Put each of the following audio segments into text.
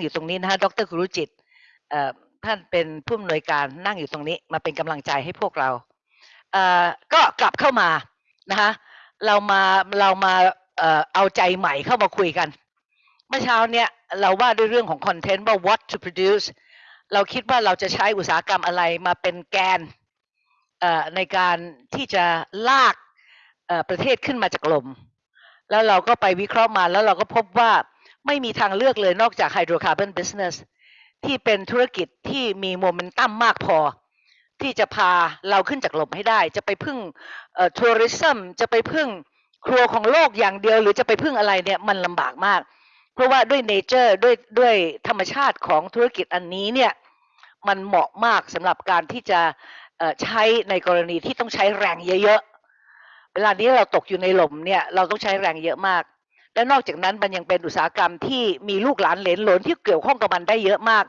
อยู่ตรงนี้นะฮะดรครุจิตเอ่อท่านเป็นผู้อำนวยการนั่งอยู่ตรงนี้มาเป็นกำลังใจให้พวกเราเอ่อก็กลับเข้ามานะคะเรามาเรามาเอ่อเอาใจใหม่เข้ามาคุยกันเมื่อเช้าเนี่ยเราว่าด้วยเรื่องของคอนเทนต์ว่า what to produce เราคิดว่าเราจะใช้อุตสาหกรรมอะไรมาเป็นแกนเอ่อในการที่จะลากเอ่อประเทศขึ้นมาจากลม แล้วเราก็ไปวิเคราะห์มาแล้วเราก็พบว่า ไม่มีทางเลือกเลยนอกจาก hydrocarbon business ที่เป็นธุรกิจที่มีโมเมนตัมมากพอ ที่จะพาเราขึ้นจากหลมให้ได้ จะไปพึ่ง tourism จะไปพึ่งครัวของโลกอย่างเดียว หรือจะไปพึ่งอะไรเนี่ยมันลำบากมาก เพราะว่าด้วย nature ด้วยด้วยธรรมชาติของธุรกิจอันนี้เนี่ยมันเหมาะมากสำหรับการที่จะใช้ในกรณีที่ต้องใช้แรงเยอะๆเวลานี้เราตกอยู่ในหล่มเนี่ยเราต้องใช้แรงเยอะมาก และนอกจากนั้นมันยังเป็นอุตสาหกรรมที่มีลูกหลานเหลนหลนที่เกี่ยวข้องกับมันได้เยอะมาก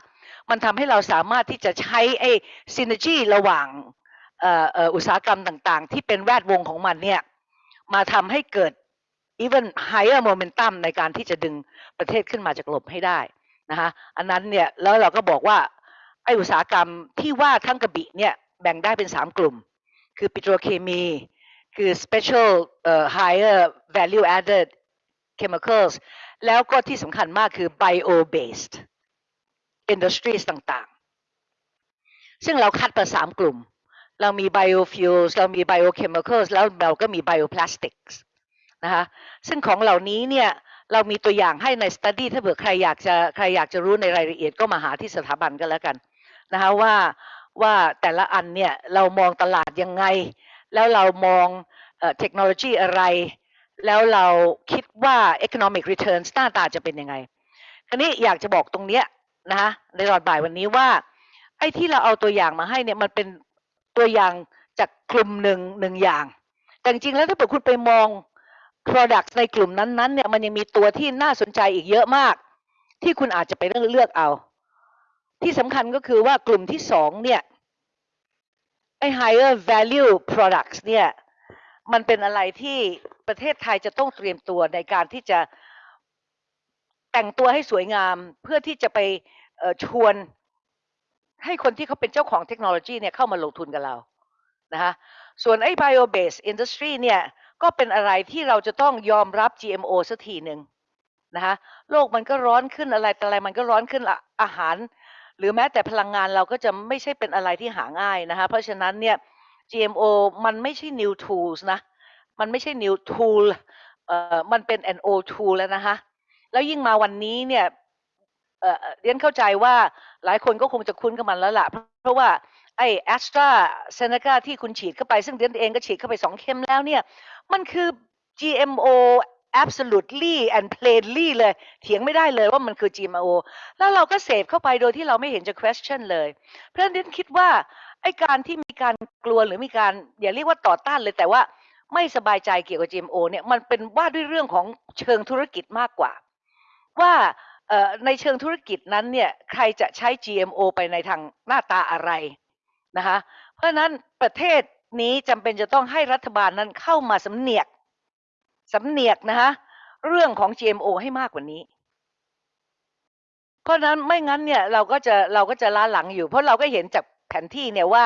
มันทำให้เราสามารถที่จะใช้ไอ้ซินเนจีระหว่างอุตสาหกรรมต่างๆ ที่เป็นแวดวงของมันเนี่ยมาทำให้เกิด even higher momentum ในการที่จะดึงประเทศขึ้นมาจากหลบให้ได้นะคะอันนั้นเนี่ยแล้วเราก็บอกว่าไออุตสาหกรรมที่ว่าทั้งกระบี่เนี่ยแบ่งได้เป็นสามกลุ่ม คือปิโตรเคมี คือ special เอ่อ higher value added chemicals แล้วก็ที่สำคัญมากคือ bio based industries ต่างๆ ซึ่งเราคัดมาสามกลุ่ม เรามี biofuels เรามี biochemicals แล้วเราก็มี bioplastics นะคะซึ่งของเหล่านี้เนี่ยเรามีตัวอย่างให้ใน study ถ้าเผื่อใครอยากจะใครอยากจะรู้ในรายละเอียดก็มาหาที่สถาบันก็แล้วกันนะคะว่าว่าแต่ละอันเนี่ยเรามองตลาดยังไง แล้วเรามองเทคโนโลยีอะไร แล้วเราคิดว่า economic returns หน้าตาจะเป็นยังไงคราวนี้อยากจะบอกตรงเนี้ยนะคะในตอนบ่ายวันนี้ว่า ไอ้ที่เราเอาตัวอย่างมาให้เนี่ยมันเป็นตัวอย่างจากกลุ่มหนึ่งหนึ่งอย่าง แต่จริงๆแล้วถ้าเกิดคุณไปมอง product ในกลุ่มนั้นๆเนี่ยมันยังมีตัวที่น่าสนใจอีกเยอะมาก ที่คุณอาจจะไปเลือกเลือกเอา ที่สำคัญก็คือว่ากลุ่มที่สองเนี่ยไอ้ higher value products เนี่ยมันเป็นอะไรที่ ประเทศไทยจะต้องเตรียมตัวในการที่จะแต่งตัวให้สวยงามเพื่อที่จะไปชวนให้คนที่เขาเป็นเจ้าของเทคโนโลยีเนี่ยเข้ามาลงทุนกับเรานะคะส่วนไอ้ bio based industry เนี่ยก็เป็นอะไรที่เราจะต้องยอมรับ GMO สักทีหนึ่งนะคะโลกมันก็ร้อนขึ้นอะไรแต่อะไรมันก็ร้อนขึ้นอะอาหาร หรือแม้แต่พลังงานเราก็จะไม่ใช่เป็นอะไรที่หาง่ายนะคะเพราะฉะนั้นเนี่ย GMO มันไม่ใช่ new tools นะ มันไม่ใช่ new tool เอ่อมันเป็น an old tool แล้วนะคะ แล้วยิ่งมาวันนี้เนี่ยเอ่อเรียนเข้าใจว่าหลายคนก็คงจะคุ้นกับมันแล้วละเพราะเพราะว่าไอ้แอสตราเซเนกาที่คุณฉีดเข้าไป ซึ่งเรียนเองก็ฉีดเข้าไปสองเข็มแล้วเนี่ย มันคือ GMO absolutely and plainly เลย เถียงไม่ได้เลยว่ามันคือ GMO แล้วเราก็เสพเข้าไปโดยที่เราไม่เห็นจะ question เลย เพราะฉะนั้นเรียนคิดว่าไอ้การที่มีการกลัวหรือมีการอย่าเรียกว่าต่อต้านเลยแต่ว่า ไม่สบายใจเกี่ยวกับ GMO เนี่ยมันเป็นว่าด้วยเรื่องของเชิงธุรกิจมากกว่า ว่าในเชิงธุรกิจนั้นเนี่ยใครจะใช้ GMO ไปในทางหน้าตาอะไรนะคะเพราะนั้นประเทศนี้จำเป็นจะต้องให้รัฐบาลนั้นเข้ามาสำเหนียกสำเหนียกนะคะเรื่องของ GMO ให้มากกว่านี้ เพราะนั้นไม่งั้นเนี่ยเราก็จะเราก็จะล้าหลังอยู่ เพราะเราก็เห็นจากแผนที่เนี่ยว่า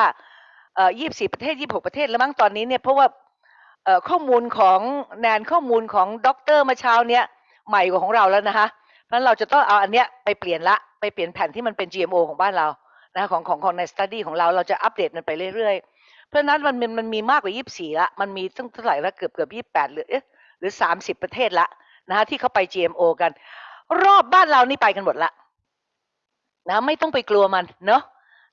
เอ่อ24 ประเทศ 26 ประเทศแล้วมั้งตอนนี้เนี่ยเพราะว่า ข้อมูลของแนนข้อมูลของด็อกเตอร์มาเช้าเนี้ยใหม่กว่าของเราแล้วนะคะเพราะฉะนั้นเราจะต้องเอาอันเนี้ยไปเปลี่ยนละไปเปลี่ยนแผ่นที่มันเป็น GMO ของบ้านเรานะคะของของของใน study ของเราเราจะอัปเดตมันไปเรื่อยๆ เพราะนั้นมันมันมันมีมากกว่า 24 ละ มันมีตั้งเท่าไหร่ละเกือบเกือบ28 หรือหรือ 30 ประเทศละนะคะที่เขาไป GMO กัน รอบบ้านเรานี่ไปกันหมดละนะไม่ต้องไปกลัวมันเนาะ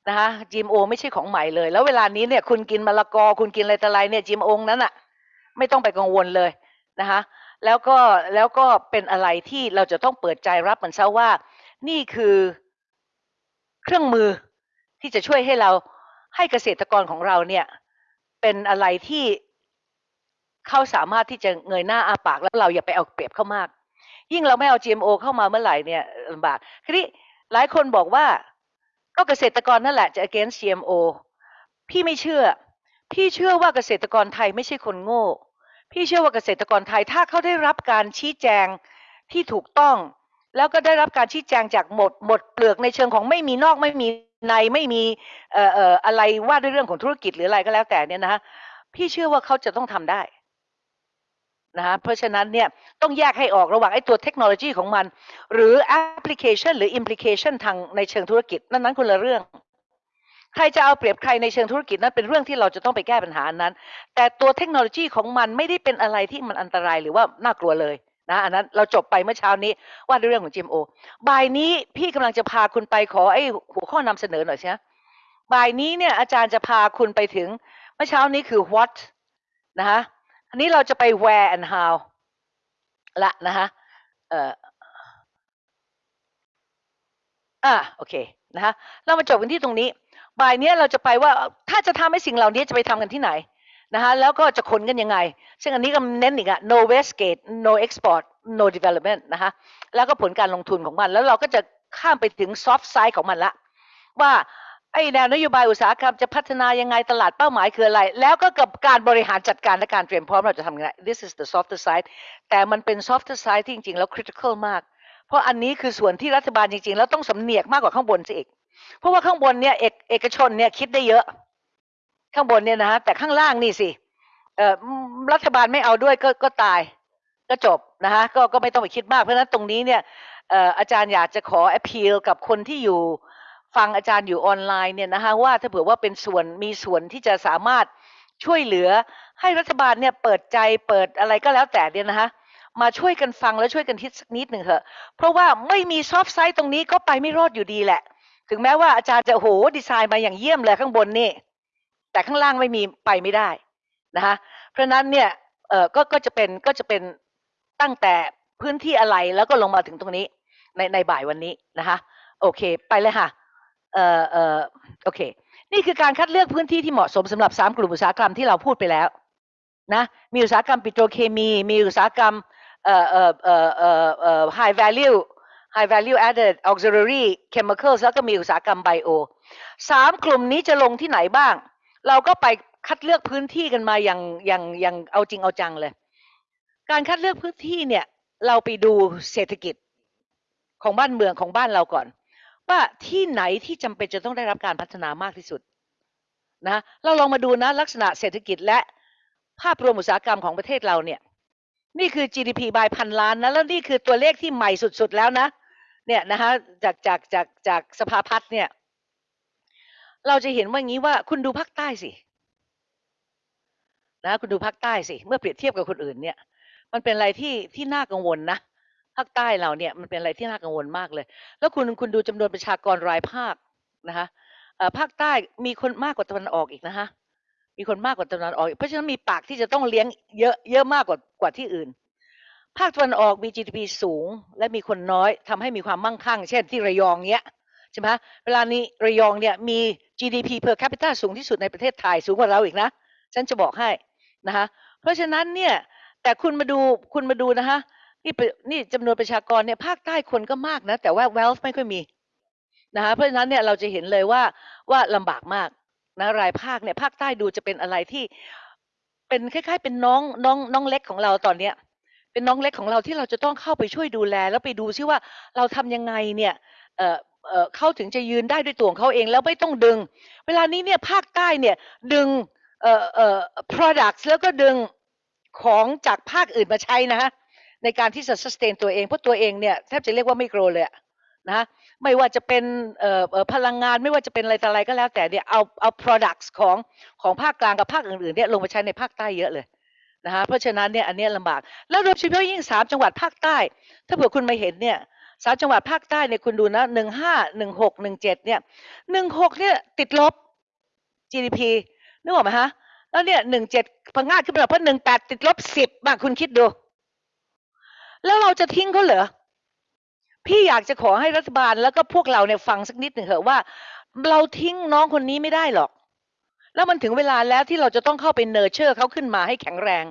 นะคะ GMO ไม่ใช่ของใหม่เลย แล้วเวลานี้เนี่ยคุณกินมะละกอคุณกินอะไรต่ออะไรเนี่ย GMO นั้นอะ ไม่ต้องไปกังวลเลยนะคะแล้วก็แล้วก็เป็นอะไรที่เราจะต้องเปิดใจรับมันซะว่า นี่คือเครื่องมือที่จะช่วยให้เราให้เกษตรกรของเราเนี่ย เป็นอะไรที่เขาสามารถที่จะเงยหน้าอาปากแล้วเราอย่าไปเอาเปรียบเขามาก ยิ่งเราไม่เอา GMO เข้ามาเมื่อไหร่เนี่ยลำบากทีนี้หลายคนบอกว่า ก็เกษตรกรนั่นแหละจะ against GMO พี่ไม่เชื่อ พี่เชื่อว่าเกษตรกรไทยไม่ใช่คนโง่ พี่เชื่อว่าเกษตรกรไทยถ้าเขาได้รับการชี้แจงที่ถูกต้อง แล้วก็ได้รับการชี้แจงจากหมดหมดเปลือกในเชิงของไม่มีนอกไม่มีในไม่มีเอ่อเอ่ออะไรว่าด้วยเรื่องของธุรกิจหรืออะไรก็แล้วแต่เนี่ยนะพี่เชื่อว่าเขาจะต้องทำได้นะฮะเพราะฉะนั้นเนี่ยต้องแยกให้ออกระหว่างไอ้ตัวเทคโนโลยีของมัน หรือแอปพลิเคชันหรือ implication ทางในเชิงธุรกิจ นั่นนั้นคนละเรื่อง ใครจะเอาเปรียบใครในเชิงธุรกิจนั้นเป็นเรื่องที่เราจะต้องไปแก้ปัญหานั้น แต่ตัวเทคโนโลยีของมันไม่ได้เป็นอะไรที่มันอันตรายหรือว่าน่ากลัวเลยนะอันนั้นเราจบไปเมื่อเช้านี้ว่าด้วยเรื่องของ GMO บ่ายนี้พี่กำลังจะพาคุณไปขอไอ้หัวข้อนำเสนอหน่อยใช่ไหมบ่ายนี้เนี่ยอาจารย์จะพาคุณไปถึงเมื่อเช้านี้คือ what นะฮะอันนี้เราจะไป where and how ละนะฮะเอ่ออ่าโอเคนะฮะเรามาจบกันที่ตรงนี้ บ่ายเนี้ยเราจะไปว่าถ้าจะทำให้สิ่งเหล่านี้จะไปทำกันที่ไหนนะฮะแล้วก็จะขนกันยังไง ซึ่งอันนี้ก็เน้นอีกอะ no waste gate no export no development นะคะแล้วก็ผลการลงทุนของมัน แล้วเราก็จะข้ามไปถึง soft side ของมันละ ว่าไอ้แนวนโยบายอุตสาหกรรมจะพัฒนายังไงตลาดเป้าหมายคืออะไร แล้วก็กับการบริหารจัดการและการเตรียมพร้อมเราจะทำยังไง this is the softer side แต่มันเป็น softer side ที่จริง ๆ แล้ว critical มาก เพราะอันนี้คือส่วนที่รัฐบาลจริง ๆ แล้วต้องสำเนียกมากกว่าข้างบนซะอีก เพราะว่าข้างบนเนี่ยเอกเอกชนเนี่ยคิดได้เยอะ ข้างบนเนี่ยนะฮะแต่ข้างล่างนี่สิเออรัฐบาลไม่เอาด้วยก็ก็ตาย ก็จบนะฮะก็ก็ไม่ต้องไปคิดมากเพราะฉะนั้นตรงนี้เนี่ยเอออาจารย์อยากจะขอ appeal กับคนที่อยู่ฟังอาจารย์อยู่ออนไลน์เนี่ยนะฮะว่าถ้าเผื่อว่าเป็นส่วนมีส่วนที่จะสามารถช่วยเหลือให้รัฐบาลเนี่ยเปิดใจเปิดอะไรก็แล้วแต่เนี่ยนะฮะมาช่วยกันฟังแล้วช่วยกันคิดสักนิดหนึ่งเถอะ เพราะว่าไม่มีซอฟต์ไซต์ตรงนี้ก็ไปไม่รอดอยู่ดีแหละ ถึงแม้ว่าอาจารย์จะโหดีไซน์มาอย่างเยี่ยมเลยข้างบนนี่ แต่ข้างล่างไม่มีไปไม่ได้นะคะเพราะนั้นเนี่ยเออก็ก็จะเป็นก็จะเป็นตั้งแต่พื้นที่อะไรแล้วก็ลงมาถึงตรงนี้ในในบ่ายวันนี้นะคะโอเคไปเลยค่ะเออเออโอเค นี่คือการคัดเลือกพื้นที่ที่เหมาะสมสำหรับสามกลุ่มอุตสาหกรรมที่เราพูดไปแล้วนะมีอุตสาหกรรมปิโตรเคมี มีอุตสาหกรรมเอ่อเอ่อเอ่อเอ่อ high value high value added auxiliary chemicals แล้วก็มีอุตสาหกรรมไบโอสามกลุ่มนี้จะลงที่ไหนบ้าง เราก็ไปคัดเลือกพื้นที่กันมาอย่างอย่างอย่างเอาจริงเอาจังเลย การคัดเลือกพื้นที่เนี่ย เราไปดูเศรษฐกิจของบ้านเมืองของบ้านเราก่อน ว่าที่ไหนที่จำเป็นจะต้องได้รับการพัฒนามากที่สุดนะเราลองมาดูนะลักษณะเศรษฐกิจและภาพรวมอุตสาหกรรมของประเทศเราเนี่ย นี่คือ GDP บายพันล้านนะแล้วนี่คือตัวเลขที่ใหม่สุดๆแล้วนะ เนี่ยนะคะจากจากจากจากสภาพัฒน์เนี่ย เราจะเห็นว่างี้ว่าคุณดูภาคใต้สินะคุณดูภาคใต้สิเมื่อเปรียบเทียบกับคนอื่นเนี่ย มันเป็นอะไรที่ที่น่ากังวลนะภาคใต้เราเนี่ยมันเป็นอะไรที่น่ากังวลมากเลย แล้วคุณคุณดูจำนวนประชากรรายภาคนะคะภาคใต้มีคนมากกว่าตะวันออกอีกนะคะมีคนมากกว่าตะวันออกอีกเพราะฉะนั้นมีปากที่จะต้องเลี้ยงเยอะเยอะมากกว่ากว่าที่อื่น ภาคตะวันออกมี GDP สูงและมีคนน้อยทำให้มีความมั่งคั่ง เช่นที่ระยองเนี้ยใช่ไหมเวลานี้ระยองเนี่ยมี GDP per capita สูงที่สุดในประเทศไทยสูงกว่าเราอีกนะ ฉันจะบอกให้นะคะเพราะฉะนั้นเนี่ยแต่คุณมาดูคุณมาดูนะคะนี่เป็นนี่จำนวนประชากรเนี่ยภาคใต้คนก็มากนะ แต่ว่า wealth ไม่ค่อยมีนะคะเพราะฉะนั้นเนี่ยเราจะเห็นเลยว่าว่าลำบากมากนะรายภาคเนี่ยภาคใต้ดูจะเป็นอะไรที่เป็นคล้าย ๆ เป็นน้องน้องน้องเล็กของเราตอนเนี้ย เป็นน้องเล็กของเราที่เราจะต้องเข้าไปช่วยดูแล แล้วไปดูซิว่าเราทำยังไงเนี่ยเออเออเขาถึงจะยืนได้ด้วยตัวของเขาเองแล้วไม่ต้องดึง เวลานี้เนี่ยภาคใต้เนี่ยดึงเอ่อเอ่อ products แล้วก็ดึงของจากภาคอื่นมาใช้นะฮะในการที่จะ sustain ตัวเองเพราะตัวเองเนี่ยแทบจะเรียกว่าไม่โกรเลยนะไม่ว่าจะเป็นเอ่อพลังงานไม่ว่าจะเป็นอะไรต่ออะไรก็แล้วแต่เนี่ยเอาเอา products ของของภาคกลางกับภาคอื่นๆเนี่ยลงมาใช้ในภาคใต้เยอะเลย นะคะเพราะฉะนั้นเนี่ยอันเนี้ยลำบากแล้วโดยเฉพาะยิ่งสามจังหวัดภาคใต้ ถ้าเผื่อคุณมาเห็นเนี่ยสามจังหวัดภาคใต้เนี่ยคุณดูนะหนึ่งห้าหนึ่งหกหนึ่งเจ็ดเนี่ยหนึ่งหกเนี่ยติดลบ GDP นึกออกไหมฮะแล้วเนี่ยหนึ่งเจ็ดพังงาดขึ้นไปเพราะหนึ่งแปดติดลบสิบบ้างคุณคิดดู แล้วเราจะทิ้งเขาเหรอพี่อยากจะขอให้รัฐบาลแล้วก็พวกเราเนี่ยฟังสักนิดหนึ่งเถอะว่า เราทิ้งน้องคนนี้ไม่ได้หรอก แล้วมันถึงเวลาแล้วที่เราจะต้องเข้าไป nurture เขาขึ้นมาให้แข็งแรง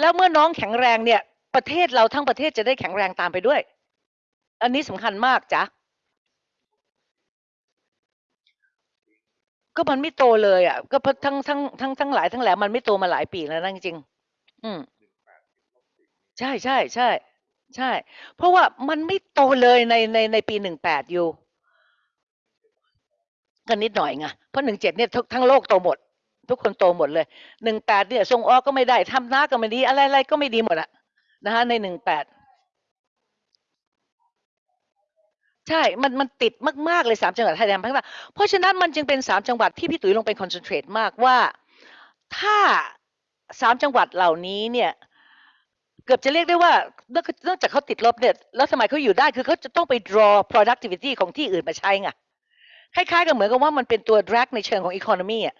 แล้วเมื่อน้องแข็งแรงเนี่ย ประเทศเราทั้งประเทศจะได้แข็งแรงตามไปด้วย อันนี้สำคัญมากจ้ะก็มันไม่โตเลยอะ ก็ทั้งทั้งทั้งทั้งหลายทั้งแหล่มันไม่โตมาหลายปีแล้วนะจริงอืมใช่ใช่ใช่ใช่ เพราะว่ามันไม่โตเลยในในในปี18อยู่ ก็นิดหน่อยไงเพราะ17เจ็ดเนี่ยทั้งโลกโตหมด ทุกคนโตหมดเลย18เนี่ยส่งออกก็ไม่ได้ทำน้าก็ไม่ดี อะไรๆก็ไม่ดีหมดอะนะคะใน18ใช่ มัน มันติดมาก ๆ เลย3จังหวัดชายแดนภาคใต้เพราะฉะนั้นมันจึงเป็น3จังหวัดที่พี่ตุ๋ยลงไป concentrate มากว่า ถ้า3จังหวัดเหล่านี้เนี่ย เกือบจะเรียกได้ว่าเนื่องจากเขาติดลบเนี่ย แล้วทำไมเขาอยู่ได้คือเขาจะต้องไป draw productivity ของที่อื่นมาใช้ไง คล้ายๆกับเหมือนกับว่ามันเป็นตัว drag ในเชิงของ economy อะ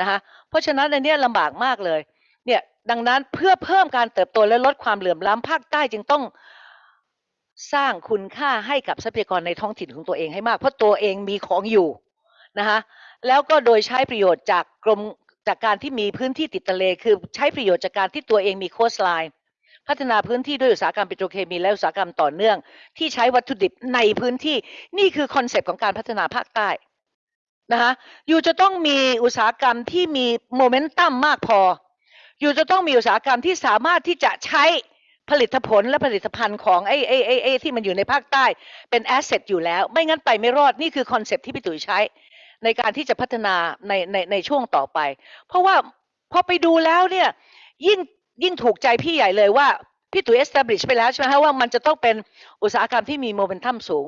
นะคะเพราะฉะนั้นอันนี้ลำบากมากเลยเนี่ยดังนั้นเพื่อเพิ่มการเติบโตและลดความเหลื่อมล้ำภาคใต้จึงต้องสร้างคุณค่าให้กับทรัพยากรในท้องถิ่นของตัวเองให้มาก เพราะตัวเองมีของอยู่นะคะแล้วก็โดยใช้ประโยชน์จากกรมจากการที่มีพื้นที่ติดทะเล คือใช้ประโยชน์จากการที่ตัวเองมี coastline พัฒนาพื้นที่ด้วยอุตสาหกรรมปิโตรเคมีและอุตสาหกรรมต่อเนื่อง ที่ใช้วัตถุดิบในพื้นที่นี่คือ concept ของการพัฒนาภาคใต้นะคะ you จะต้องมีอุตสาหกรรมที่มีโมเมนตัมมากพอ you จะต้องมีอุตสาหกรรมที่สามารถที่จะใช้ผลิตผลและผลิตภัณฑ์ของไอ้ไอ้ไอ้ไอ้ที่มันอยู่ในภาคใต้เป็น asset อยู่แล้ว ไม่งั้นไปไม่รอดนี่คือ concept ที่พี่ตุ๋ยใช้ ในการที่จะพัฒนาในในในช่วงต่อไป เพราะว่าพอไปดูแล้วเนี่ยยิ่ง ยิ่งถูกใจพี่ใหญ่เลยว่า พี่ตุ๋ย establish ไปแล้วใช่ไหมฮะว่ามันจะต้องเป็นอุตสาหกรรมที่มีโมเมนตัมสูง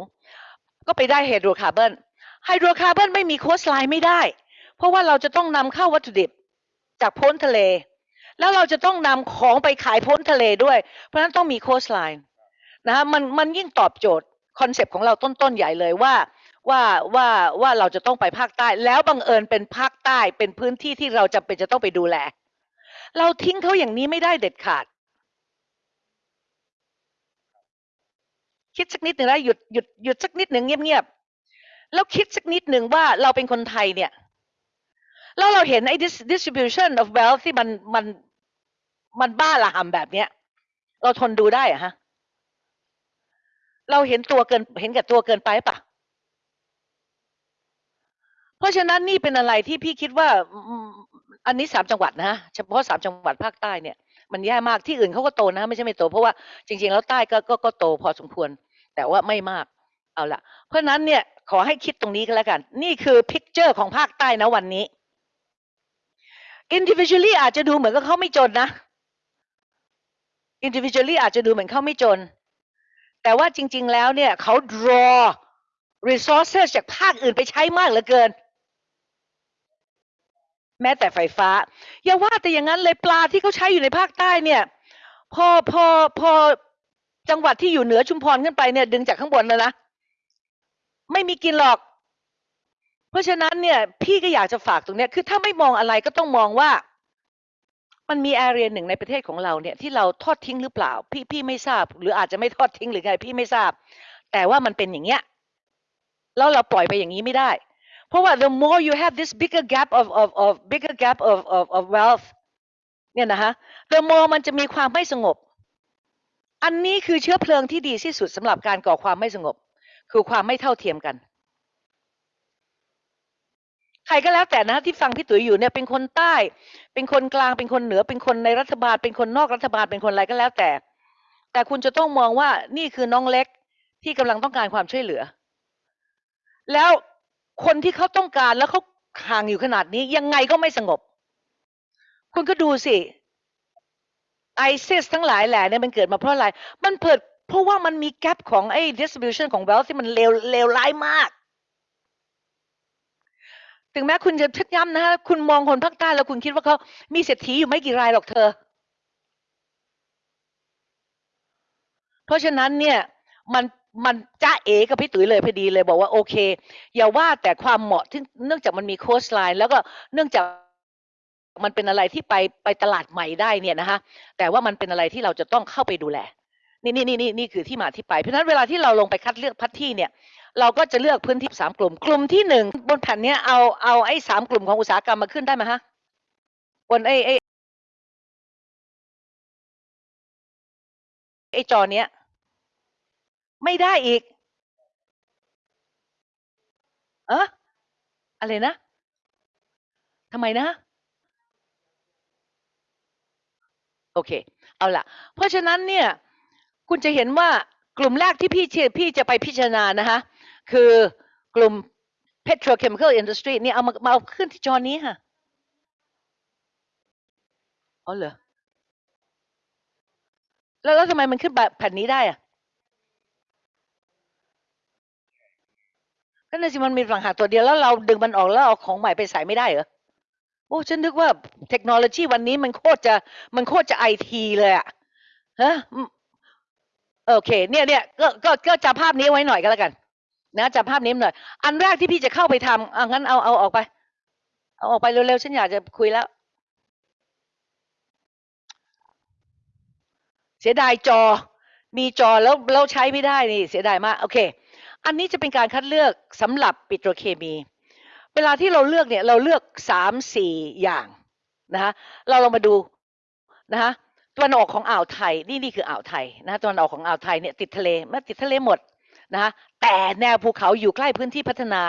ก็ไปได้ hydrocarbon hydrocarbon ไม่มี coastline ไม่ได้ เพราะว่าเราจะต้องนำเข้าวัตถุดิบจากพ้นทะเล แล้วเราจะต้องนำของไปขายพ้นทะเลด้วย เพราะฉะนั้นต้องมี coastline นะฮะมันมันยิ่งตอบโจทย์ concept ของเราต้นๆใหญ่เลยว่าว่าว่าว่าเราจะต้องไปภาคใต้ แล้วบังเอิญเป็นภาคใต้เป็นพื้นที่ที่เราจำเป็นจะต้องไปดูแล เราทิ้งเขาอย่างนี้ไม่ได้เด็ดขาด คิดสักนิดหนึ่งนะหยุดหยุดหยุดสักนิดหนึ่งเงียบๆแล้วคิดสักนิดหนึ่งว่าเราเป็นคนไทยเนี่ย แล้วเราเห็นไอ้ distribution of wealth ที่มันมันมันบ้าระห่ำแบบเนี้ย เราทนดูได้เหรอะฮะ เราเห็นตัวเกินเห็นแก่ตัวเกินไปปะเพราะฉะนั้นนี่เป็นอะไรที่พี่คิดว่า อันนี้สามจังหวัดนะฮะเฉพาะสามจังหวัดภาคใต้เนี่ยมันแย่มากที่อื่นเขาก็โตนะไม่ใช่ไม่โต เพราะว่าจริงๆแล้วใต้ก็ก็ก็โตพอสมควร แต่ว่าไม่มากเอาละเพราะฉะนั้นเนี่ยขอให้คิดตรงนี้ก็แล้วกัน นี่คือ picture ของภาคใต้นะวันนี้ individually อาจจะดูเหมือนกับเขาไม่จนนะ individually อาจจะดูเหมือนเขาไม่จน แต่ว่าจริง ๆ แล้วเนี่ยเขา draw resources จากภาคอื่นไปใช้มากเหลือเกิน แม้แต่ไฟฟ้า อย่าว่าแต่อย่างนั้นเลยปลาที่เขาใช้อยู่ในภาคใต้เนี่ย พอพอพอจังหวัดที่อยู่เหนือชุมพรขึ้นไปเนี่ย ดึงจากข้างบนแล้วนะไม่มีกินหรอก เพราะฉะนั้นเนี่ย พี่ก็อยากจะฝากตรงเนี้ยคือถ้าไม่มองอะไรก็ต้องมองว่า มันมีแอเรียหนึ่งในประเทศของเราเนี่ย ที่เราทอดทิ้งหรือเปล่า พี่พี่ไม่ทราบ หรืออาจจะไม่ทอดทิ้งหรือไงพี่ไม่ทราบ แต่ว่ามันเป็นอย่างเงี้ยแล้วเราปล่อยไปอย่างนี้ไม่ได้ เพราะว่า the more you have this bigger gap of of of bigger gap of of of wealth เนี่ยนะฮะ the more มันจะมีความไม่สงบ อันนี้คือเชื้อเพลิงที่ดีที่สุดสำหรับการก่อความไม่สงบ คือความไม่เท่าเทียมกัน ใครก็แล้วแต่นะที่ฟังพี่ตุ๋ยอยู่เนี่ยเป็นคนใต้ เป็นคนกลางเป็นคนเหนือ เป็นคนในรัฐบาล เป็นคนนอกรัฐบาลเป็นคนอะไรก็แล้วแต่ แต่คุณจะต้องมองว่านี่คือน้องเล็กที่กำลังต้องการความช่วยเหลือ แล้ว คนที่เขาต้องการแล้วเขาห่างอยู่ขนาดนี้ยังไงก็ไม่สงบ คุณก็ดูสิไอซิสทั้งหลายแหล่เนี่ยมันเกิดมาเพราะอะไร มันเปิดเพราะว่ามันมีแกลบของไอ้ distribution ของ wealth ที่มันเลวเลวร้ายมาก ถึงแม้คุณจะชักย้ำนะฮะคุณมองคนภาคใต้แล้วคุณคิดว่าเขามีเศรษฐีอยู่ไม่กี่รายหรอกเธอ เพราะฉะนั้นเนี่ยมัน มันจ้าเอกับพี่ตุ๋ยเลยพอดีเลยบอกว่าโอเค อย่าว่าแต่ความเหมาะที่เนื่องจากมันมีโค้ชไลน์แล้วก็เนื่องจากมันเป็นอะไรที่ไปไปตลาดใหม่ได้เนี่ยนะคะแต่ว่ามันเป็นอะไรที่เราจะต้องเข้าไปดูแล นี่นี่นี่นี่นี่คือที่มาที่ไป เพราะฉะนั้นเวลาที่เราลงไปคัดเลือกพัดที่เนี่ย เราก็จะเลือกพื้นที่สามกลุ่ม กลุ่มที่หนึ่งบนแผ่นเนี้ยเอาเอาไอ้สามกลุ่มของอุตสาหกรรมมาขึ้นได้ไหมฮะบนไอ้ไอ้ไอ้จอเนี้ย ไม่ได้อีก เอออะไรนะทำไมนะ โอเค เอาล่ะเพราะฉะนั้นเนี่ย คุณจะเห็นว่ากลุ่มแรกที่พี่เชื่อพี่จะไปพิจารณานะคะคือกลุ่ม petrochemical industry เนี่ยเอามามาเอาขึ้นที่จอนี้ค่ะอ๋อเหรอแล้วแล้วทำไมมันขึ้นแบบแผ่นนี้ได้อะ ก็นั่นสิมันมีต่างหากตัวเดียวแล้วเราดึงมันออกแล้วเอาของใหม่ไปใส่ไม่ได้เหรอโอ้ฉันนึกว่าเทคโนโลยีวันนี้มันโคตรจะมันโคตรจะไอทีเลยอะฮะโอเค เนี่ยเนี่ยก็ก็ก็จับภาพนี้ไว้หน่อยก็แล้วกัน นะจับภาพนี้หน่อย อันแรกที่พี่จะเข้าไปทำอะงั้นเอาเอาออกไป เอาออกไปเร็วๆฉันอยากจะคุยแล้ว เสียดายจอ มีจอแล้วแล้วใช้ไม่ได้นี่ เสียดายมาก โอเค อันนี้จะเป็นการคัดเลือกสำหรับปิโตรเคมี เวลาที่เราเลือกเนี่ยเราเลือกสามสี่อย่างนะคะเราลองมาดูนะคะตะวันออกของอ่าวไทยนี่นี่คืออ่าวไทยนะตะวันออกของอ่าวไทยเนี่ยติดทะเลม่ติดทะเลหมดนะคะแต่แนวภูเขาอยู่ใกล้พื้นที่พัฒนา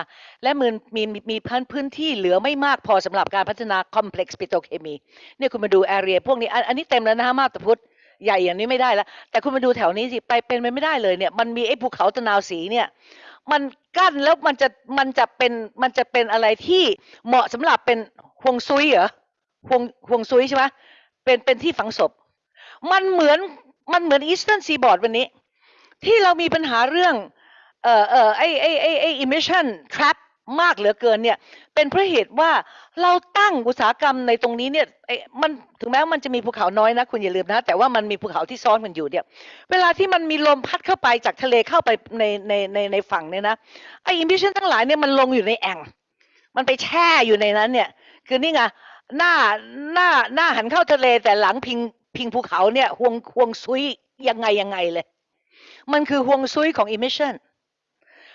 และมีมีมีพื้นพื้นที่เหลือไม่มากพอสำหรับการพัฒนาคอมเพล็กซ์ปิโตรเคมีเนี่ยคุณมาดูแอเรียพวกนี้อันอันนี้เต็มแล้วนะคะมาตพุทธ ใหญ่อย่างนี้ไม่ได้แล้ว แต่คุณมาดูแถวนี้สิไปเป็นไปไม่ได้เลยเนี่ย มันมีไอ้ภูเขาตะนาวสีเนี่ยมันกั้นแล้วมันจะมันจะเป็นมันจะเป็นอะไรที่เหมาะสำหรับเป็นฮวงซุยเหรอฮวงฮวงซุยใช่ไหมเป็นเป็นที่ฝังศพ มันเหมือนมันเหมือน Eastern Seaboard วันนี้ ที่เรามีปัญหาเรื่องเอ่อเอ่อไอ้ไอ้ไอ้ไอ้ emission trap มากเหลือเกินเนี่ยเป็นเพราะเหตุว่าเราตั้งอุตสาหกรรมในตรงนี้เนี่ยไอ้มันถึงแม้ว่ามันจะมีภูเขาน้อยนะคุณอย่าลืมนะ แต่ว่ามันมีภูเขาที่ซ้อนกันอยู่เนี่ยเวลาที่มันมีลมพัดเข้าไปจากทะเลเข้าไปในในในในฝั่งเนี่ยนะไอ้ emission ทั้งหลายเนี่ยมันลงอยู่ในแอ่ง มันไปแช่อยู่ในนั้นเนี่ยคือนี่ไงหน้าหน้าหน้าหันเข้าทะเลแต่หลังพิงพิงภูเขาเนี่ยฮวงฮวงซุ้ยยังไงยังไงเลย มันคือฮวงซุ้ยของ emission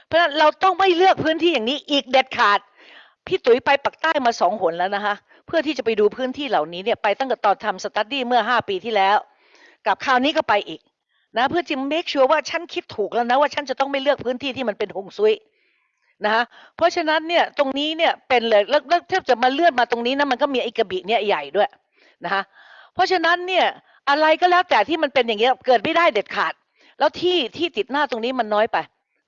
เพราะฉะนั้นเราต้องไม่เลือกพื้นที่อย่างนี้อีกเด็ดขาด พี่ตุ๋ยไปปักษ์ใต้มาสองหนแล้วนะคะ เพื่อที่จะไปดูพื้นที่เหล่านี้เนี่ยไปตั้งแต่ตอนทำ study เมื่อห้าปีที่แล้ว กับคราวนี้ก็ไปอีกนะเพื่อจะ make sure ว่าฉันคิดถูกแล้วนะว่าฉันจะต้องไม่เลือกพื้นที่ที่มันเป็นฮวงซุ้ยนะคะเพราะฉะนั้นเนี่ยตรงนี้เนี่ยเป็นเลยแล้วแล้วถ้าจะมาเลื่อนมาตรงนี้นะมันก็มีไอ้กระบี่เนี่ยใหญ่ด้วยนะคะเพราะฉะนั้นเนี่ยอะไรก็แล้วแต่ที่มันเป็นอย่างเงี้ยเกิดไม่ได้เด็ดขาด แล้วที่ที่ติดหน้าตรงนี้มันน้อยไป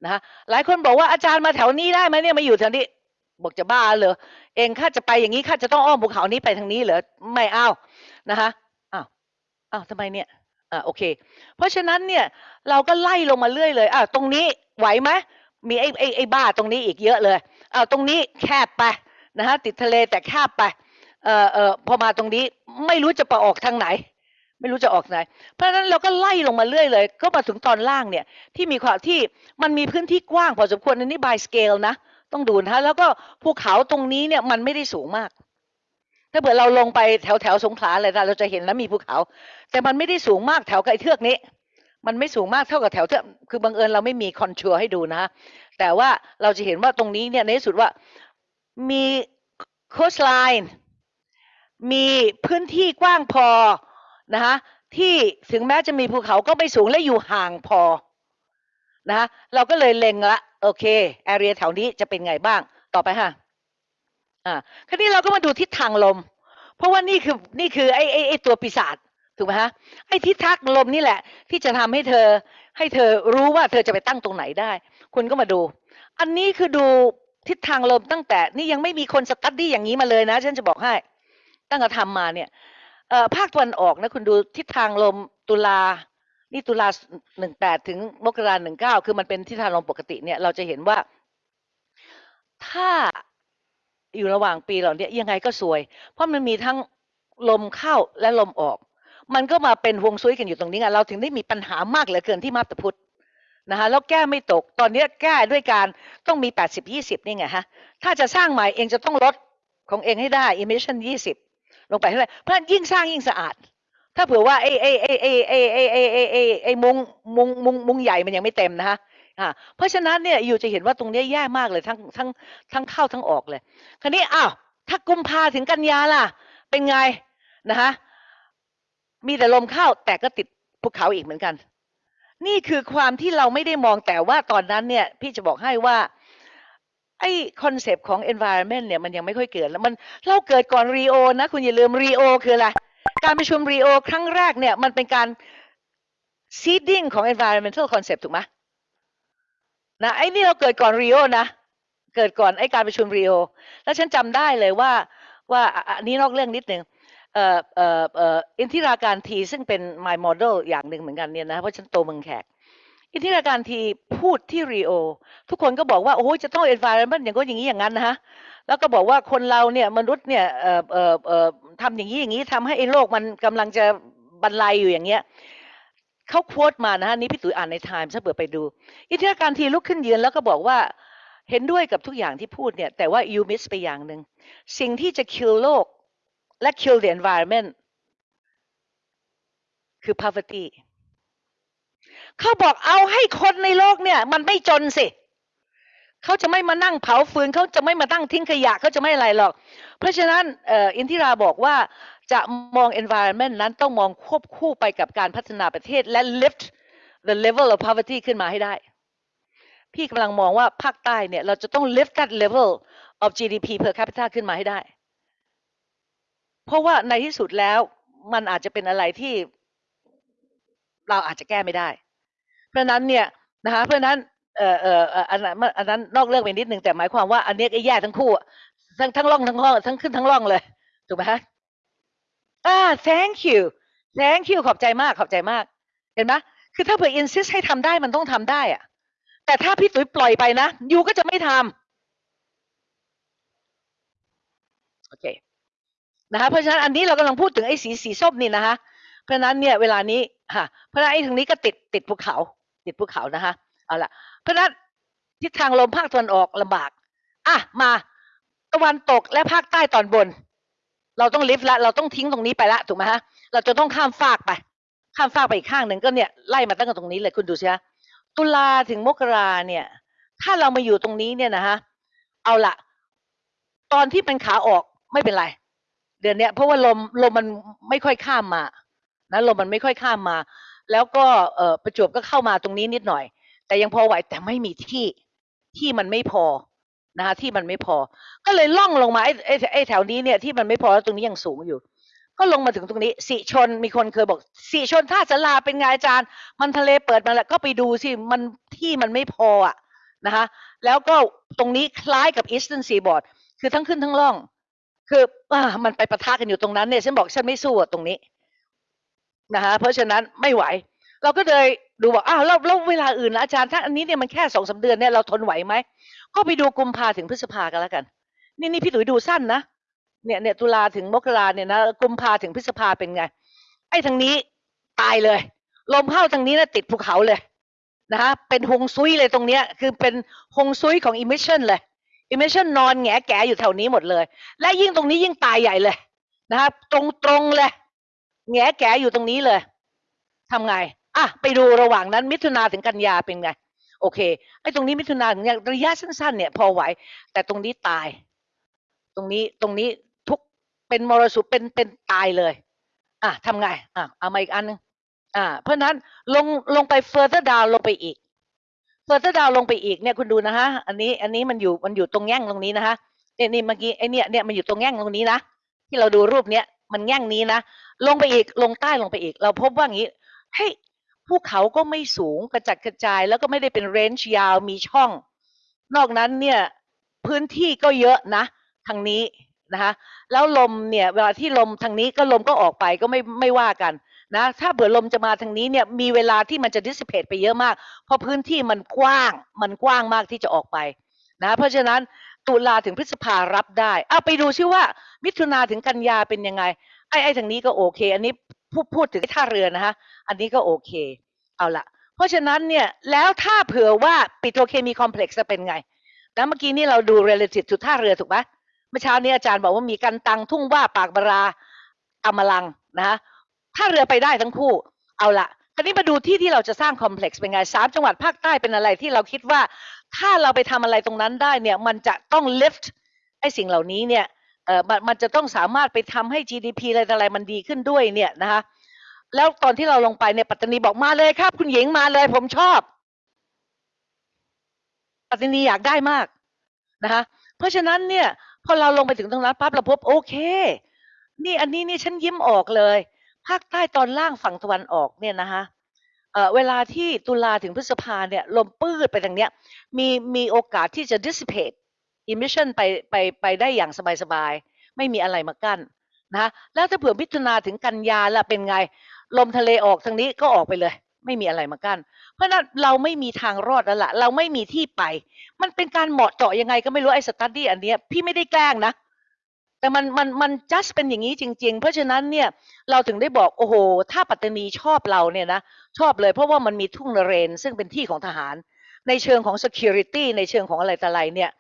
นะหลายคนบอกว่าอาจารย์มาแถวนี้ได้ไหมเนี่ยมาอยู่แถวนี้ บอกจะบ้าเหรอเองข้าจะไปอย่างนี้ข้าจะต้องอ้อมภูเขานี้ไปทางนี้เหรอไม่เอานะคะอ้าวอ้าวทำไมเนี่ยอ่าโอเค เพราะฉะนั้นเนี่ยเราก็ไล่ลงมาเรื่อยเลยอ่าตรงนี้ไหวไหมมีไอ้ไอ้ไอ้บ้าตรงนี้อีกเยอะเลยอ่าตรงนี้แคบไปนะฮะติดทะเลแต่แคบไปเอ่อเอ่อพอมาตรงนี้ไม่รู้จะไปออกทางไหน ไม่รู้จะออกไหน เพราะฉะนั้นเราก็ไล่ลงมาเรื่อยเลย ก็มาถึงตอนล่างเนี่ยที่มีความที่มันมีพื้นที่กว้างพอสมควรอันนี้ by scale นะ ต้องดูนะแล้วก็ภูเขาตรงนี้เนี่ยมันไม่ได้สูงมาก ถ้าเผื่อเราลงไปแถวแถวสงขลาอะไรเราจะเห็นแล้วมีภูเขา แต่มันไม่ได้สูงมากแถวไกลเทือกนี้ มันไม่สูงมากเท่ากับแถวเทือกคือบังเอิญเราไม่มี contour ให้ดูนะ แต่ว่าเราจะเห็นว่าตรงนี้เนี่ยในที่สุดว่ามี coastline มีพื้นที่กว้างพอ นะคะที่ถึงแม้จะมีภูเขาก็ไม่สูงและอยู่ห่างพอนะคะเราก็เลยเล็งละโอเค area แถวนี้จะเป็นไงบ้างต่อไปค่ะอ่าคราวนี้เราก็มาดูทิศทางลม เพราะว่านี่คือนี่คือไอ้ไอ้ไอ้ตัวปีศาจถูกไหมฮะไอ้ทิศทางลมนี่แหละ ที่จะทำให้เธอให้เธอรู้ว่าเธอจะไปตั้งตรงไหนได้ คุณก็มาดู อันนี้คือดูทิศทางลมตั้งแต่นี่ยังไม่มีคนสตัดดี้อย่างนี้มาเลยนะ ฉันจะบอกให้ ตั้งแต่ทำมาเนี่ย เอ่อภาคตะวันออกนะคุณดูทิศทางลมตุลา นี่ตุลาหนึ่งแปดถึงมกราหนึ่งเก้าคือมันเป็นทิศทางลมปกติเนี่ยเราจะเห็นว่า ถ้าอยู่ระหว่างปีเหล่านี้ยังไงก็สวย เพราะมันมีทั้งลมเข้าและลมออก มันก็มาเป็นฮวงซุยกันอยู่ตรงนี้ไงเราถึงได้มีปัญหามากเหลือเกินที่มาบตพุทธนะคะแล้วแก้ไม่ตกตอนนี้แก้ด้วยการต้องมี 80 20 นี่ไงฮะถ้าจะสร้างใหม่เองจะต้องลดของเองให้ได้ emission 20 ลงไปเท่าไหร่เพราะนั้นยิ่งสร้างยิ่งสะอาด ถ้าเผื่อว่าไอ้ไอ้ไอ้ไอ้ไอ้ไอ้ไอ้ไอ้ไอ้ไอ้มุงมุงมุงมุงใหญ่มันยังไม่เต็มนะฮะอ่าเพราะฉะนั้นเนี่ย you จะเห็นว่าตรงนี้แย่มากเลยทั้งทั้งทั้งเข้าทั้งออกเลย คราวนี้อ้าวถ้ากุมภาถึงกันยาล่ะ เป็นไงนะคะมีแต่ลมเข้าแต่ก็ติดภูเขาอีกเหมือนกัน นี่คือความที่เราไม่ได้มองแต่ว่าตอนนั้นเนี่ย พี่จะบอกให้ว่า ไอ้คอนเซปต์ของ environment เนี่ยมันยังไม่ค่อยเกิดแล้วมันเราเกิดก่อนรีโอนะ คุณอย่าลืมรีโอคืออะไร การประชุมรีโอครั้งแรกเนี่ยมันเป็นการ seeding ของ environmental concept ถูกไหมนะไอ้นี่เราเกิดก่อนริโอนะ เกิดก่อนไอ้การประชุมริโอแล้วฉันจำได้เลยว่าว่าอันนี้นอกเรื่องนิดนึงเอ่อเอ่อเอ่ออินทิราการทีซึ่งเป็น my model อย่างหนึ่งเหมือนกันเนี่ยนะเพราะฉันโตเมืองแขก อินทิราการทีพูดที่ริโอ ทุกคนก็บอกว่า โอ้โหจะต้อง environment อย่างก็อย่างนี้อย่างนั้นนะฮะ แล้วก็บอกว่าคนเราเนี่ยมนุษย์เนี่ยเอ่อเอ่อเอ่อทำอย่างนี้อย่างนี้ทำให้ไอ้โลกมันกำลังจะบรรลัยอยู่อย่างเงี้ยเขาโค้ดมานะฮะ นี่พี่ตุ๋ยอ่านใน Times ถ้าเปิดไปดู อินทธิการทีลุกขึ้นยืนแล้วก็บอกว่าเห็นด้วยกับทุกอย่างที่พูดเนี่ย แต่ว่า you miss ไปอย่างหนึ่งสิ่งที่จะ kill โลกและ kill the environment คือ poverty เขาบอกเอาให้คนในโลกเนี่ย มันไม่จนสิเขาจะไม่มานั่งเผาฟืนเขาจะไม่มาตั้งทิ้งขยะเขาจะไม่อะไรหรอก เพราะฉะนั้นเอ่ออินทิราบอกว่าจะมอง environment นั้นต้องมองควบคู่ไปกับการพัฒนาประเทศและ lift the level of poverty ขึ้นมาให้ได้ พี่กำลังมองว่าภาคใต้เนี่ย เราจะต้อง lift that level of GDP per capita ขึ้นมาให้ได้ เพราะว่าในที่สุดแล้วมันอาจจะเป็นอะไรที่เราอาจจะแก้ไม่ได้ เพราะนั้นเนี่ยนะคะเพราะนั้นเอ่อเอ่ออันนั้นอันนั้นนอกเรื่องไปนิดนึงแต่หมายความว่าอันนี้ยก็แย่ทั้งคู่ทั้งทั้งร่องทั้งร่องทั้งขึ้นทั้งร่องเลยถูกไหมฮะอ่า thank you thank you ขอบใจมากขอบใจมาก เห็นไหมคือถ้าเผื่อ insist ให้ทำได้มันต้องทำได้อะแต่ถ้าพี่ตุ๋ยปล่อยไปนะยูก็จะไม่ทำโอเคนะคะเพราะฉะนั้นอันนี้เรากำลังพูดถึงไอ้สีสีส้มนี่นะคะเพราะฉะนั้นเนี่ยเวลานี้ค่ะเพราะฉะนั้นไอ้ทางนี้ก็ติดติดภูเขา ติดภูเขานะคะเอาละเพราะนั้นทิศทางลมภาคตะวันออกลำบากอะมาตะวันตกและภาคใต้ตอนบน เราต้องลิฟต์ละเราต้องทิ้งตรงนี้ไปละถูกไหมฮะเราจะต้องข้ามฟากไป ข้ามฟากไปอีกข้างหนึ่งก็เนี่ยไล่มาตั้งแต่ตรงนี้เลยคุณดูสิฮะตุลาถึงมกราเนี่ย ถ้าเรามาอยู่ตรงนี้เนี่ยนะฮะเอาละตอนที่เป็นขาออกไม่เป็นไร เดือนเนี้ยเพราะว่าลมลมมันไม่ค่อยข้ามมานะลมมันไม่ค่อยข้ามมา แล้วก็เออประจวบก็เข้ามาตรงนี้นิดหน่อย แต่ยังพอไหวแต่ไม่มีที่ที่มันไม่พอนะคะที่มันไม่พอ ก็เลยล่องลงมาไอ้ไอ้แถวนี้เนี่ยที่มันไม่พอแล้วตรงนี้ยังสูงอยู่ ก็ลงมาถึงตรงนี้สิชนมีคนเคยบอกสิชนท่าสลาเป็นไงอาจารย์ มันทะเลเปิดมาแล้วก็ไปดูสิมันที่มันไม่พออะนะคะแล้วก็ตรงนี้คล้ายกับ Eastern Seaboard คือทั้งขึ้นทั้งล่อง คืออ่ามันไปปะทะกันอยู่ตรงนั้นเนี่ยฉันบอกฉันไม่สู้อะตรงนี้ นะคะเพราะฉะนั้นไม่ไหว เราก็เลยดูบอกอ้าวแล้วเวลาอื่นล่ะอาจารย์ถ้าอันนี้เนี่ยมันแค่สองสาเดือนเนี่ยเราทนไหวไหมก็ไปดูกุมภาถึงพฤษภากันแล้วกัน นี่นี่พี่ตุ๋ยดูสั้นนะเนี่ยเนี่ยตุลาถึงมกราเนี่ยนะกุมภาถึงพฤษภาเป็นไง ไอ้ทางนี้ตายเลย ลมเข้าทางนี้นะติดภูเขาเลยนะคะเป็นฮงซุยเลยตรงเนี้ยคือเป็นฮงซุยของ emission เลย emission นอนแงแกอยู่แถวนี้หมดเลย และยิ่งตรงนี้ยิ่งตายใหญ่เลยนะครับตรงตรงเลย แงแกอยู่ตรงนี้เลยทำไงอะไปดูระหว่างนั้น มิถุนาถึงกันยาเป็นไง โอเคไอ้ตรงนี้มิถุนาถึงกันยระยะสั้นๆ เนี่ย พอไหว แต่ตรงนี้ตาย ตรงนี้ตรงนี้ทุกเป็นมรสุมเป็นเป็นตายเลย อะทำไงอะเอามาอีกอันหนึงอ่า เพราะฉะนั้นลงลงไป further down ลงไปอีก further down ลงไปอีกเนี่ยคุณดูนะฮะอันนี้อันนี้มันอยู่มันอยู่ตรงแง่งตรงนี้นะฮะเนี่ยนี่เมื่อกี้ไอ้เนี่ยเนี่ยมันอยู่ตรงแง่งตรงนี้นะที่เราดูรูปเนี้ย มันแง่งนี้นะลงไปอีกลงใต้ลงไปอีก เราพบว่างี้เฮ้ยภูเขาก็ไม่สูงกระจัดกระจาย แล้วก็ไม่ได้เป็นเรนจ์ยาวมีช่อง นอกนั้นเนี่ยพื้นที่ก็เยอะนะทางนี้นะคะแล้วลมเนี่ยเวลาที่ลมทางนี้ก็ลมก็ออกไปก็ไม่ไม่ว่ากันนะถ้าเผื่อลมจะมาทางนี้เนี่ยมีเวลาที่มันจะ dissipate ไปเยอะมาก เพราะพื้นที่มันกว้างมันกว้างมากที่จะออกไปนะเพราะฉะนั้น ตุลาถึงพฤษภารับได้เอาไปดูซิว่า มิถุนาถึงกันยาเป็นยังไง ไอ้ไอ้ทางนี้ก็โอเค อันนี้พูดพูดถึงท่าเรือนะฮะ อันนี้ก็โอเค เอาละเพราะฉะนั้นเนี่ย แล้วถ้าเผื่อว่าปิโตรเคมีคอมเพล็กซ์จะเป็นไงนะเมื่อกี้นี่เราดู relative จุดท่าเรือถูกไหมเมื่อเช้านี้อาจารย์บอกว่ามีกันตังทุ่งว่าปากบาราอมลังนะฮะท่าเรือไปได้ทั้งคู่ เอาละ คราวนี้มาดูที่ที่เราจะสร้างคอมเพล็กซ์เป็นไงสามจังหวัดภาคใต้เป็นอะไรที่เราคิดว่า ถ้าเราไปทำอะไรตรงนั้นได้เนี่ยมันจะต้อง lift ไอ้สิ่งเหล่านี้เนี่ยเออมันมันจะต้องสามารถไปทำให้ GDP อะไรออะไรมันดีขึ้นด้วยเนี่ยนะคะแล้วตอนที่เราลงไปเนี่ยปัตตานีบอกมาเลยครับ คุณหญิงมาเลยผมชอบ ปัตตานีอยากได้มากนะคะเพราะฉะนั้นเนี่ยพอเราลงไปถึงตรงนั้นปั๊บเราพบโอเค นี่อันนี้นี่ฉันยิ้มออกเลย ภาคใต้ตอนล่างฝั่งตะวันออกเนี่ยนะคะเเวลาที่ตุลาถึงพฤษภาเนี่ยลมปื้ดไปทางเนี้ยมีมีโอกาสที่จะ dissipate emission ไปไปไปได้อย่างสบายๆ ไม่มีอะไรมากั้นนะแล้วถ้าเผื่อมิถุนาถึงกันยาล่ะเป็นไง ลมทะเลออกทางนี้ก็ออกไปเลย ไม่มีอะไรมากั้นเพราะนั้นเราไม่มีทางรอดแล้วล่ะเราไม่มีที่ไป มันเป็นการเหมาะเจาะยังไงก็ไม่รู้ไอ้สตัดดี้อันเนี้ยพี่ไม่ได้แกล้งนะ แต่มันมันมันจัสเป็นอย่างนี้จริง ๆ เพราะฉะนั้นเนี่ยเราถึงได้บอกโอ้โห ถ้าปัตตานีชอบเราเนี่ยนะชอบเลยเพราะว่ามันมีทุ่งนเรน ซึ่งเป็นที่ของทหาร ในเชิงของ security ในเชิงของอะไรต่ออะไรเนี่ย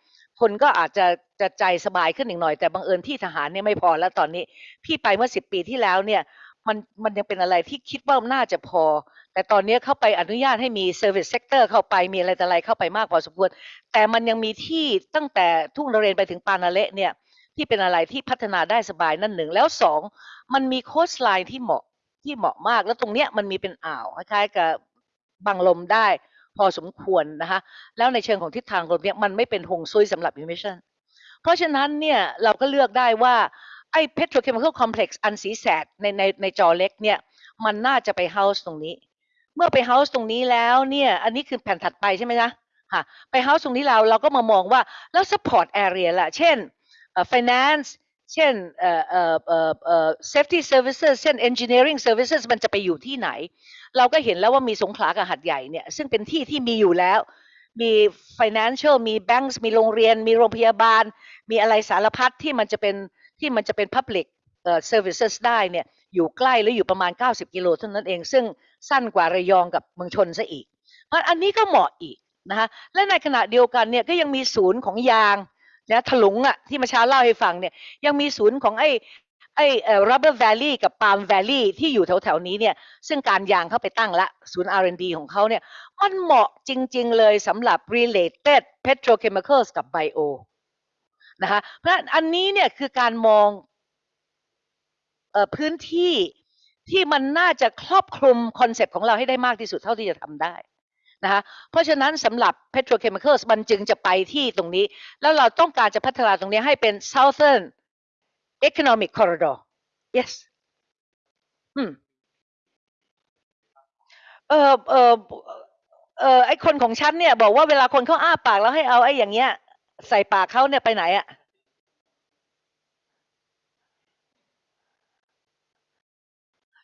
คนก็อาจจะจะใจสบายขึ้นอีกหน่อยแต่บังเอิญที่ทหารเนี่ยไม่พอแล้วตอนนี้ พี่ไปเมื่อสิบปีที่แล้วเนี่ยมันมันยังเป็นอะไรที่คิดว่าน่าจะพอ แต่ตอนนี้เข้าไปอนุญาตให้มี service sector เข้าไปมีอะไรต่ออะไรเข้าไปมากพอสมควร แต่มันยังมีที่ตั้งแต่ทุ่งนเรนไปถึงปานาเละเนี่ย ที่เป็นอะไรที่พัฒนาได้สบายนั่นหนึ่งแล้วสองมันมีโคสไลน์ที่เหมาะที่เหมาะมาก แล้วตรงเนี้ยมันมีเป็นอ่าวคล้ายๆกับบังลมได้พอสมควรนะคะแล้วในเชิงของทิศทางลมเนี่ยมันไม่เป็นหงซุยสำหรับ emission เพราะฉะนั้นเนี่ยเราก็เลือกได้ว่าไอ้ petrochemical complex อันสีแสดในในในจอเล็กเนี่ยมันน่าจะไป house ตรงนี้ เมื่อไป house ตรงนี้แล้วเนี่ยอันนี้คือแผ่นถัดไปใช่ไหมจ๊ะค่ะไป house ตรงนี้เราเราก็มามองว่าแล้ว support area ล่ะเช่น finance เช่นเอ่อเอ่อเอ่อเอ่อ safety services เช่น engineering services มันจะไปอยู่ที่ไหน เราก็เห็นแล้วว่ามีสงขลากับหัดใหญ่เนี่ย ซึ่งเป็นที่ที่มีอยู่แล้ว มี financial มี banks มีโรงเรียน มีโรงพยาบาล มีอะไรสารพัดที่มันจะเป็นที่มันจะเป็น public เอ่อ services ได้เนี่ย อยู่ใกล้หรืออยู่ประมาณ 90 กิโลเท่านั้นเอง ซึ่งสั้นกว่าระยองกับเมืองชนซะอีก เพราะอันนี้ก็เหมาะอีกนะคะและในขณะเดียวกันเนี่ยก็ยังมีศูนย์ของยาง นะถลุงอะที่มาเช้าเล่าให้ฟังเนี่ยยังมีศูนย์ของไอ้ไอ้ rubber valley กับ palm valley ที่อยู่แถวๆนี้เนี่ยซึ่งการยางเข้าไปตั้งละศูนย์ R&D ของเขาเนี่ยมันเหมาะจริง ๆ เลยสำหรับ related petrochemicals กับ bio นะคะเพราะอันนี้เนี่ยคือการมองอพื้นที่ที่มันน่าจะครอบคลุมคอนเซปต์ของเราให้ได้มากที่สุดเท่าที่จะทำได้ นะคะเพราะฉะนั้นสำหรับ petrochemicals มันจึงจะไปที่ตรงนี้ แล้วเราต้องการจะพัฒนาตรงนี้ให้เป็น southern economic corridor yes อืมเออเออเออไอคนของฉันเนี่ย บอกว่าเวลาคนเขาอ้าปากแล้วให้เอาไออย่างเงี้ย ใส่ปากเขาเนี่ยไปไหนอะ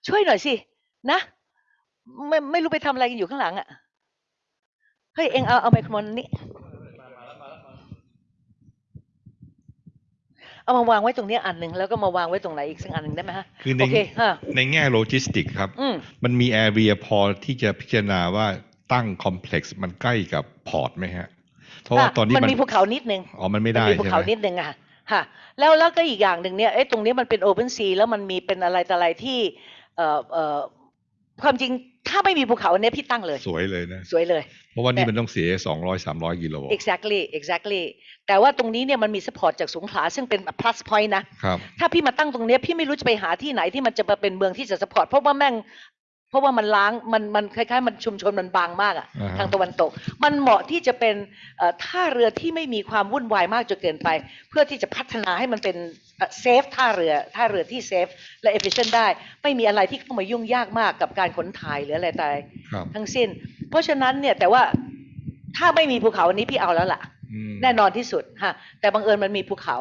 ช่วยหน่อยสิ นะ ไม่ไม่รู้ไปทำอะไรกันอยู่ข้างหลังอะ เฮ้ย เอ็งเอาเอาไมโครโฟนนี้เอามาวางไว้ตรงเนี้ยอันหนึ่งแล้วก็มาวางไว้ตรงไหนอีกสักอันหนึ่งได้ไหมฮะคือในโอเคฮะในแง่โลจิสติกครับอืมมันมี area พอที่จะพิจารณาว่าตั้ง complex มันใกล้กับ port ไหมฮะ เพราะว่าตอนนี้มันมันมีภูเขานิดนึงอ๋อมันไม่มัได้มีภูใช่ไหเขามนิดนึงอะค่ะค่ะแล้วแล้วก็อีกอย่างหนึ่งเนี่ยเอ้ตรงนี้มันเป็น open sea แล้วมันมีเป็นอะไรต่ออะไรที่เอ่อเอ่อความจริง ถ้าไม่มีภูเขาอันเนี้ยพี่ตั้งเลย สวยเลยนะ สวยเลย เพราะว่านี่แต่มันต้องเสียสองร้อยสามร้อยกิโล exactly exactly แต่ว่าตรงนี้เนี่ยมันมี support จากสงขลาซึ่งเป็น plus point นะครับ ถ้าพี่มาตั้งตรงเนี้ยพี่ไม่รู้จะไปหาที่ไหนที่มันจะมาเป็นเมืองที่จะ support เพราะว่าแม่ง เพราะว่ามันล้างมันมันคล้ายๆ มันชุมชนมันบางมากอะอ่าฮะทางตะวันตก มันเหมาะที่จะเป็นเอ่อท่าเรือที่ไม่มีความวุ่นวายมากจนเกินไป เพื่อที่จะพัฒนาให้มันเป็นเซฟท่าเรือท่าเรือที่เซฟและ efficient ได้ ไม่มีอะไรที่เข้ามายุ่งยากมากกับการขนถ่ายหรืออะไรแต่ครับทั้งสิ้น เพราะฉะนั้นเนี่ยแต่ว่าถ้าไม่มีภูเขาอันนี้พี่เอาแล้วล่ะอืมแน่นอนที่สุดฮะแต่บังเอิญมันมีภูเขา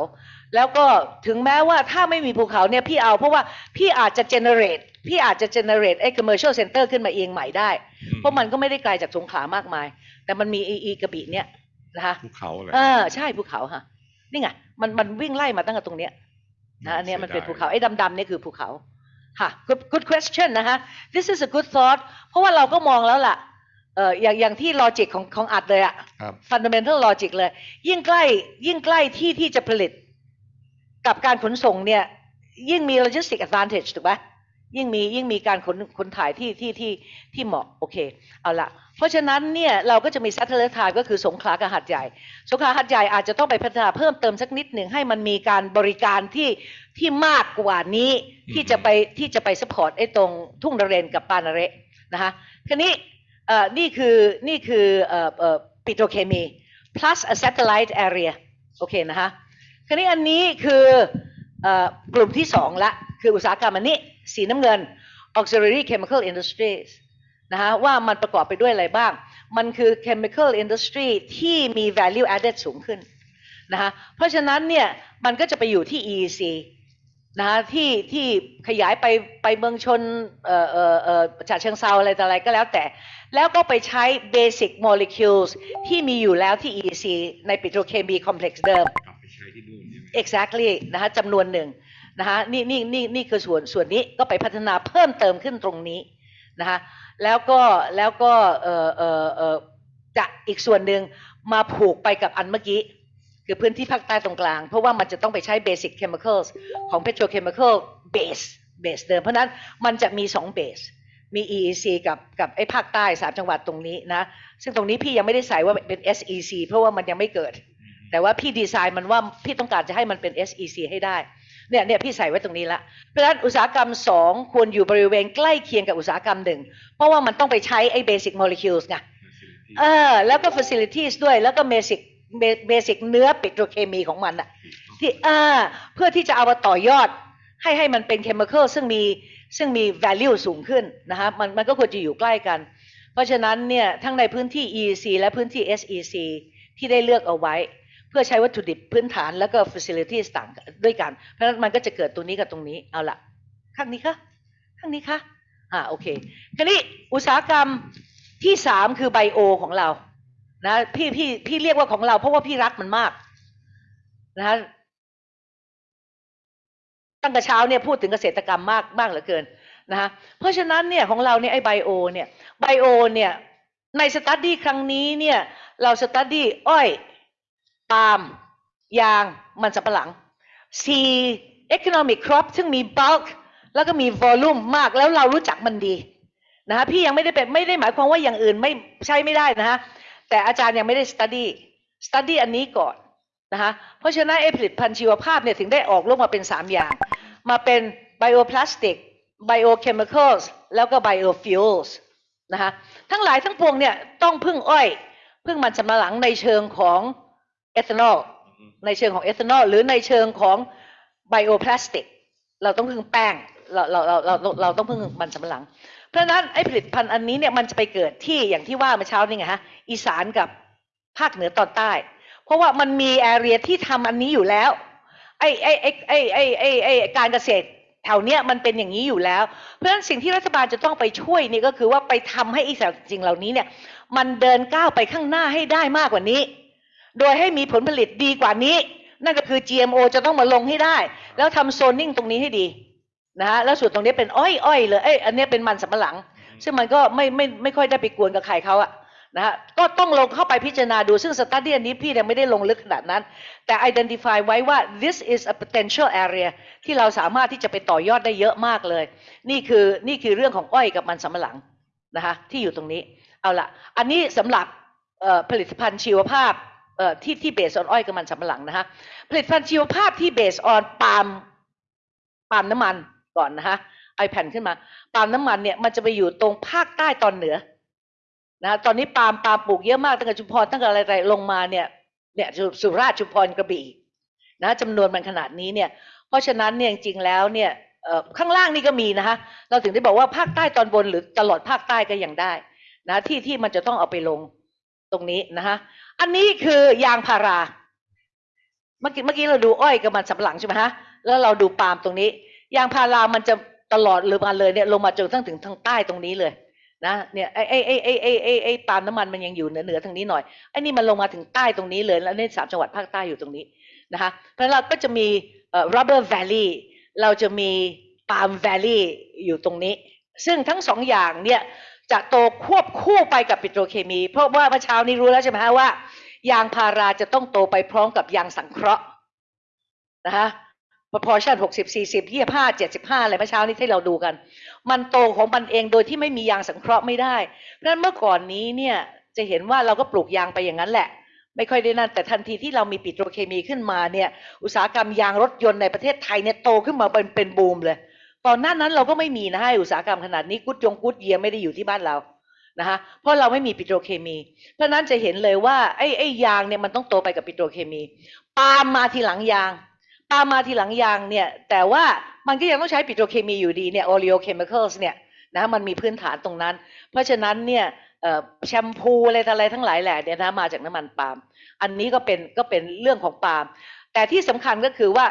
แล้วก็ถึงแม้ว่าถ้าไม่มีภูเขาเนี่ยพี่เอาเพราะว่าพี่อาจจะ generate พี่อาจจะ generate ไอ้ commercial center ขึ้นมาเองใหม่ได้ เพราะมันก็ไม่ได้ไกลจากสงขลามากมาย แต่มันมีอีอีกระบี่เนี่ยนะคะภูเขาเลยเออใช่ภูเขาฮะนี่ไงมันมันวิ่งไล่มาตั้งแต่ตรงเนี้ยนะอันเนี้ยมันเป็นภูเขาไอ้ดำๆเนี่ยคือภูเขาค่ะ good good question นะฮะ this is a good thought เพราะว่าเราก็มองแล้วล่ะเอออย่างอย่างที่ logic ของของอัดเลยอะครับ fundamental logic เลย ยิ่งใกล้ยิ่งใกล้ที่ที่จะผลิต กับการขนส่งเนี่ย ยิ่งมี logistic advantage ถูกไหม ยิ่งมียิ่งมีการขนขนถ่ายที่ที่ที่ที่เหมาะโอเคเอาละเพราะฉะนั้นเนี่ยเราก็จะมี satellite time ก็คือสงขลากับหัดใหญ่ สงขลาหัดใหญ่อาจจะต้องไปพัฒนาเพิ่มเติมสักนิดหนึ่งให้มันมีการบริการที่ที่มากกว่านี้ที่จะไปที่จะไป support ไอ้ตรงทุ่งนเรนกับปานาเระนะคะทีนี้เอ่อนี่คือนี่คือเอ่อเอ่อปิโตรเคมี plus a satellite area โอเคนะคะทีนี้อันนี้คือเอ่อกลุ่มที่สองละ คืออุตสาหกรรมอันนี้สีน้ำเงิน auxiliary chemical industries นะฮะว่ามันประกอบไปด้วยอะไรบ้าง มันคือ chemical industry ที่มี value added สูงขึ้นนะฮะเพราะฉะนั้นเนี่ยมันก็จะไปอยู่ที่ EEC นะฮะที่ที่ขยายไปไปเมืองชนเอ่อเอ่อเอ่อฉะเชิงเซาอะไรต่ออะไรก็แล้วแต่ แล้วก็ไปใช้ basic molecules ที่มีอยู่แล้วที่ EEC ในปิโตรเคมีคอมเพล็กซ์เดิม กลับไปใช้ที่นู่นใช่ไหม exactly นะฮะจำนวนหนึ่ง นะฮะนี่นี่นี่นี่คือส่วนส่วนนี้ก็ไปพัฒนาเพิ่มเติมขึ้นตรงนี้นะฮะแล้วก็แล้วก็เออเออเออจะอีกส่วนหนึ่งมาผูกไปกับอันเมื่อกี้ คือพื้นที่ภาคใต้ตรงกลาง เพราะว่ามันจะต้องไปใช้ basic chemicals ของ petrochemical base base เดิม เพราะนั้นมันจะมีสอง base มี EEC กับกับไอ้ภาคใต้สามจังหวัดตรงนี้นะ ซึ่งตรงนี้พี่ยังไม่ได้ใส่ว่าเป็น SEC เพราะว่ามันยังไม่เกิด แต่ว่าพี่ดีไซน์มันว่าพี่ต้องการจะให้มันเป็น SEC ให้ได้ เนี่ยเนี่ยพี่ใส่ไว้ตรงนี้ละเพราะฉะนั้นอุตสาหกรรมสองควรอยู่บริเวณใกล้เคียงกับอุตสาหกรรมหนึ่งเพราะว่ามันต้องไปใช้ไอ้ basic molecules ไงเออแล้วก็ facilities ด้วยแล้วก็ basic basic เนื้อปิโตรเคมีของมันอะที่อ่าเพื่อที่จะเอามาต่อยอด ให้ให้มันเป็น chemical ซึ่งมีซึ่งมี value สูงขึ้นนะฮะมันมันก็ควรจะอยู่ใกล้กัน เพราะฉะนั้นเนี่ยทั้งในพื้นที่ EEC และพื้นที่ SEC ที่ได้เลือกเอาไว้เพื่อใช้วัตถุดิบพื้นฐานแล้วก็ facilities ต่างด้วยกัน เพราะฉะนั้นมันก็จะเกิดตรงนี้กับตรงนี้เอาละข้างนี้คะข้างนี้คะอ่าโอเคคราวนี้อุตสาหกรรมที่สามคือไบโอของเรานะพี่พี่พี่เรียกว่าของเรา เพราะว่าพี่รักมันมากนะฮะตั้งแต่เช้าเนี่ยพูดถึงเกษตรกรรมมากมากเหลือเกินนะฮะเพราะฉะนั้นเนี่ยของเราเนี่ยไอไบโอเนี่ยไบโอเนี่ยในสตัดดี้ครั้งนี้เนี่ยเราสตัดดี้อ้อย ปาล์มยางมันสำปะหลังสี่ economic crop ซึ่งมี bulk แล้วก็มี volume มากแล้วเรารู้จักมันดีนะฮะพี่ยังไม่ได้เป็นไม่ได้หมายความว่าอย่างอื่นไม่ใช้ไม่ได้นะฮะแต่อาจารย์ยังไม่ได้ study study อันนี้ก่อนนะคะเพราะฉะนั้นไอผลิตภัณฑ์ชีวภาพเนี่ยถึงได้ออกรูปมาเป็น 3 อย่าง มาเป็น bioplastic biochemicals แล้วก็ biofuels นะคะทั้งหลายทั้งปวงเนี่ยต้องพึ่งอ้อย พึ่งมันสำปะหลังในเชิงของ เอทานอลในเชิงของเอทานอลหรือในเชิงของไบโอพลาสติกเราต้องพึ่งแป้งเราเราเราเราเราเราต้องพึ่งมันสำปะหลัง เพราะฉะนั้นไอ้ผลิตภัณฑ์อันนี้เนี่ยมันจะไปเกิดที่อย่างที่ว่าเมื่อเช้านี่ไงฮะอีสานกับภาคเหนือตอนใต้ เพราะว่ามันมีแอเรียที่ทำอันนี้อยู่แล้วไอ้ไอ้ไอ้ไอ้ไอ้ไอ้ไอ้การเกษตรแถวเนี้ยมันเป็นอย่างนี้อยู่แล้ว เพราะฉะนั้นสิ่งที่รัฐบาลจะต้องไปช่วยนี่ก็คือว่าไปทำให้อีสิ่งเหล่านี้เนี่ยมันเดินก้าวไปข้างหน้าให้ได้มากกว่านี้ โดยให้มีผลผลิตดีกว่านี้ นั่นก็คือ GMO จะต้องมาลงให้ได้ แล้วทำโซนนิ่งตรงนี้ให้ดีนะฮะแล้วส่วนตรงนี้เป็นอ้อยอ้อยเลยเอ้ยอันเนี้ยเป็นมันสำปะหลัง ซึ่งมันก็ไม่ไม่ไม่ค่อยได้ไปกวนกับใครเขาอะนะฮะก็ต้องลงเข้าไปพิจารณาดูซึ่งสตัดดี้อันนี้พี่ยังไม่ได้ลงลึกขนาดนั้น แต่ identify ไว้ว่า this is a potential area ที่เราสามารถที่จะไปต่อยอดได้เยอะมากเลย นี่คือนี่คือเรื่องของอ้อยกับมันสำปะหลังนะคะที่อยู่ตรงนี้ เอาละอันนี้สำหรับเอ่อผลิตภัณฑ์ชีวภาพเอ่อ ที่ที่เบสออนอ้อยกับมันสำปะหลังนะคะผลิตภัณฑ์ชีวภาพที่เบสออนปาล์มปาล์มน้ำมันก่อนนะคะไอแผ่นขึ้นมาปาล์มน้ำมันเนี่ยมันจะไปอยู่ตรงภาคใต้ตอนเหนือนะตอนนี้ปาล์มปาล์มปลูกเยอะมากตั้งแต่ชุมพรตั้งแต่อะไรๆลงมาเนี่ยเนี่ยสุราษฎร์ชุมพรกระบี่นะจำนวนมันขนาดนี้เนี่ย เพราะฉะนั้นเนี่ยจริงๆแล้วเนี่ยข้างล่างนี่ก็มีนะคะเราถึงได้บอกว่าภาคใต้ตอนบนหรือตลอดภาคใต้ก็ยังได้นะที่ที่มันจะต้องเอาไปลงตรงนี้นะคะ อันนี้คือยางพารา เมื่อกี้เมื่อกี้เราดูอ้อยกับมันสำปะหลังใช่ไหมฮะ แล้วเราดูปาล์มตรงนี้ ยางพารามันจะตลอดหรือมาเลยเนี่ยลงมาจนทั้งถึงทางใต้ตรงนี้เลยนะเนี่ยไอ้ไอ้ไอ้ไอ้ไอ้ไอ้ไอ้ปาล์มน้ำมันมันยังอยู่เหนือเหนือทางนี้หน่อยไอ้นี่มันลงมาถึงใต้ตรงนี้เลยแล้วในสามจังหวัดภาคใต้อยู่ตรงนี้นะคะเพราะเราก็จะมีเอ่อ rubber valley เราจะมี palm valley อยู่ตรงนี้ ซึ่งทั้งสองอย่างเนี่ย จะโตควบคู่ไปกับปิโตรเคมี เพราะว่าเมื่อเช้านี้รู้แล้วใช่ไหมฮะว่า ยางพาราจะต้องโตไปพร้อมกับยางสังเคราะห์นะคะ proportion หกสิบสี่สิบยี่ห้าเจ็ดสิบห้าอะไรเมื่อเช้านี้ที่เราดูกัน มันโตของมันเองโดยที่ไม่มียางสังเคราะห์ไม่ได้เพราะฉะนั้นเมื่อก่อนนี้เนี่ยจะเห็นว่าเราก็ปลูกยางไปอย่างนั้นแหละ ไม่ค่อยได้นั่นแต่ทันทีที่เรามีปิโตรเคมีขึ้นมาเนี่ย อุตสาหกรรมยางรถยนต์ในประเทศไทยเนี่ยโตขึ้นมาเป็นเป็นบูมเลย ตอนหน้านั้นเราก็ไม่มีนะฮะอุตสาหกรรมขนาดนี้กุดยงกุดเยียไม่ได้อยู่ที่บ้านเรานะคะเพราะเราไม่มีปิโตรเคมี เพราะนั้นจะเห็นเลยว่าไอ้ไอ้ยางเนี่ยมันต้องโตไปกับปิโตรเคมีปาล์มมาทีหลังยางปาล์มมาทีหลังยางเนี่ยแต่ว่ามันก็ยังต้องใช้ปิโตรเคมีอยู่ดีเนี่ย oleochemicals เนี่ยนะมันมีพื้นฐานตรงนั้น เพราะฉะนั้นเนี่ยแชมพูอะไรต่ออะไรทั้งหลายแหละเนี่ยนะมาจากน้ำมันปาล์มอันนี้ก็เป็นก็เป็นเรื่องของปาล์มแต่ที่สำคัญก็คือว่า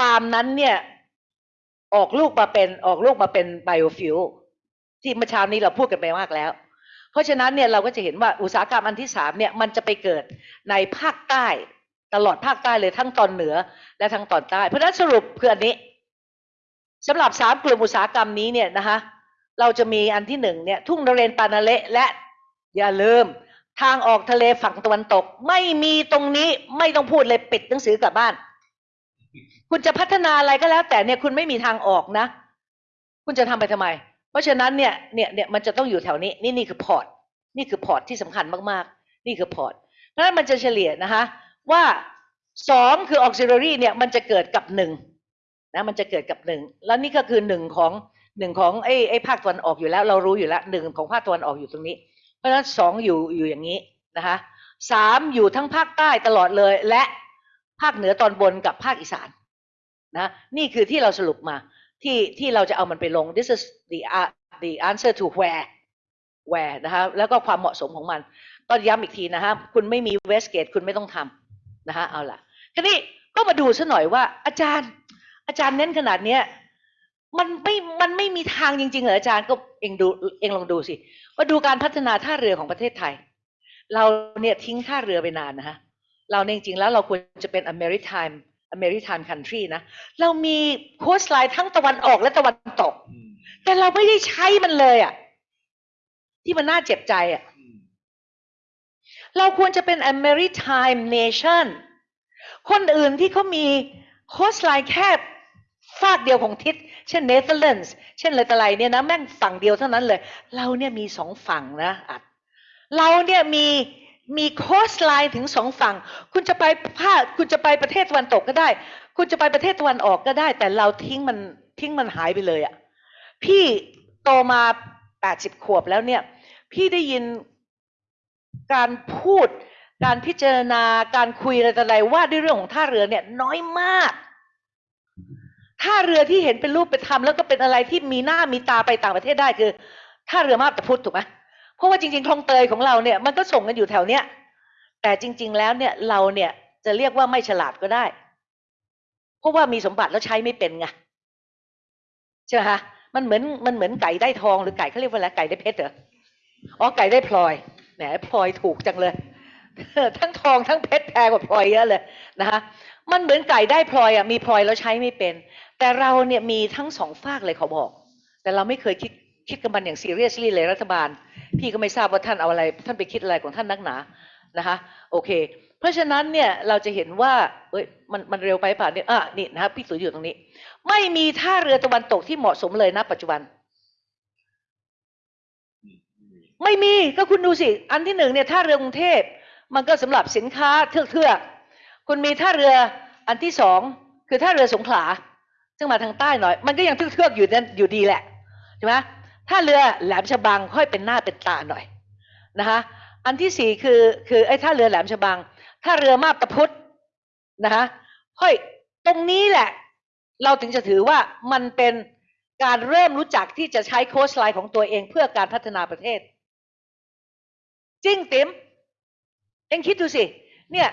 ปาล์มนั้นเนี่ย ออกลูกมาเป็นออกลูกมาเป็นไบโอฟิวที่เมื่อเช้านี้เราพูดกันไปมากแล้ว เพราะฉะนั้นเนี่ยเราก็จะเห็นว่าอุตสาหกรรมอันที่สามเนี่ยมันจะไปเกิดในภาคใต้ตลอดภาคใต้เลยทั้งตอนเหนือและทั้งตอนใต้ เพราะฉะนั้นสรุปคืออันนี้สำหรับสามกลุ่มอุตสาหกรรมนี้เนี่ยนะคะเราจะมีอันที่หนึ่งเนี่ยทุ่งนเรนทร์ปะนาเระและอย่าลืมทางออกทะเลฝั่งตะวันตก ไม่มีตรงนี้ไม่ต้องพูดเลยปิดหนังสือกลับบ้าน คุณจะพัฒนาอะไรก็แล้ว แต่เนี่ยคุณไม่มีทางออกนะ คุณจะทำไปทำไม เพราะฉะนั้นเนี่ยเนี่ยเนี่ยมันจะต้องอยู่แถวนี้นี่นี่คือ port นี่คือ port ที่สำคัญมากๆ นี่คือ port เพราะฉะนั้นมันจะเฉลยนะคะว่าสองคือ auxiliary เนี่ยมันจะเกิดกับหนึ่งนะมันจะเกิดกับหนึ่งแล้วนี่ก็คือหนึ่งของหนึ่งของไอ้ไอ้ภาคตะวันออกอยู่แล้ว เรารู้อยู่แล้วหนึ่งของภาคตะวันออกอยู่ตรงนี้ เพราะฉะนั้นสองอยู่อยู่อย่างนี้นะคะสามอยู่ทั้งภาคใต้ตลอดเลยและ ภาคเหนือตอนบนกับภาคอีสานนะนี่คือที่เราสรุปมาที่ที่เราจะเอามันไปลง this is the uh, the answer to where where นะคะแล้วก็ความเหมาะสมของมัน ก็ย้ำอีกทีนะฮะคุณไม่มีเวสเกตคุณไม่ต้องทำนะฮะเอาล่ะทีนี้ก็มาดูซะหน่อยว่า อาจารย์ อาจารย์เน้นขนาดเนี้ยมันไม่มันไม่มีทางจริงๆเหรออาจารย์ก็เองดูเองลองดูสิว่าดูการพัฒนาท่าเรือของประเทศไทย เราเนี่ยทิ้งท่าเรือไปนานนะฮะ เราเนี่ยจริงๆแล้วเราควรจะเป็น a maritime a maritime country นะ เรามีโคสไลน์ทั้งตะวันออกและตะวันตก แต่เราไม่ได้ใช้มันเลยอะ่ะ ที่มันน่าเจ็บใจอะ่ะ เราควรจะเป็น a maritime nation คนอื่นที่เขามี coastline แค่ฟากเดียวของทิศ เช่นเนเธอร์แลนด์ เช่นอะไรต่ออะไรเนี่ยนะ แม่งฝั่งเดียวเท่านั้นเลย เราเนี่ยมีสองฝั่งนะอัด เราเนี่ยมี มี coastline ถึงสองฝั่ง คุณจะไปภาคคุณจะไปประเทศตะวันตกก็ได้ คุณจะไปประเทศตะวันออกก็ได้ แต่เราทิ้งมันทิ้งมันหายไปเลยอะ่ะ พี่โตมาแปดสิบขวบแล้วเนี่ย พี่ได้ยินการพูด การพิจารณาการคุยอะไรต่ออะไรว่าด้วยเรื่องของท่าเรือเนี่ย น้อยมากท่าเรือที่เห็นเป็นรูปเป็นธรรมแล้วก็เป็นอะไรที่มีหน้ามีตาไปต่างประเทศได้คือท่าเรือมาบตาพุธถูกไหม เพราะว่าจริงๆคลองเตยของเราเนี่ยมันก็ส่งกันอยู่แถวเนี้ยแต่จริง ๆ แล้วเนี่ยเราเนี่ยจะเรียกว่าไม่ฉลาดก็ได้ เพราะว่ามีสมบัติแล้วใช้ไม่เป็นไงใช่ไหมคะมันเหมือนมันเหมือนไก่ได้ทองหรือไก่เขาเรียกว่าอะไรไก่ได้เพชรเหรออ๋อไก่ได้พลอยแหมพลอยถูกจังเลยทั้งทองทั้งเพชรแพงกว่าพลอยเยอะเลยนะคะมันเหมือนไก่ได้พลอยอะมีพลอยแล้วใช้ไม่เป็น แต่เราเนี่ยมีทั้งสองฝากเลยเขาบอก แต่เราไม่เคยคิดคิดกับมันอย่างซีเรียสลี่เลยรัฐบาล พี่ก็ไม่ทราบว่าท่านเอาอะไร ท่านไปคิดอะไรของท่านนักหนานะคะ โอเค เพราะฉะนั้นเนี่ยเราจะเห็นว่าเอ้ยมันมันเร็วไปป่ะเนี่ยอะนี่นะครับพี่สุอยู่ตรงนี้ ไม่มีท่าเรือตะวันตกที่เหมาะสมเลยนะปัจจุบัน ไม่มีก็คุณดูสิ อันที่หนึ่งเนี่ยท่าเรือกรุงเทพมันก็สำหรับสินค้าเทือกเทือกๆคุณมีท่าเรืออันที่สองคือท่าเรือสงขลาซึ่งมาทางใต้หน่อย มันก็ยังเทือกเทือกๆอยู่นั่นอยู่ดีแหละใช่ไหม ท่าเรือแหลมฉบังค่อยเป็นหน้าเป็นตาหน่อยนะคะอันที่สี่คือคือไอ้ท่าเรือแหลมฉบังท่าเรือมาบตาพุธนะคะค่อยตรงนี้แหละ เราถึงจะถือว่ามันเป็นการเริ่มรู้จักที่จะใช้โค้ชไลน์ของตัวเองเพื่อการพัฒนาประเทศ จริงติ๋มเองคิดดูสิ เนี่ย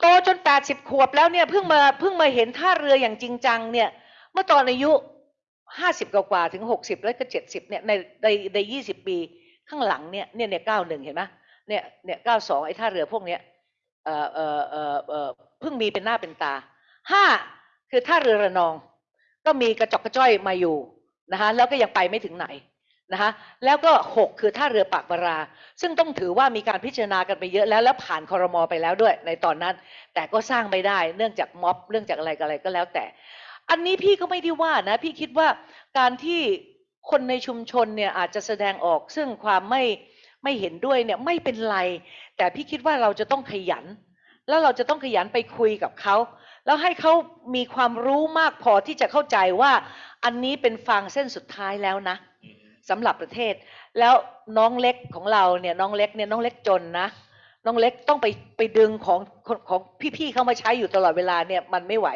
โตจนแปดสิบขวบแล้วเนี่ยเพิ่งมาเพิ่งมาเห็นท่าเรืออย่างจริงจังเนี่ย เมื่อตอนอายุ ห้าสิบกว่าถึงหกสิบแล้วก็เจ็ดสิบเนี่ยในในในยี่สิบปีข้างหลังเนี่ยเนี่ยเนี่ยเก้าหนึ่งเห็นไหมเนี่ยเนี่ยเก้าสองไอ้ท่าเรือพวกเนี้ยเอ่อเอ่อเอ่อเอ่อเพิ่งมีเป็นหน้าเป็นตาห้าคือท่าเรือระนอง ก็มีกระจกกระจ้อยมาอยู่นะคะแล้วก็ยังไปไม่ถึงไหนนะคะแล้วก็หกคือท่าเรือปากบารา ซึ่งต้องถือว่ามีการพิจารณากันไปเยอะแล้ว แล้วผ่านคอรมอไปแล้วด้วยในตอนนั้น แต่ก็สร้างไม่ได้เนื่องจากม็อบเรื่องจากอะไรก็อะไรก็แล้วแต่ อันนี้พี่ก็ไม่ได้ว่านะ พี่คิดว่าการที่คนในชุมชนเนี่ยอาจจะแสดงออกซึ่งความไม่ไม่เห็นด้วยเนี่ยไม่เป็นไร แต่พี่คิดว่าเราจะต้องขยัน แล้วเราจะต้องขยันไปคุยกับเขา แล้วให้เขามีความรู้มากพอที่จะเข้าใจว่าอันนี้เป็นฟางเส้นสุดท้ายแล้วนะสำหรับประเทศ แล้วน้องเล็กของเราเนี่ยน้องเล็กเนี่ยน้องเล็กจนนะ น้องเล็กต้องไปไปดึงของของพี่ๆเข้ามาใช้อยู่ตลอดเวลาเนี่ยมันไม่ไหว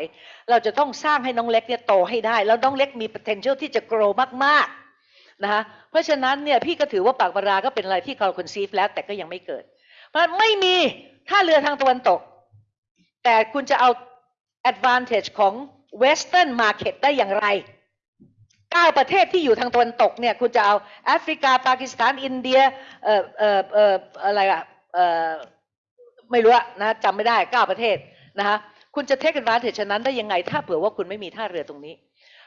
เราจะต้องสร้างให้น้องเล็กเนี่ยโตให้ได้ แล้วน้องเล็กมี potential ที่จะ grow มากๆนะคะเพราะฉะนั้นเนี่ยพี่ก็ถือว่าปากบาราก็เป็นอะไรที่เรา conceive แล้วแต่ก็ยังไม่เกิด เพราะไม่มีท่าเรือทางตะวันตก แต่คุณจะเอา advantage ของ western market ได้อย่างไรเก้าประเทศที่อยู่ทางตะวันตกเนี่ยคุณจะเอาแอฟริกาปากีสถานอินเดียเอ่อเอ่อเอ่ออะไรอะ ไม่รู้อะนะจำไม่ได้เก้าประเทศนะคะคุณจะ take advantage ฉะนั้นได้ยังไง ถ้าเผื่อว่าคุณไม่มีท่าเรือตรงนี้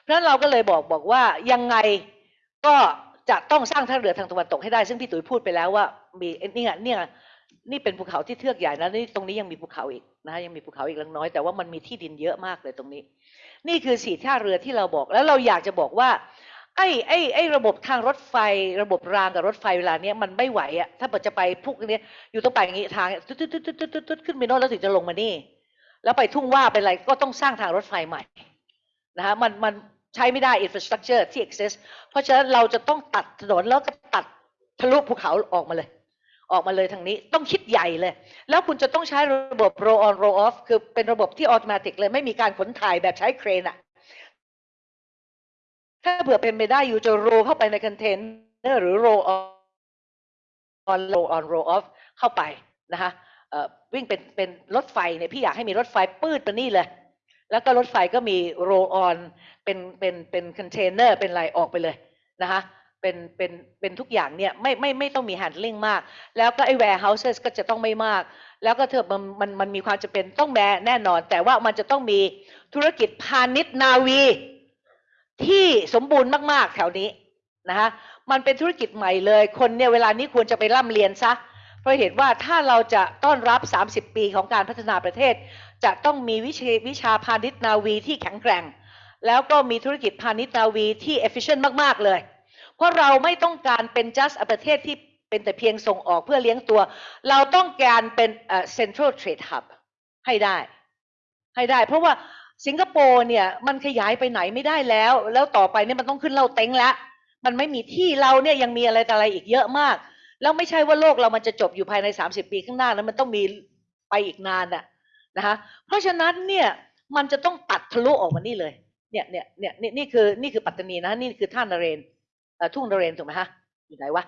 เพราะนั้นเราก็เลยบอกบอกว่ายังไงก็จะต้องสร้างท่าเรือทางตะวันตกให้ได้ ซึ่งพี่ตุ๋ยพูดไปแล้วว่ามีเนี่ยเนี่ยนี่เป็นภูเขาที่เทือกใหญ่นะนี่ตรงนี้ยังมีภูเขาอีกนะยังมีภูเขาอีกเล็กน้อยแต่ว่ามันมีที่ดินเยอะมากเลยตรงนี้ นี่คือสี่ท่าเรือที่เราบอกแล้วเราอยากจะบอกว่า ไอ้ไอ้ไอ้ระบบทางรถไฟ ระบบรางกับรถไฟเวลาเนี้ยมันไม่ไหวอะถ้าเกิดจะไปพวกเนี้ยอยู่ต้องไปอย่างงี้ทางตุ๊ดตุ๊ดตุ๊ดตุ๊ดตุ๊ดตุ๊ดขึ้นไปโน่นแล้วถึงจะลงมานี่ แล้วไปทุ่งว่าไปอะไรก็ต้องสร้างทางรถไฟใหม่นะฮะมันมันใช้ไม่ได้ infrastructure ที่ exist เพราะฉะนั้นเราจะต้องตัดถนนแล้วก็ตัดทะลุภูเขาออกมาเลย ออกมาเลยทางนี้ต้องคิดใหญ่เลย แล้วคุณจะต้องใช้ระบบ roll on roll off คือเป็นระบบที่ automatic เลย ไม่มีการขนถ่ายแบบใช้เครนอะ ถ้าเผื่อเป็นไปได้ you จะ roll เข้าไปในคอนเทนเนอร์หรือ roll on roll on roll off เข้าไปนะคะวิ่งเป็นเป็นรถไฟเนี่ยพี่อยากให้มีรถไฟปรื๊ดไปนี่เลย แล้วก็รถไฟก็มี roll on เป็นเป็นเป็นคอนเทนเนอร์เป็นอะไรออกไปเลยนะคะเป็นเป็นเป็นทุกอย่างเนี่ยไม่ไม่ไม่ต้องมี handling มาก แล้วก็ไอ้ warehouses ก็จะต้องไม่มาก แล้วก็เธอมันมันมันมีความจำเป็นต้องแม้แน่นอน แต่ว่ามันจะต้องมีธุรกิจพาณิชย์นาวี ที่สมบูรณ์มากๆแถวนี้นะคะมันเป็นธุรกิจใหม่เลย คนเนี่ยเวลานี้ควรจะไปร่ำเรียนซะ เพราะเห็นว่าถ้าเราจะต้อนรับ 30 ปีของการพัฒนาประเทศ จะต้องมีวิชาวิชาพาณิชย์นาวีที่แข็งแกร่ง แล้วก็มีธุรกิจพาณิชย์นาวีที่ efficient มาก ๆ เลย เพราะเราไม่ต้องการเป็น just ประเทศที่เป็นแต่เพียงส่งออกเพื่อเลี้ยงตัว เราต้องการเป็น central trade hub ให้ได้ ให้ได้ เพราะว่า สิงคโปร์เนี่ยมันขยายไปไหนไม่ได้แล้ว แล้วต่อไปเนี่ยมันต้องขึ้นเราเต็งแล้วมันไม่มีที่เราเนี่ยยังมีอะไรต่อะไรอีกเยอะมาก แล้วไม่ใช่ว่าโลกเรามันจะจบอยู่ภายใน 30 ปีข้างหน้าแล้วมันต้องมีไปอีกนานน่ะนะคะเพราะฉะนั้นเนี่ยมันจะต้องตัดทะลุออกมานี่เลยเนี่ยเนี่ยเนี่ยนี่นี่คือนี่คือปัตตานีนะนี่คือท่านเรนทุ่งนเรนถูกไหมฮะอยู่ไหนวะ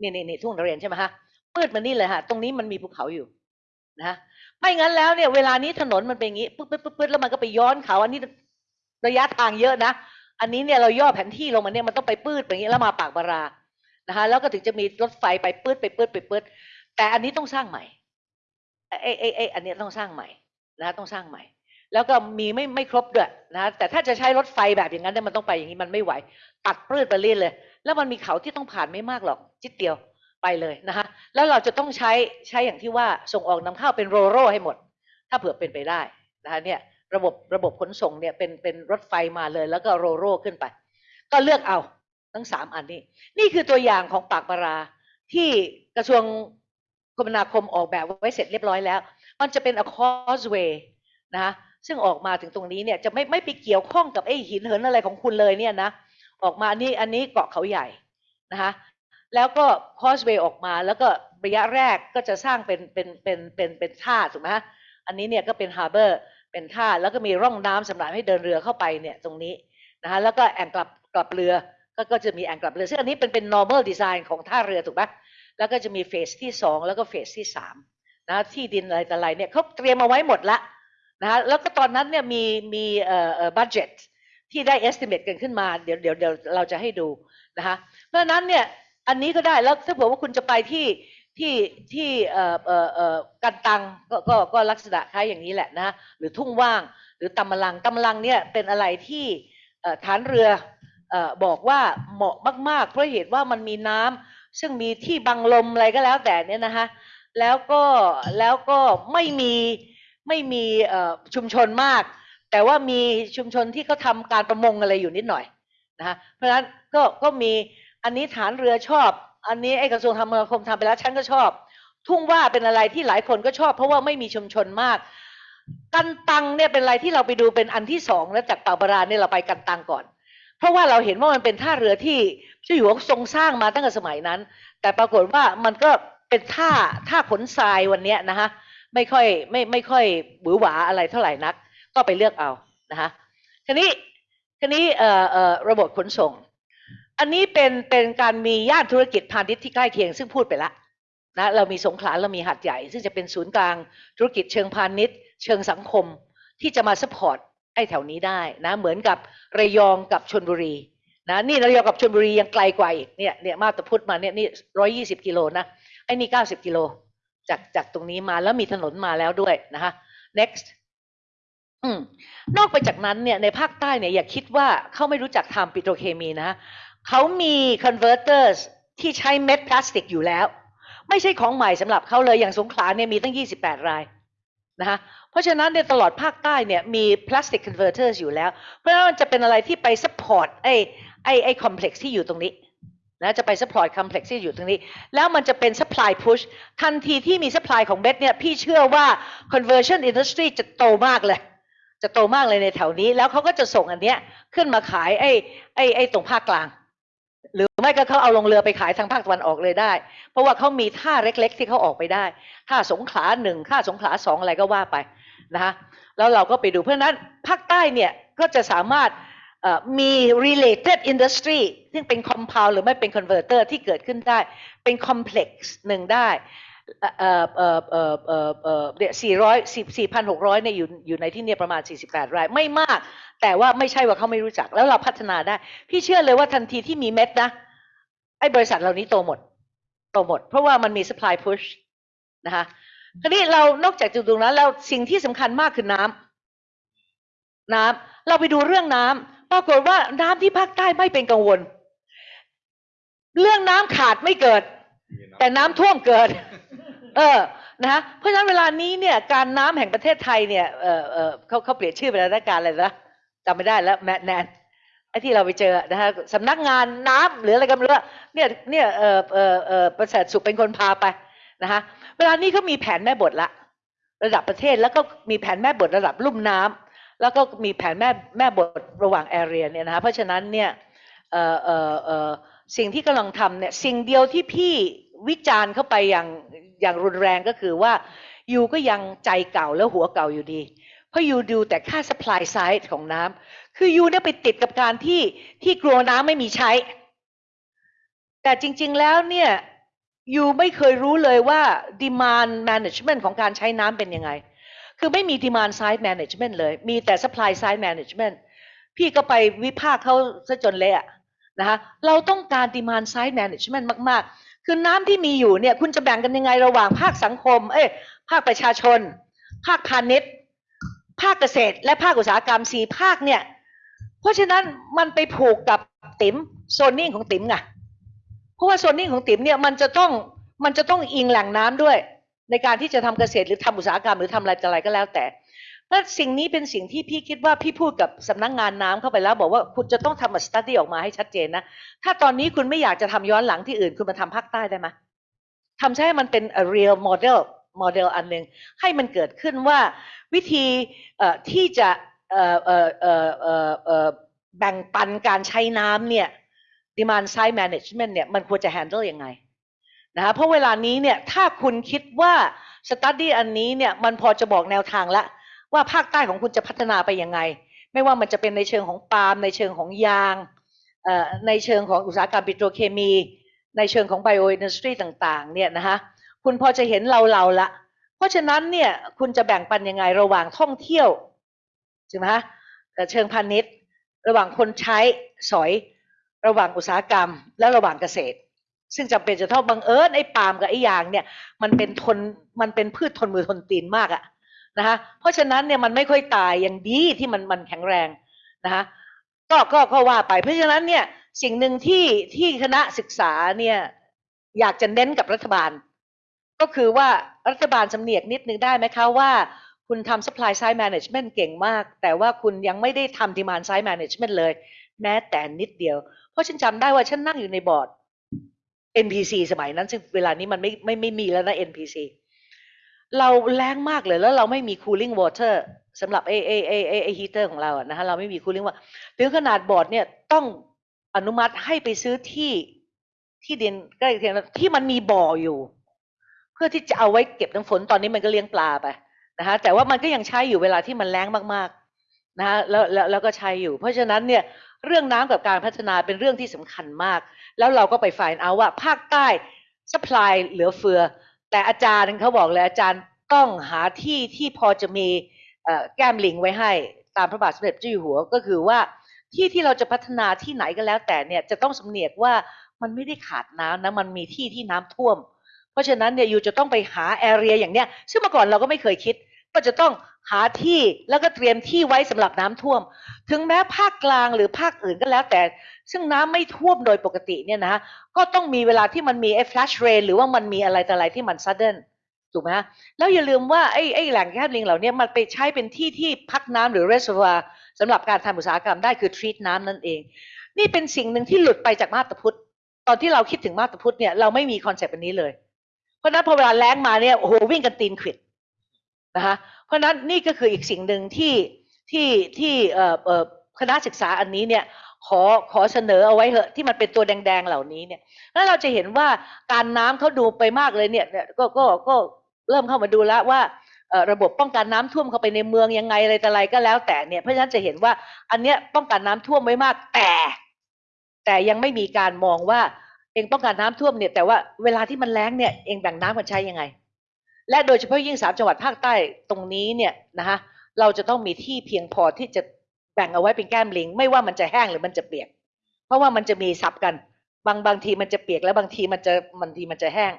นี่นี่นี่ทุ่งนเรนใช่ไหมฮะมืดมานี่เลยฮะตรงนี้มันมีภูเขาอยู่นะฮะ ไม่งั้นแล้วเนี่ยเวลานี้ถนนมันเป็นอย่างนี้ปึ๊บปึ๊บปึ๊บปึ๊บแล้วมันก็ไปย้อนเขาอันนี้ระยะทางเยอะนะ อันนี้เนี่ยเราย่อแผนที่ลงมาเนี่ยมันต้องไปปืดไปอย่างนี้แล้วมาปากบารานะคะ แล้วก็ถึงจะมีรถไฟไปปืดไปปืดไปปืดแต่อันนี้ต้องสร้างใหม่ไอ้ไอ้ไอ้อันนี้ต้องสร้างใหม่นะต้องสร้างใหม่ แล้วก็มีไม่ไม่ครบด้วยนะแต่ถ้าจะใช้รถไฟแบบอย่างนั้นเนี่ยมันต้องไปอย่างนี้มันไม่ไหว ตัดปืดไปเรื่อยเลย แล้วมันมีเขาที่ต้องผ่านไม่มากหรอกจิดเดียว ไปเลยนะคะแล้วเราจะต้องใช้ใช้อย่างที่ว่าส่งออกนำเข้าเป็นโรโรให้หมด ถ้าเผื่อเป็นไปได้นะคะเนี่ยระบบระบบขนส่งเนี่ยเป็นเป็นรถไฟมาเลยแล้วก็โรโร่ขึ้นไป ก็เลือกเอาทั้งสามอันนี้ นี่คือตัวอย่างของปากปราที่กระทรวงคมนาคมออกแบบไว้เสร็จเรียบร้อยแล้ว มันจะเป็น a causeway นะคะซึ่งออกมาถึงตรงนี้เนี่ยจะไม่ไม่ไปเกี่ยวข้องกับไอ้หินเหินอะไรของคุณเลยเนี่ยนะออกมาอันี่อันนี้เกาะเขาใหญ่นะคะ แล้วก็ causeway ออกมา แล้วก็ระยะแรกก็จะสร้างเป็นเป็นเป็นเป็นเป็นท่าถูกไหมฮะอันนี้เนี่ยก็เป็น harbor เป็นท่าแล้วก็มีร่องน้ำสำหรับให้เดินเรือเข้าไปเนี่ยตรงนี้นะคะแล้วก็แอ่งกลับกลับเรือก็ก็จะมีแอ่งกลับเรือซึ่งอันนี้เป็นเป็น normal design ของท่าเรือถูกไหมแล้วก็จะมีเฟสที่สองแล้วก็เฟสที่สามนะที่ดินอะไรต่ออะไรเนี่ยเขาเตรียมเอาไว้หมดละนะคะแล้วก็ตอนนั้นเนี่ยมีมีเอ่อเอ่อ budget ที่ได้ estimate กันขึ้นมาเดี๋ยวเดี๋ยวเดี๋ยวเราจะให้ดูนะคะเพราะนั้นเนี่ย อันนี้ก็ได้แล้วถ้าเผื่อว่าคุณจะไปที่ที่ที่เอ่อเอ่อเอ่อกันตังก็ก็ก็ลักษณะคล้ายอย่างนี้แหละนะหรือทุ่งว่าง หรือตำมะลังตำมะลังเนี่ยเป็นอะไรที่ฐานเรือบอกว่าเหมาะมาก ๆ เพราะเหตุว่ามันมีน้ำซึ่งมีที่บังลมอะไรก็แล้วแต่เนี่ยนะคะแล้วก็แล้วก็ไม่มีไม่มีชุมชนมาก แต่ว่ามีชุมชนที่เขาทำการประมงอะไรอยู่นิดหน่อยนะคะเพราะฉะนั้นก็ก็มี อันนี้ฐานเรือชอบ อันนี้ไอ้กระทรวงธรรมนาคมทำไปแล้วฉันก็ชอบ ทุ่งว่าเป็นอะไรที่หลายคนก็ชอบ เพราะว่าไม่มีชุมชนมาก กันตังเนี่ยเป็นอะไรที่เราไปดูเป็นอันที่สองแล้วจากปาบาราเนี่ยเราไปกันตังก่อน เพราะว่าเราเห็นว่ามันเป็นท่าเรือที่เจ้าอยู่หัวทรงสร้างมาตั้งแต่สมัยนั้น แต่ปรากฏว่ามันก็เป็นท่าท่าขนทรายวันนี้นะฮะไม่ค่อยไม่ไม่ค่อยหวือหวาอะไรเท่าไหร่นัก ก็ไปเลือกเอานะฮะทีนี้ทีนี้เอ่อเอ่อระบบขนส่ง อันนี้เป็นเป็นการมีย่านธุรกิจพาณิชย์ที่ใกล้เคียงซึ่งพูดไปละนะเรามีสงขลาเรามีหัดใหญ่ ซึ่งจะเป็นศูนย์กลางธุรกิจเชิงพาณิชย์ เชิงสังคมที่จะมา support ไอ้แถวนี้ได้นะเหมือนกับระยองกับชลบุรีนะนี่ระยองกับชลบุรียังไกลกว่าอีกเนี่ยเนี่ยมาตาพุทธมาเนี่ยนี่ร้อยยี่สิบกิโลนะไอ้นี่เก้าสิบกิโลจากจากตรงนี้มาแล้วมีถนนมาแล้วด้วยนะคะ next อืมนอกไปจากนั้นเนี่ยในภาคใต้เนี่ยอย่าคิดว่าเขาไม่รู้จักทำปิโตรเคมีนะ เขามี converters ที่ใช้เม็ดพลาสติกอยู่แล้ว ไม่ใช่ของใหม่สำหรับเขาเลยอย่างสงขลาเนี่ยมีตั้ง 28 รายนะคะเพราะฉะนั้นในตลอดภาคใต้เนี่ยมีพลาสติก converters อร์อยู่แล้ว เพราะฉะนั้นมันจะเป็นอะไรที่ไป support ไอ้ไอ้ไอ้ complex ที่อยู่ตรงนี้นะจะไป support complex ที่อยู่ตรงนี้ แล้วมันจะเป็น supply push ทันทีที่มี supply ของเบสเนี่ยพี่เชื่อว่า conversion industry จะโตมากเลย จะโตมากเลยในแถวนี้ แล้วเขาก็จะส่งอันเนี้ยขึ้นมาขายไอ้ไอ้ไอ้ตรงภาคกลาง หรือไม่ก็เขาเอาลงเรือไปขายทางภาคตะวันออกเลยได้ เพราะว่าเขามีท่าเล็ก ๆ ที่เขาออกไปได้ท่าสงขลาหนึ่งท่าสงขลาสองอะไรก็ว่าไปนะคะแล้วเราก็ไปดูเพราะนั้นภาคใต้เนี่ยก็จะสามารถมี related industry ซึ่งเป็น compound หรือไม่เป็น converter ที่เกิดขึ้นได้ เป็น complex หนึ่งได้ เอ่อเอ่อเอ่อเอ่อเอ่อเนี่ยสี่ร้อยสิบสี่พันหกร้อยเนี่ยอยู่อยู่ในที่เนี่ยประมาณสี่สิบแปดรายไม่มาก แต่ว่าไม่ใช่ว่าเขาไม่รู้จักแล้วเราพัฒนาได้ พี่เชื่อเลยว่าทันทีที่มีเม็ดนะไอ้บริษัทเหล่านี้โตหมด โตหมด เพราะว่ามันมี supply push นะคะทีนี้เรานอกจากจุดตรงนั้นแล้วสิ่งที่สำคัญมากคือน้ำน้ำเราไปดูเรื่องน้ำปรากฏว่าน้ำที่ภาคใต้ไม่เป็นกังวล เรื่องน้ำขาดไม่เกิด แต่น้ำท่วมเกิด เออนะฮะเพราะฉะนั้นเวลานี้เนี่ยการน้ำแห่งประเทศไทยเนี่ยเออเออเขาเขาเปลี่ยนชื่อไปแล้วนะการอะไรนะจำไม่ได้แล้วแมทแนนไอ้ที่เราไปเจอนะฮะสำนักงานน้ำหรืออะไรก็ไม่รู้อเนี่ยเนี่ยเออเออเออประเสริฐสุขเป็นคนพาไปนะฮะเวลานี้เขามีแผนแม่บทละระดับประเทศแล้วก็มีแผนแม่บทระดับลุ่มน้ำแล้วก็มีแผนแม่แม่บทระหว่างแอเรียเนี่ยนะฮะเพราะฉะนั้นเนี่ยเออเออเออสิ่งที่กำลังทำเนี่ยสิ่งเดียวที่พี่ วิจารณ์เข้าไปอย่างอย่างรุนแรงก็คือว่ายูก็ยังใจเก่าแล้วหัวเก่าอยู่ดี เพราะยูดูแต่ค่า supply side ของน้ำคือยูเนี่ยไปติดกับการที่ที่กลัวน้ำไม่มีใช้ แต่จริง ๆแล้วเนี่ยยูไม่เคยรู้เลยว่า demand management ของการใช้น้ำเป็นยังไง คือไม่มี demand side management เลย มีแต่ supply side management พี่ก็ไปวิพากษ์เขาซะจนเละอะนะคะเราต้องการ demand side management มาก ๆ คือน้ำที่มีอยู่เนี่ย คุณจะแบ่งกันยังไงระหว่างภาคสังคม เอ้ยภาคประชาชน ภาคพาณิชย์ ภาคเกษตร และภาคอุตสาหกรรมสี่ภาคเนี่ย เพราะฉะนั้นมันไปผูกกับติ๋มโซนนิ่งของติ๋มไงเพราะว่าโซนนิ่งของติ๋มเนี่ยมันจะต้องมันจะต้องอิงแหล่งน้ำด้วย ในการที่จะทำเกษตรหรือทำอุตสาหกรรมหรือทำอะไรอะไรก็แล้วแต่ และสิ่งนี้เป็นสิ่งที่พี่คิดว่าพี่พูดกับสำนักงงานน้ำเข้าไปแล้ว บอกว่าคุณจะต้องทำมาสตัดดี้ออกมาให้ชัดเจนนะ ถ้าตอนนี้คุณไม่อยากจะทำย้อนหลังที่อื่น คุณมาทำภาคใต้ได้ไหมทำใช้มันเป็น a real model model อันหนึ่งให้มันเกิดขึ้นว่าวิธีที่จะแบ่งปันการใช้น้ำเนี่ย demand side management เนี่ยมันควรจะ handle ยังไงนะคะเพราะเวลานี้เนี่ยถ้าคุณคิดว่า study อันนี้เนี่ยมันพอจะบอกแนวทางละ ว่าภาคใต้ของคุณจะพัฒนาไปยังไง ไม่ว่ามันจะเป็นในเชิงของปาล์มในเชิงของยางในเชิงของอุตสาหกรรมปิโตรเคมี ในเชิงของไบโออินดัสทรีต่างๆเนี่ยนะคะคุณพอจะเห็นเราเราละ เพราะฉะนั้นเนี่ยคุณจะแบ่งปันยังไงระหว่างท่องเที่ยวใช่ไหมคะเอ่อเชิงพาณิชย์ ระหว่างคนใช้สอย ระหว่างอุตสาหกรรม และระหว่างเกษตร ซึ่งจำเป็นจะต้องบังเอิญไอ้ปาล์มกับไอ้ยางเนี่ยมันเป็นทนมันเป็นพืชทนมือทนตีนมากอะ นะคะเพราะฉะนั้นเนี่ยมันไม่ค่อยตายอย่างดีที่มันมันแข็งแรงนะคะก็ก็ก็ว่าไป เพราะฉะนั้นเนี่ยสิ่งหนึ่งที่ที่คณะศึกษาเนี่ยอยากจะเน้นกับรัฐบาล ก็คือว่ารัฐบาลสำเนียกนิดนึงได้ไหมคะว่าคุณทำ supply side management เก่งมาก แต่ว่าคุณยังไม่ได้ทำ demand side management เลย แม้แต่นิดเดียว เพราะฉันจำได้ว่าฉันนั่งอยู่ในบอร์ด NPC สมัยนั้นซึ่งเวลานี้มันไม่ไม่ไม่มีแล้วนะ NPC เราแรงมากเลยแล้วเราไม่มี cooling water สำหรับไอไอไอไอไอฮีเตอร์ของเราอะนะคะเราไม่มี cooling water ถึงขนาดบอร์ดเนี่ยต้องอนุมัติให้ไปซื้อที่ที่ดินใกล้เคียงที่มันมีบ่ออยู่ เพื่อที่จะเอาไว้เก็บน้ำฝนตอนนี้มันก็เลี้ยงปลาไปนะคะแต่ว่ามันก็ยังใช้อยู่เวลาที่มันแล้งมากๆนะคะแล้วแล้วแล้วก็ใช้อยู่ เพราะฉะนั้นเนี่ยเรื่องน้ำกับการพัฒนาเป็นเรื่องที่สำคัญมาก แล้วเราก็ไปฝ่ายเอาว่าภาคใต้ supply เหลือเฟือ แต่อาจารย์เขาบอกเลยอาจารย์ต้องหาที่ที่พอจะมีแก้มลิงไว้ให้ตามพระบาทสมเด็จเจ้าอยู่หัวก็คือว่าที่ที่เราจะพัฒนาที่ไหนก็แล้วแต่เนี่ยจะต้องสำเนียกว่ามันไม่ได้ขาดน้ำนะมันมีที่ที่น้ำท่วม เพราะฉะนั้นเนี่ยอยู่จะต้องไปหาแอเรียอย่างเนี้ยซึ่งเมื่อก่อนเราก็ไม่เคยคิด ก็จะต้อง หาที่แล้วก็เตรียมที่ไว้สำหรับน้ำท่วม ถึงแม้ภาคกลางหรือภาคอื่นก็แล้วแต่ ซึ่งน้ำไม่ท่วมโดยปกติเนี่ยนะ ก็ต้องมีเวลาที่มันมีไอ้ flash rain หรือว่ามันมีอะไรแต่อะไรที่มัน sudden ถูกไหมแล้วอย่าลืมว่าไอ้ไอ้แหล่งแก้มลิงเหล่านี้มันไปใช้เป็นที่ที่พักน้ำหรือ reservoir สำหรับการทำอุตสาหกรรมได้คือ treat น้ำนั่นเอง นี่เป็นสิ่งหนึ่งที่หลุดไปจากมาบตาพุดตอนที่เราคิดถึงมาบตาพุดเนี่ยเราไม่มีคอนเซปต์อันนี้เลย เพราะฉะนั้นพอเวลาแล้งมาเนี่ยโอ้โหวิ่งกันตีนขวิด นะคะเพราะฉะนั้นนี่ก็คืออีกสิ่งหนึ่งที่ที่ที่คณะศึกษาอันนี้เนี่ยขอขอเสนอเอาไว้เหอะที่มันเป็นตัวแดง ๆเหล่านี้เนี่ยแล้วเราจะเห็นว่าการน้ำเขาดูไปมากเลยเนี่ยเนี่ยก็ก็ก็เริ่มเข้ามาดูแล้วว่าระบบป้องกันน้ำท่วมเข้าไปในเมืองยังไงอะไรแต่อะไรก็แล้วแต่เนี่ยเพราะฉะนั้นจะเห็นว่าอันเนี้ยป้องกันน้ำท่วมไว้มากแต่ แต่ยังไม่มีการมองว่าเองป้องกันน้ำท่วมเนี่ยแต่ว่าเวลาที่มันแล้งเนี่ยเองแบ่งน้ำกันใช้ยังไง และโดยเฉพาะยิ่งสามจังหวัดภาคใต้ตรงนี้เนี่ยนะคะเราจะต้องมีที่เพียงพอที่จะแบ่งเอาไว้เป็นแก้มลิง ไม่ว่ามันจะแห้งหรือมันจะเปียก เพราะว่ามันจะมีสับกัน บางบางทีมันจะเปียกแล้วบางทีมันจะบางทีมันจะแห้ง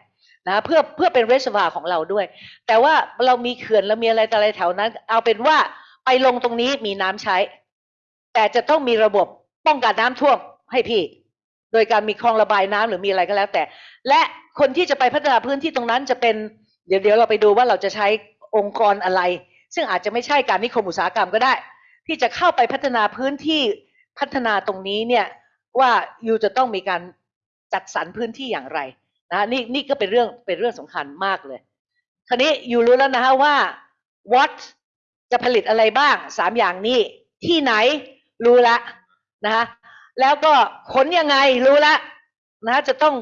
นะเพื่อเพื่อเป็นเรสวาของเราด้วย แต่ว่าเรามีเขื่อนเรามีอะไรต่ออะไรแถวนั้น เอาเป็นว่าไปลงตรงนี้มีน้ำใช้ แต่จะต้องมีระบบป้องกันน้ำท่วมให้พี่ โดยการมีคลองระบายน้ำหรือมีอะไรก็แล้วแต่ และคนที่จะไปพัฒนาพื้นที่ตรงนั้นจะเป็น เดี๋ยวเดี๋ยวเราไปดูว่าเราจะใช้องค์กรอะไร ซึ่งอาจจะไม่ใช่การนิคมอุตสาหกรรมก็ได้ ที่จะเข้าไปพัฒนาพื้นที่พัฒนาตรงนี้เนี่ยว่ายูจะต้องมีการจัดสรรพื้นที่อย่างไรนะนี่นี่ก็เป็นเรื่องเป็นเรื่องสำคัญมากเลย คราวนี้ยูรู้แล้วนะฮะว่า what จะผลิตอะไรบ้างสามอย่างนี้ ที่ไหนรู้ละนะคะแล้วก็ขนยังไงรู้ละนะจะต้อง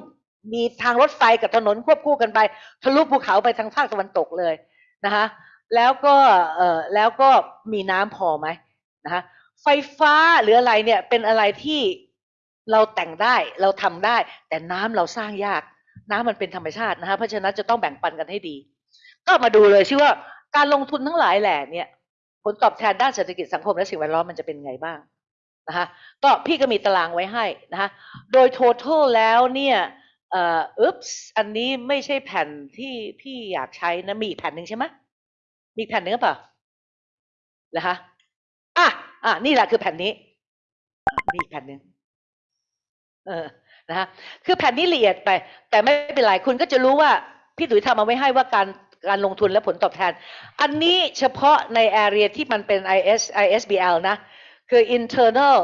มีทางรถไฟกับถนนควบคู่กันไป ทะลุภูเขาไปทางภาคตะวันตกเลยนะคะแล้วก็เอ่อแล้วก็มีน้ำพอไหมนะคะไฟฟ้าหรืออะไรเนี่ยเป็นอะไรที่เราแต่งได้เราทำได้ แต่น้ำเราสร้างยาก น้ำมันเป็นธรรมชาตินะคะเพราะฉะนั้นจะต้องแบ่งปันกันให้ดี ก็มาดูเลยชื่อว่าการลงทุนทั้งหลายแหล่เนี่ย ผลตอบแทนด้านเศรษฐกิจสังคมและสิ่งแวดล้อมมันจะเป็นไงบ้างนะคะก็พี่ก็มีตารางไว้ให้นะคะโดย total แล้วเนี่ย เอ่อ อุ๊บส์ อันนี้ไม่ใช่แผ่นที่พี่อยากใช้นะ มีอีกแผ่นหนึ่งใช่ไหม มีอีกแผ่นหนึ่งหรือเปล่า เหรอคะ อะ อะ นี่แหละคือแผ่นนี้ มีอีกแผ่นหนึ่ง เออ นะคะ คือแผ่นนี้ละเอียดไป แต่ไม่เป็นไร คุณก็จะรู้ว่า พี่ตุ๋ยทำเอาไว้ให้ว่าการ การลงทุนและผลตอบแทน อันนี้เฉพาะใน area ที่มันเป็น IS ISBL นะ คือ internal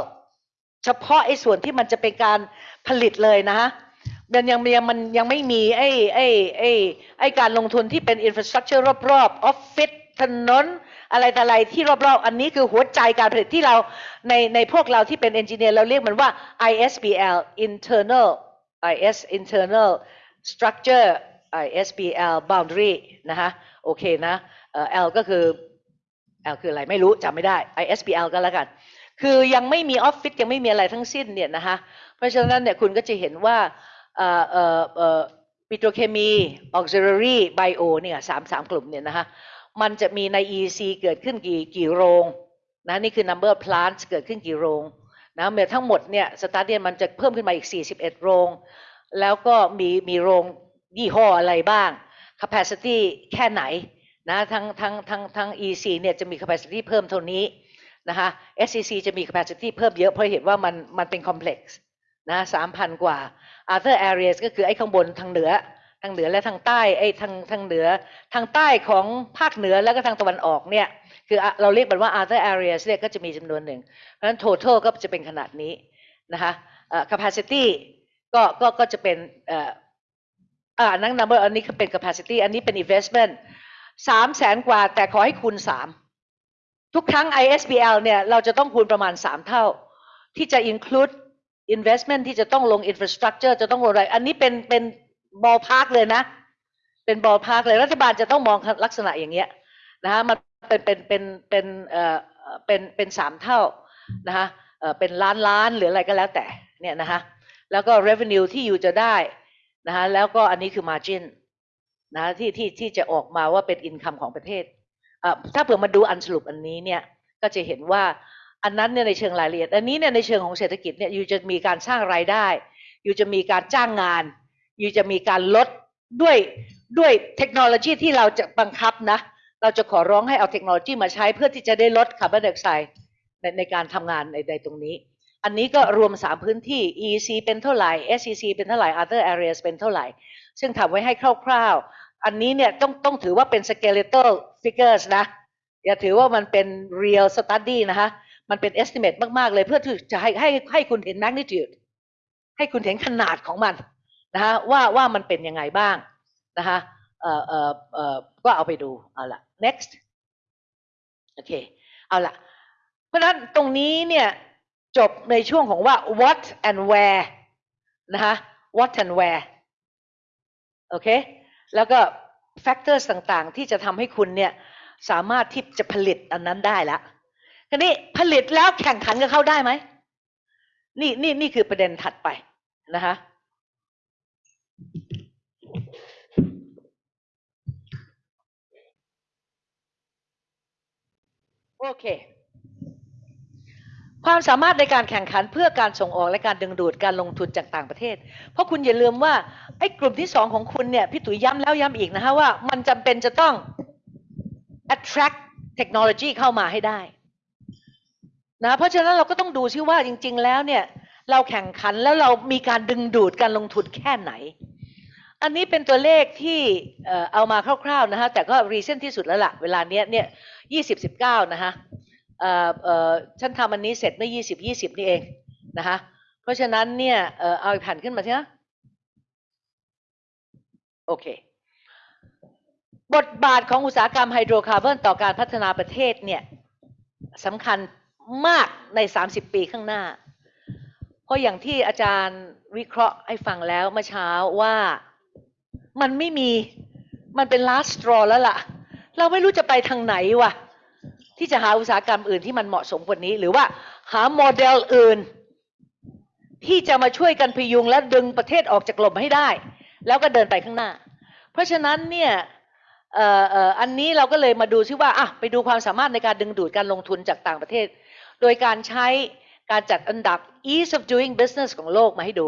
เฉพาะไอ้ส่วนที่มันจะเป็นการผลิตเลยนะฮะ มันยังยังมันยังไม่มีไอ้ไอ้ไอ้ไอ้การลงทุนที่เป็น infrastructure รอบๆออฟฟิศถนนอะไรแต่อะไรที่รอบๆ อันนี้คือหัวใจการผลิตที่เราในในพวกเราที่เป็น engineer เราเรียกมันว่า ISBL internal IS internal structure ISBL boundary นะคะโอเคนะเอ่อ L ก็คือ L คืออะไรไม่รู้จำไม่ได้ ISBL ก็แล้วกัน คือยังไม่มีออฟฟิศยังไม่มีอะไรทั้งสิ้นเนี่ยนะคะเพราะฉะนั้นเนี่ยคุณก็จะเห็นว่า ปิโตรเคมีออกซิเล r y ไบโอเนี่ยสามสามกลุ่มเนี่ยนะคะมันจะมีใน EC เกิดขึ้นกี่กี่โรงนะนี่คือ number of plants เกิดขึ้นกี่โรงนะเมื่อทั้งหมดเนี่ยสตาร์เดียนมันจะเพิ่มขึ้นมาอีก 41 โรง แล้วก็มีมีโรงยี่ห้ออะไรบ้าง capacity แค่ไหนนะทั้งทั้งทั้งทั้ง EC เนี่ยจะมี capacity เพิ่มเท่านี้นะคะ SCC จะมี capacity เพิ่มเยอะเพราะเห็นว่ามันมันเป็น complex นะสามพันกว่า other areas ก็คือไอ้ข้างบนทางเหนือทางเหนือและทางใต้ไอ้ทางทางเหนือทางใต้ของภาคเหนือแล้วก็ทางตะวันออกเนี่ยคือเราเรียกมันว่า other areas เนี่ยก็จะมีจำนวนหนึ่ง เพราะฉะนั้น total ก็จะเป็นขนาดนี้นะคะเอ่อ capacity ก็ก็ก็จะเป็นอ่านั่น number อันนี้คือเป็น capacity อันนี้เป็น investment สามแสนกว่าแต่ขอให้คูณสามทุกครั้ง ISBL เนี่ยเราจะต้องคูณประมาณสามเท่า ที่จะ include investment ที่จะต้องลง infrastructure จะต้องลงอะไร อันนี้เป็นเป็น ballpark เลยนะ เป็น ballpark เลย รัฐบาลจะต้องมองลักษณะอย่างเงี้ยนะฮะมันเป็นเป็นเป็นเป็นเอ่อเป็นเป็นสามเท่านะฮะเอ่อเป็นล้านล้านหรืออะไรก็แล้วแต่เนี่ยนะฮะแล้วก็ revenue ที่อยู่จะได้นะฮะแล้วก็อันนี้คือ margin นะฮะที่ที่ที่จะออกมาว่าเป็น income ของประเทศเอ่อถ้าเผื่อมาดูอันสรุปอันนี้เนี่ยก็จะเห็นว่า อันนั้นเนี่ยในเชิงรายละเอียด อันนี้เนี่ยในเชิงของเศรษฐกิจเนี่ย you จะมีการสร้างรายได้ อยู่จะมีการจ้างงาน อยู่จะมีการลดด้วยด้วยเทคโนโลยีที่เราจะบังคับนะ เราจะขอร้องให้เอาเทคโนโลยีมาใช้เพื่อที่จะได้ลดคาร์บอนไดออกไซด์ในในการทำงานในในตรงนี้ อันนี้ก็รวม 3 พื้นที่ EC เป็นเท่าไหร่ SEC เป็นเท่าไหร่ other areas เป็นเท่าไหร่ ซึ่งทำไว้ให้คร่าวๆ อันนี้เนี่ยต้องต้องถือว่าเป็น skeletal figures นะ อย่าถือว่ามันเป็น real study นะคะ มันเป็น estimate มาก ๆ เลยเพื่อที่จะให้ให้ให้คุณเห็น magnitude ให้คุณเห็นขนาดของมันนะคะว่าว่ามันเป็นยังไงบ้างนะคะเอ่อเอ่อเอ่อก็เอาไปดูเอาละ next โอเคเอาละเพราะฉะนั้นตรงนี้เนี่ยจบในช่วงของว่า what and where นะคะ what and where โอเค แล้วก็ factors ต่างๆ ที่จะทำให้คุณเนี่ยสามารถที่จะผลิตอันนั้นได้ละ ทีนี้ผลิตแล้วแข่งขันกับเขาได้ไหมนี่นี่นี่คือประเด็นถัดไปนะคะโอเค ความสามารถในการแข่งขันเพื่อการส่งออกและการดึงดูดการลงทุนจากต่างประเทศ เพราะคุณอย่าลืมว่าไอ้กลุ่มที่สองของคุณเนี่ยพี่ตุ๋ยย้ำแล้วย้ำอีกนะฮะว่ามันจำเป็นจะต้อง attract technology เข้ามาให้ได้ นะเพราะฉะนั้นเราก็ต้องดูซิว่าจริง ๆ แล้วเนี่ยเราแข่งขันแล้วเรามีการดึงดูดการลงทุนแค่ไหน อันนี้เป็นตัวเลขที่เอามาคร่าวๆนะฮะแต่ก็รีเซนที่สุดแล้วล่ะเวลาเนี้ยเนี่ยยี่สิบสิบเก้านะฮะเออเออฉันทำอันนี้เสร็จเมื่อยี่สิบยี่สิบนี่เองนะคะเพราะฉะนั้นเนี่ยเออเอาอีกแผ่นขึ้นมาสินะโอเค บทบาทของอุตสาหกรรมไฮโดรคาร์บอนต่อการพัฒนาประเทศเนี่ยสำคัญ มากใน 30 ปีข้างหน้า เพราะอย่างที่อาจารย์วิเคราะห์ให้ฟังแล้วเมื่อเช้าว่ามันไม่มีมันเป็น last straw แล้วล่ะ เราไม่รู้จะไปทางไหนวะที่จะหาอุตสาหกรรมอื่นที่มันเหมาะสมกว่านี้ หรือว่าหาโมเดลอื่น ที่จะมาช่วยกันพยุงและดึงประเทศออกจากหล่มให้ได้ แล้วก็เดินไปข้างหน้า เพราะฉะนั้นเนี่ยอันนี้เราก็เลยมาดูซิว่าอะไปดูความสามารถในการดึงดูดการลงทุนจากต่างประเทศ โดยการใช้การจัดอันดับ ease of doing business ของโลกมาให้ดู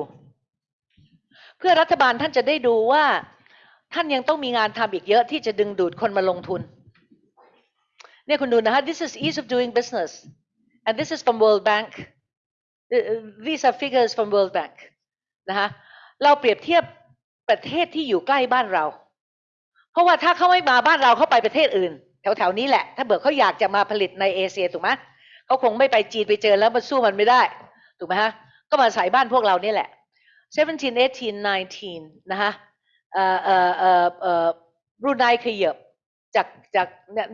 เพื่อรัฐบาลท่านจะได้ดูว่าท่านยังต้องมีงานทำอีกเยอะที่จะดึงดูดคนมาลงทุน เนี่ยคุณดูนะฮะ this is ease of doing business and this is from World Bank these are figures from World Bank นะฮะเราเปรียบเทียบประเทศที่อยู่ใกล้บ้านเรา เพราะว่าถ้าเขาไม่มาบ้านเราเขาไปประเทศอื่น แถวๆนี้แหละ ถ้าเบิกเขาอยากจะมาผลิตในเอเชียถูกไหม เขาคงไม่ไปจีนไปเจอแล้วมันสู้มันไม่ได้ ถูกไหมฮะ ก็มาใส่บ้านพวกเรานี่แหละ17 18 19นะฮะเอ่อเอ่อเอ่อเอ่อบรูไนขยับจากจาก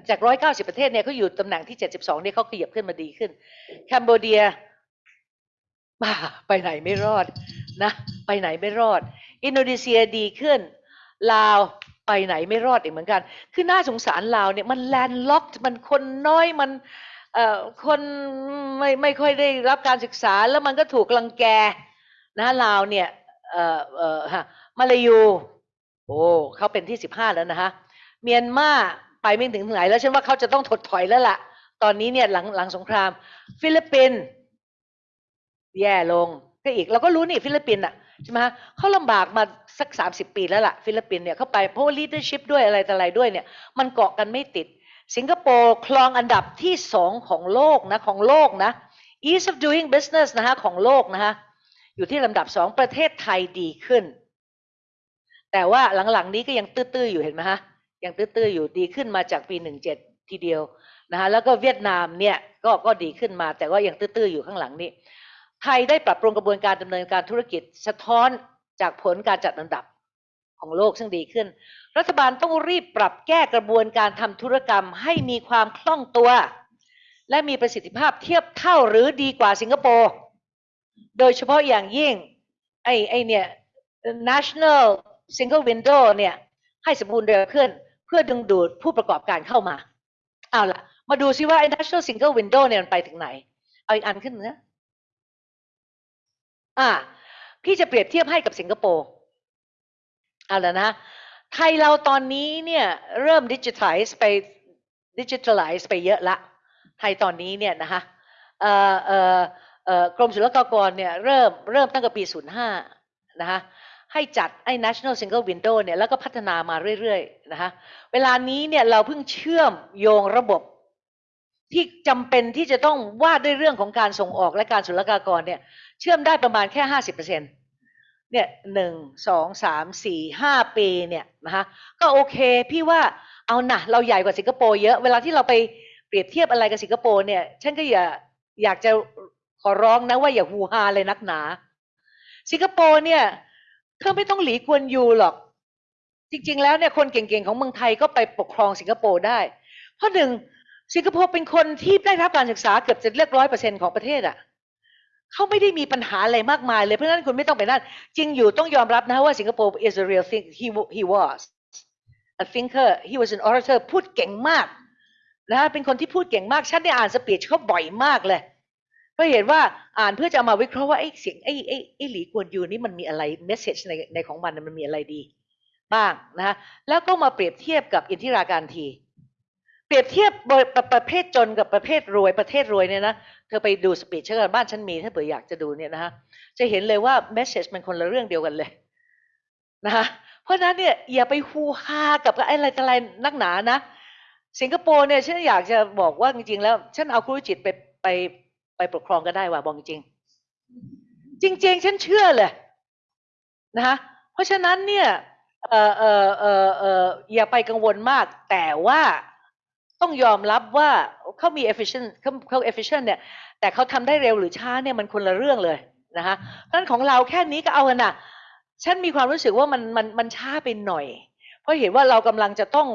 จากร้อยเก้าสิบประเทศเนี่ยเขาอยู่ตำแหน่งที่เจ็ดสิบสองเนี่ยเขาขยับขึ้นมาดีขึ้น Cambodia บ้าไปไหนไม่รอดนะ ไปไหนไม่รอด อินโดนีเซียดีขึ้น ลาวไปไหนไม่รอดอีกเหมือนกัน คือน่าสงสารลาวเนี่ยมัน landlock มันคนน้อยมัน คนไม่ไม่ค่อยได้รับการศึกษาแล้วมันก็ถูกรังแกนะลาวเนี่ยเอ่อเอ่อฮะมาเลย์อยู่โอ้เขาเป็นที่สิบห้าแล้วนะฮะเมียนมาไปไม่ถึงไหนแล้วฉันว่าเขาจะต้องถดถอยแล้วล่ะ ตอนนี้เนี่ยหลังหลังสงคราม ฟิลิปปินส์แย่ลงก็อีกเราก็รู้นี่ฟิลิปปินส์อะใช่ไหมฮะเขาลำบากมาสักสามสิบปีแล้วล่ะ ฟิลิปปินส์เนี่ยเขาไปเพราะว่า leadership ด้วยอะไรต่ออะไรด้วยเนี่ย มันเกาะกันไม่ติด สิงคโปร์ครองอันดับที่สองของโลกนะของโลกนะ ease of doing business นะฮะของโลกนะฮะอยู่ที่ลำดับสองประเทศไทยดีขึ้น แต่ว่าหลังๆนี้ก็ยังตื้อๆอยู่เห็นไหมฮะยังตื้อๆอยู่ดีขึ้นมาจากปีหนึ่งเจ็ดทีเดียวนะฮะแล้วก็เวียดนามเนี่ยก็ก็ดีขึ้นมา แต่ว่ายังตื้อๆอยู่ข้างหลังนี้ไทยได้ปรับปรุงกระบวนการดำเนินการธุรกิจสะท้อนจากผลการจัดอันดับ ของโลกซึ่งดีขึ้น รัฐบาลต้องรีบปรับแก้กระบวนการทำธุรกรรมให้มีความคล่องตัว และมีประสิทธิภาพเทียบเท่าหรือดีกว่าสิงคโปร์โดยเฉพาะอย่างยิ่งไอ้ไอ้เนี่ย national single window เนี่ยให้สมบูรณ์เร็วขึ้น เพื่อดึงดูดผู้ประกอบการเข้ามา เอาล่ะ มาดูซิว่า National Single Window เนี่ยมันไปถึงไหน เอาอีกอันขึ้นนะอ่าพี่จะเปรียบเทียบให้กับสิงคโปร์ เอาละนะไทยเราตอนนี้เนี่ยเริ่มดิจิทัลไปดิจิทัลไลซ์ไปเยอะละไทยตอนนี้เนี่ยนะคะเอ่อเอ่อเอ่อกรมศุลกากรเนี่ยเริ่มเริ่มตั้งแต่ปี 05 นะคะให้จัดไอ้ national single window เนี่ยแล้วก็พัฒนามาเรื่อยๆนะคะเวลานี้เนี่ยเราเพิ่งเชื่อมโยงระบบที่จำเป็นที่จะต้องว่าด้วยเรื่องของการส่งออกและการศุลกากรเนี่ยเชื่อมได้ประมาณแค่50%เนี่ เนี่ยหนึ่งสองสามสี่ห้าปีเนี่ยนะคะก็โอเคพี่ว่าเอานะเราใหญ่กว่าสิงคโปร์เยอะเวลาที่เราไปเปรียบเทียบอะไรกับสิงคโปร์เนี่ยฉันก็อย่าอยากจะขอร้องนะว่าอย่าฮูฮาเลยนักหนา สิงคโปร์เนี่ยเธอไม่ต้องหลีกวนยูหรอก จริง ๆ แล้วเนี่ยคนเก่งๆของเมืองไทยก็ไปปกครองสิงคโปร์ได้ เพราะหนึ่งสิงคโปร์เป็นคนที่ได้รับการศึกษาเกือบจะเรียกร้อยเปอร์เซ็นต์ของประเทศอะ เขาไม่ได้มีปัญหาอะไรมากมายเลยเพราะฉะนั้นคุณไม่ต้องไปนั่นจริงอยู่ต้องยอมรับนะว่าสิงคโปร์ is a real thing he he was a thinker he was an orator พูดเก่งมากนะเป็นคนที่พูดเก่งมากฉันได้อ่านสปีชเขาบ่อยมากเลยเพราะเห็นว่าอ่านเพื่อจะมาวิเคราะห์ว่าไอ้เสียงไอ้ไอ้ไอ้หลีกวนยูนี่มันมีอะไรเมสเซจในในของมันมันมีอะไรดีบ้างนะฮะแล้วก็มาเปรียบเทียบกับอินทิราการที เปรียบเทียบประเทศจนกับประเทศรวยประเทศรวยเนี่ยนะ เธอไปดู speech เชอร์บ้านฉันมีถ้าเผื่ออยากจะดูเนี่ยนะฮะจะเห็นเลยว่า message มันคนละเรื่องเดียวกันเลยนะคะเพราะฉะนั้นเนี่ยอย่าไป hoo-ha กับอะไรอะไรนักหนานะ สิงคโปร์เนี่ยฉันอยากจะบอกว่าจริงๆแล้ว ฉันเอาครูจิตไปไปไปปกครองก็ได้ว่าบอกจริง จริง ๆ ฉันเชื่อเลยนะคะเพราะฉะนั้นเนี่ยเออเออเออเอออย่าไปกังวลมาก แต่ว่าต้องยอมรับว่า เขามี efficient เขาเขา efficient เนี่ยแต่เขาทำได้เร็วหรือช้าเนี่ยมันคนละเรื่องเลยนะคะเพราะนั้นของเราแค่นี้ก็เอากันนะฉันมีความรู้สึกว่ามันมันมันช้าไปหน่อย เพราะเห็นว่าเรากำลังจะต้อง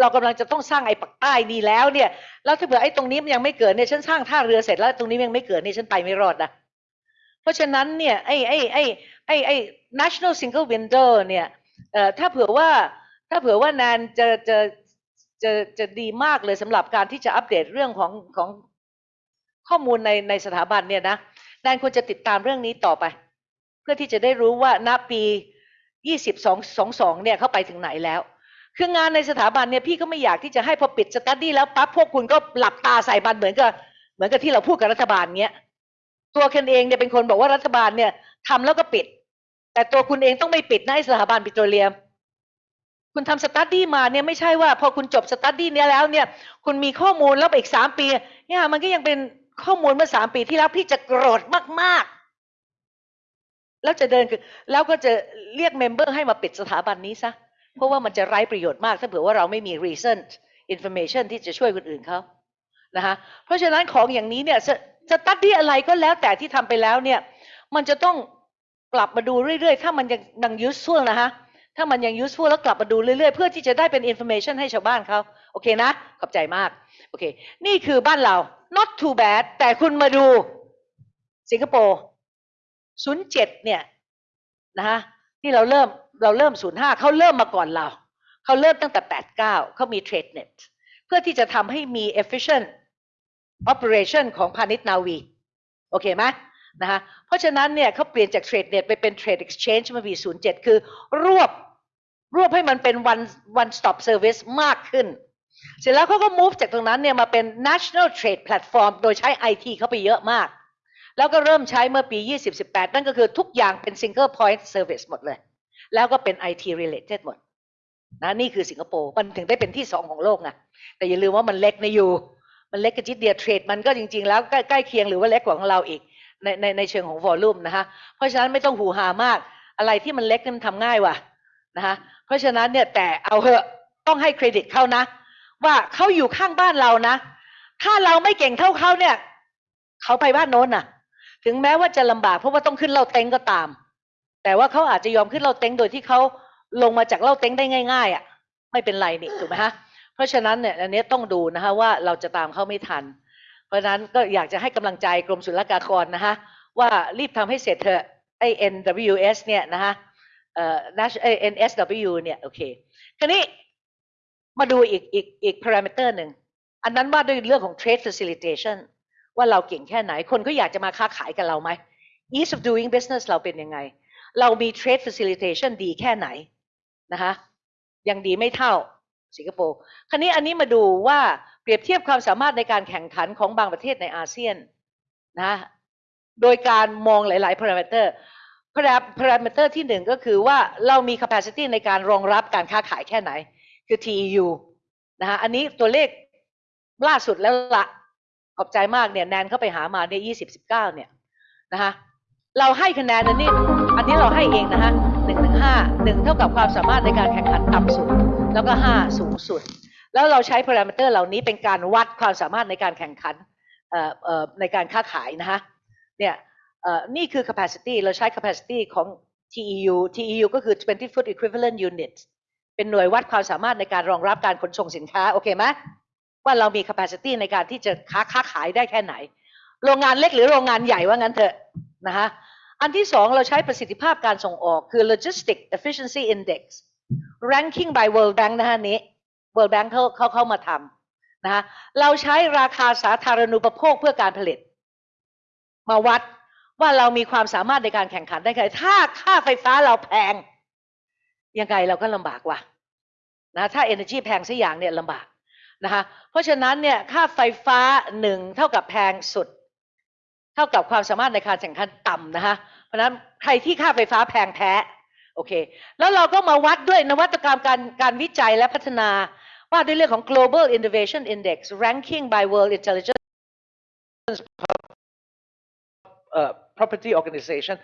เรากำลังจะต้องสร้างไอ้ปักใต้นี่แล้วเนี่ยแล้วถ้าเผื่อไอ้ตรงนี้มันยังไม่เกิดเนี่ยฉันสร้างท่าเรือเสร็จแล้วตรงนี้ยังไม่เกิดเนี่ยฉันไปไม่รอดนะเพราะฉะนั้นเนี่ยไอ้ไอ้ไอ้ไอ้ไอ้ national single window เนี่ยเอ่อถ้าเผื่อว่าถ้าเผื่อว่านานจะจะ จะจะดีมากเลยสำหรับการที่จะอัปเดตเรื่องของของข้อมูลในในสถาบันเนี่ยนะแนนควรจะติดตามเรื่องนี้ต่อไป เพื่อที่จะได้รู้ว่าณปี 2222 เนี่ยเข้าไปถึงไหนแล้ว คืองานในสถาบันเนี่ยพี่ก็ไม่อยากที่จะให้พอปิดสตัดดี้แล้วปั๊บพวกคุณก็หลับตาใส่บันเหมือนกับเหมือนกับที่เราพูดกับรัฐบาลเงี้ยตัวคุณเองเนี่ยเป็นคนบอกว่ารัฐบาลเนี่ยทำแล้วก็ปิด แต่ตัวคุณเองต้องไม่ปิดนะสถาบันปิโตรเลียม คุณทำ study มาเนี่ยไม่ใช่ว่าพอคุณจบ study เนี้ยแล้วเนี่ย คุณมีข้อมูลแล้วอีกสามปี เนี่ยมันก็ยังเป็นข้อมูลเมื่อสามปีที่แล้วพี่จะโกรธมากๆ แล้วจะเดินคือแล้วก็จะเรียก member ให้มาปิดสถาบันนี้ซะเพราะว่ามันจะไร้ประโยชน์มาก ถ้าเผื่อว่าเราไม่มี recent information ที่จะช่วยคนอื่นเขานะคะเพราะฉะนั้นของอย่างนี้เนี่ยสตัดดี้อะไรก็แล้วแต่ที่ทำไปแล้วเนี่ย มันจะต้องกลับมาดูเรื่อยๆ ถ้ามันยังยัง useful นะคะ ถ้ามันยัง useful แล้วกลับมาดูเรื่อยๆ เพื่อที่จะได้เป็น information ให้ชาวบ้านเขาโอเคนะ ขอบใจมากโอเค นี่คือบ้านเรา not too bad แต่คุณมาดูสิงคโปร์07เจ็ดเนี่ยนะคะที่เราเริ่มเราเริ่ม05เขาเริ่มมาก่อนเรา เขาเริ่มตั้งแต่89เก้าเขามี TradeNet เพื่อที่จะทำให้มี efficient operation ของพาณิชย์นาวี โอเคไหมนะคะเพราะฉะนั้นเนี่ยเขาเปลี่ยนจาก TradeNet ไปเป็น Trade Exchange เมื่อปี07 คือรวบ รวบให้มันเป็น one one stop service มากขึ้น เสร็จแล้วเขาก็ move จากตรงนั้นเนี่ยมาเป็น national trade platform โดยใช้ IT เข้าไปเยอะมาก แล้วก็เริ่มใช้เมื่อปี 2018 นั่นก็คือทุกอย่างเป็น single point service หมดเลย แล้วก็เป็น IT related หมดนะนี่คือสิงคโปร์มันถึงได้เป็นที่สองของโลกไงแต่อย่าลืมว่ามันเล็กนะอยู่มันเล็กกระจิตเดียเทรดมันก็จริง ๆ แล้วใกล้เคียงหรือว่าเล็กกว่าของเราอีกในในในเชิงของวอลลุ่มนะคะเพราะฉะนั้นไม่ต้องหูหามากอะไรที่มันเล็กนี่มันทำง่ายว่ะ นะคะเพราะฉะนั้นเนี่ยแต่เอาเหอะต้องให้เครดิตเขานะ ว่าเขาอยู่ข้างบ้านเรานะ ถ้าเราไม่เก่งเท่าเขาเนี่ยเขาไปบ้านโน้นน่ะ ถึงแม้ว่าจะลำบากเพราะว่าต้องขึ้นเล่าเต็งก็ตาม แต่ว่าเขาอาจจะยอมขึ้นเล่าเต็งโดยที่เขาลงมาจากเล่าเต็งได้ง่าย ๆอะไม่เป็นไรนี่ถูกไหมฮะเพราะฉะนั้นเนี่ยอันนี้ต้องดูนะคะว่าเราจะตามเขาไม่ทัน เพราะฉะนั้นก็อยากจะให้กำลังใจกรมศุลกากรนะคะว่ารีบทำให้เสร็จเถอะไอ้ NWS เนี่ยนะคะ NSW เนี่ยโอเคคราวนี้มาดูอีกอีกอีก parameter หนึ่ง อันนั้นว่าด้วยเรื่องของ trade facilitation ว่าเราเก่งแค่ไหน คนก็อยากจะมาค้าขายกับเราไหม ease of doing business เราเป็นยังไง เรามี trade facilitation ดีแค่ไหนนะคะยังดีไม่เท่าสิงคโปร์ คราวนี้อันนี้มาดูว่าเปรียบเทียบความสามารถในการแข่งขันของบางประเทศในอาเซียนนะโดยการมองหลาย ๆ parameter parameter ที่หนึ่งก็คือว่าเรามี capacity ในการรองรับการค้าขายแค่ไหน คือ TEU นะฮะอันนี้ตัวเลขล่าสุดแล้วละขอบใจมากเนี่ยแนนเข้าไปหามาเนี่ยยี่สิบสิบเก้าเนี่ยนะคะเราให้คะแนนอันนี้อันนี้เราให้เองนะฮะหนึ่งถึงห้าหนึ่งเท่ากับความสามารถในการแข่งขันต่ำสุด แล้วก็ห้าสูงสุด แล้วเราใช้พารามิเตอร์เหล่านี้เป็นการวัดความสามารถในการแข่งขันเอ่อในการค้าขายนะฮะเนี่ย นี่คือ capacity เราใช้ capacity ของ TEU TEU ก็คือ 20 foot equivalent unit เป็นหน่วยวัดความสามารถในการรองรับการขนส่งสินค้า โอเคไหมว่าเรามี capacity ในการที่จะค้าค้าขายได้แค่ไหน โรงงานเล็กหรือโรงงานใหญ่ว่างั้นเถอะนะคะอันที่สองเราใช้ประสิทธิภาพการส่งออกคือ logistic efficiency index ranking by World Bank นะฮะนี้ World Bank เขาเขาเข้ามาทำนะคะเราใช้ราคาสาธารณูปโภคเพื่อการผลิต มาวัด ว่าเรามีความสามารถในการแข่งขันได้ไงถ้าค่าไฟฟ้าเราแพง ยังไงเราก็ลำบากว่ะนะถ้า energy แพงสักอย่างเนี่ยลำบากนะคะเพราะฉะนั้นเนี่ยค่าไฟฟ้าหนึ่งเท่ากับแพงสุด เท่ากับความสามารถในการแข่งขันต่ำนะคะเพราะฉะนั้นใครที่ค่าไฟฟ้าแพงแพ้โอเค แล้วเราก็มาวัดด้วยนวัตกรรมการการวิจัยและพัฒนาว่าด้วยเรื่องของ global innovation index ranking by world intelligence property organization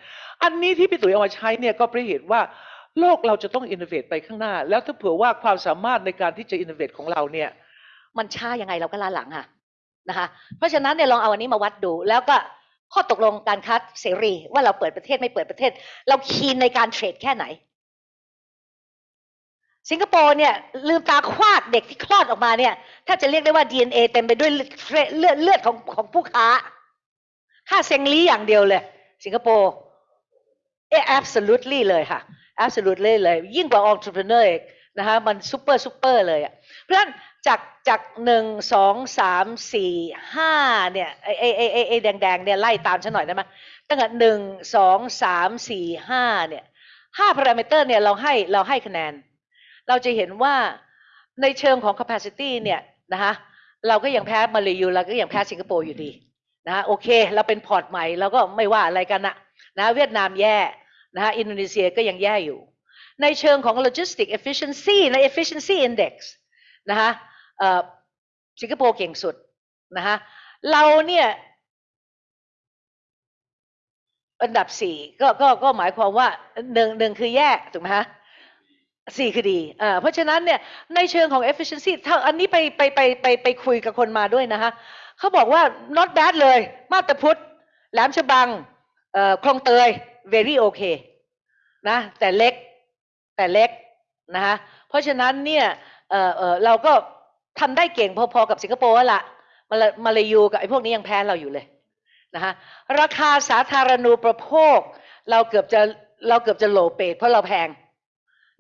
อันนี้ที่พี่ตุ๋ยเอามาใช้เนี่ยก็เพราะเหตุว่าโลกเราจะต้อง innovate ไปข้างหน้า แล้วถ้าเผื่อว่าความสามารถในการที่จะ innovate ของเราเนี่ย มันช้ายังไงเราก็ล้าหลังค่ะนะคะ เพราะฉะนั้นเนี่ยลองเอาอันนี้มาวัดดู แล้วก็ข้อตกลงการค้าเสรี ว่าเราเปิดประเทศไม่เปิดประเทศ เราคีนในการเทรดแค่ไหน สิงคโปร์เนี่ยลืมตาคว้าเด็กที่คลอดออกมาเนี่ย ถ้าจะเรียกได้ว่า DNA เต็มไปด้วยเลือดเลือดของของผู้ค้า ค้าเซ็งลี้อย่างเดียวเลย สิงคโปร์เอ absolutely เลยค่ะ absolutely เลย ยิ่งกว่า entrepreneur อีกนะคะมัน super super เลยอะเพราะฉะนั้นจากจากหนึ่งสองสามสี่ห้าเนี่ยไอไอไอไอไอแดงแดงเนี่ยไล่ตามฉันหน่อยได้ไหมตั้งแต่หนึ่งสองสามสี่ห้าเนี่ยห้าพารามิเตอร์เนี่ยเราให้เราให้คะแนน เราจะเห็นว่าในเชิงของ capacity เนี่ยนะคะเราก็ยังแพ้มาเลย์อยู่เราก็ยังแพ้สิงคโปร์อยู่ดี นะโอเค เราเป็น port ใหม่เราก็ไม่ว่าอะไรกันนะนะเวียดนามแย่นะอินโดนีเซียก็ยังแย่อยู่ ในเชิงของ logistic efficiency ใน efficiency index นะคะสิงคโปร์เก่งสุดนะคะเราเนี่ยอันดับสี่ก็ก็ก็หมายความว่าหนึ่งหนึ่งคือแย่ถูกไหมฮะสี่คือดีอ่าเพราะฉะนั้นเนี่ยในเชิงของ efficiency ถ้าอันนี้ไปไปไปไปไปคุยกับคนมาด้วยนะคะ เขาบอกว่า not bad เลย มาตรพุทธแหลมฉบังคลองเตย very okay นะแต่เล็กแต่เล็กนะคะเพราะฉะนั้นเนี่ยเเเราก็ทำได้เก่งพอๆกับสิงคโปร์ละมาลมาเลยูกับไอ้พวกนี้ยังแพ้เราอยู่เลยนะคะราคาสาธารณูปโภค เราเกือบจะเราเกือบจะโหลเปดเพราะเราแพง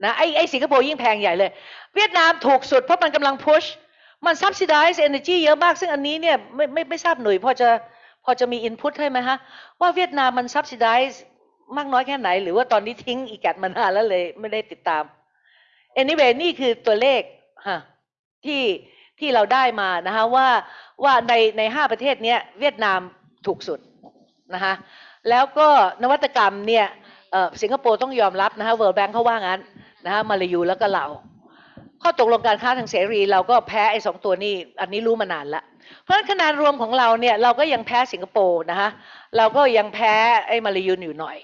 นะไอ้ไอ้สิงคโปร์ยิ่งแพงใหญ่เลย เวียดนามถูกสุดเพราะมันกำลังพุช มัน subsidize energy เยอะมาก ซึ่งอันนี้เนี่ยไม่ไม่ไม่ทราบหน่วยพอจะพอจะมี input ให้ไหมฮะ ว่าเวียดนามมัน subsidize มากน้อยแค่ไหน หรือว่าตอนนี้ทิ้งอีแกดมานานแล้วเลยไม่ได้ติดตาม anyway นี่คือตัวเลขฮะที่ที่เราได้มานะคะว่าว่าในในห้าประเทศเนี้ยเวียดนามถูกสุดนะคะแล้วก็นวัตกรรมเนี่ยเอ่อสิงคโปร์ต้องยอมรับนะคะ World Bank เขาว่างั้นนะคะมาลายูแล้วก็เรา ข้อตกลงการค้าทางเสรี เราก็แพ้ไอ้สองตัวนี้อันนี้รู้มานานละ เพราะฉะนั้นคะแนนรวมของเราเนี่ยเราก็ยังแพ้สิงคโปร์นะคะเราก็ยังแพ้ไอ้มาลายูอยู่หน่อย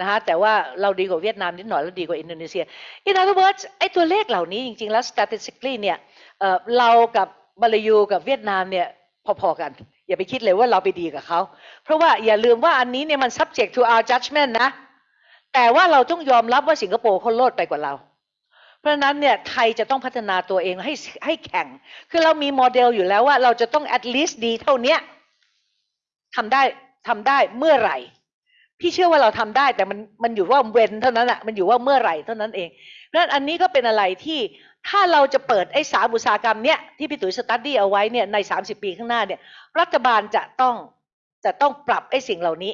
นะฮะแต่ว่าเราดีกว่าเวียดนามนิดหน่อยแล้วดีกว่าอินโดนีเซีย in other words ไอ้ตัวเลขเหล่านี้จริงๆแล้ว statistically เนี่ยเอ่อเรากับมาลายูกับเวียดนามเนี่ยพอๆกันอย่าไปคิดเลยว่าเราไปดีกับเขาเพราะว่าอย่าลืมว่าอันนี้เนี่ยมัน subject to our judgment นะแต่ว่าเราต้องยอมรับว่าสิงคโปร์เขาโลดไปกว่าเรา เพราะฉะนั้นเนี่ยไทยจะต้องพัฒนาตัวเองให้ให้แข่ง คือเรามีโมเดลอยู่แล้วว่าเราจะต้อง at least ดีเท่านี้ทำได้ทำได้เมื่อไหร่ พี่เชื่อว่าเราทำได้แต่มันมันอยู่ว่าเว้นเท่านั้นอะมันอยู่ว่าเมื่อไหร่เท่านั้นเองเพราะฉะนั้นอันนี้ก็เป็นอะไรที่ถ้าเราจะเปิดไอ้สามอุตสาหกรรมเนี้ยที่พี่ตุ๋ยสตัดดี้เอาไว้เนี่ยใน 30 ปีข้างหน้าเนี่ย รัฐบาลจะต้องจะต้องปรับไอ้สิ่งเหล่านี้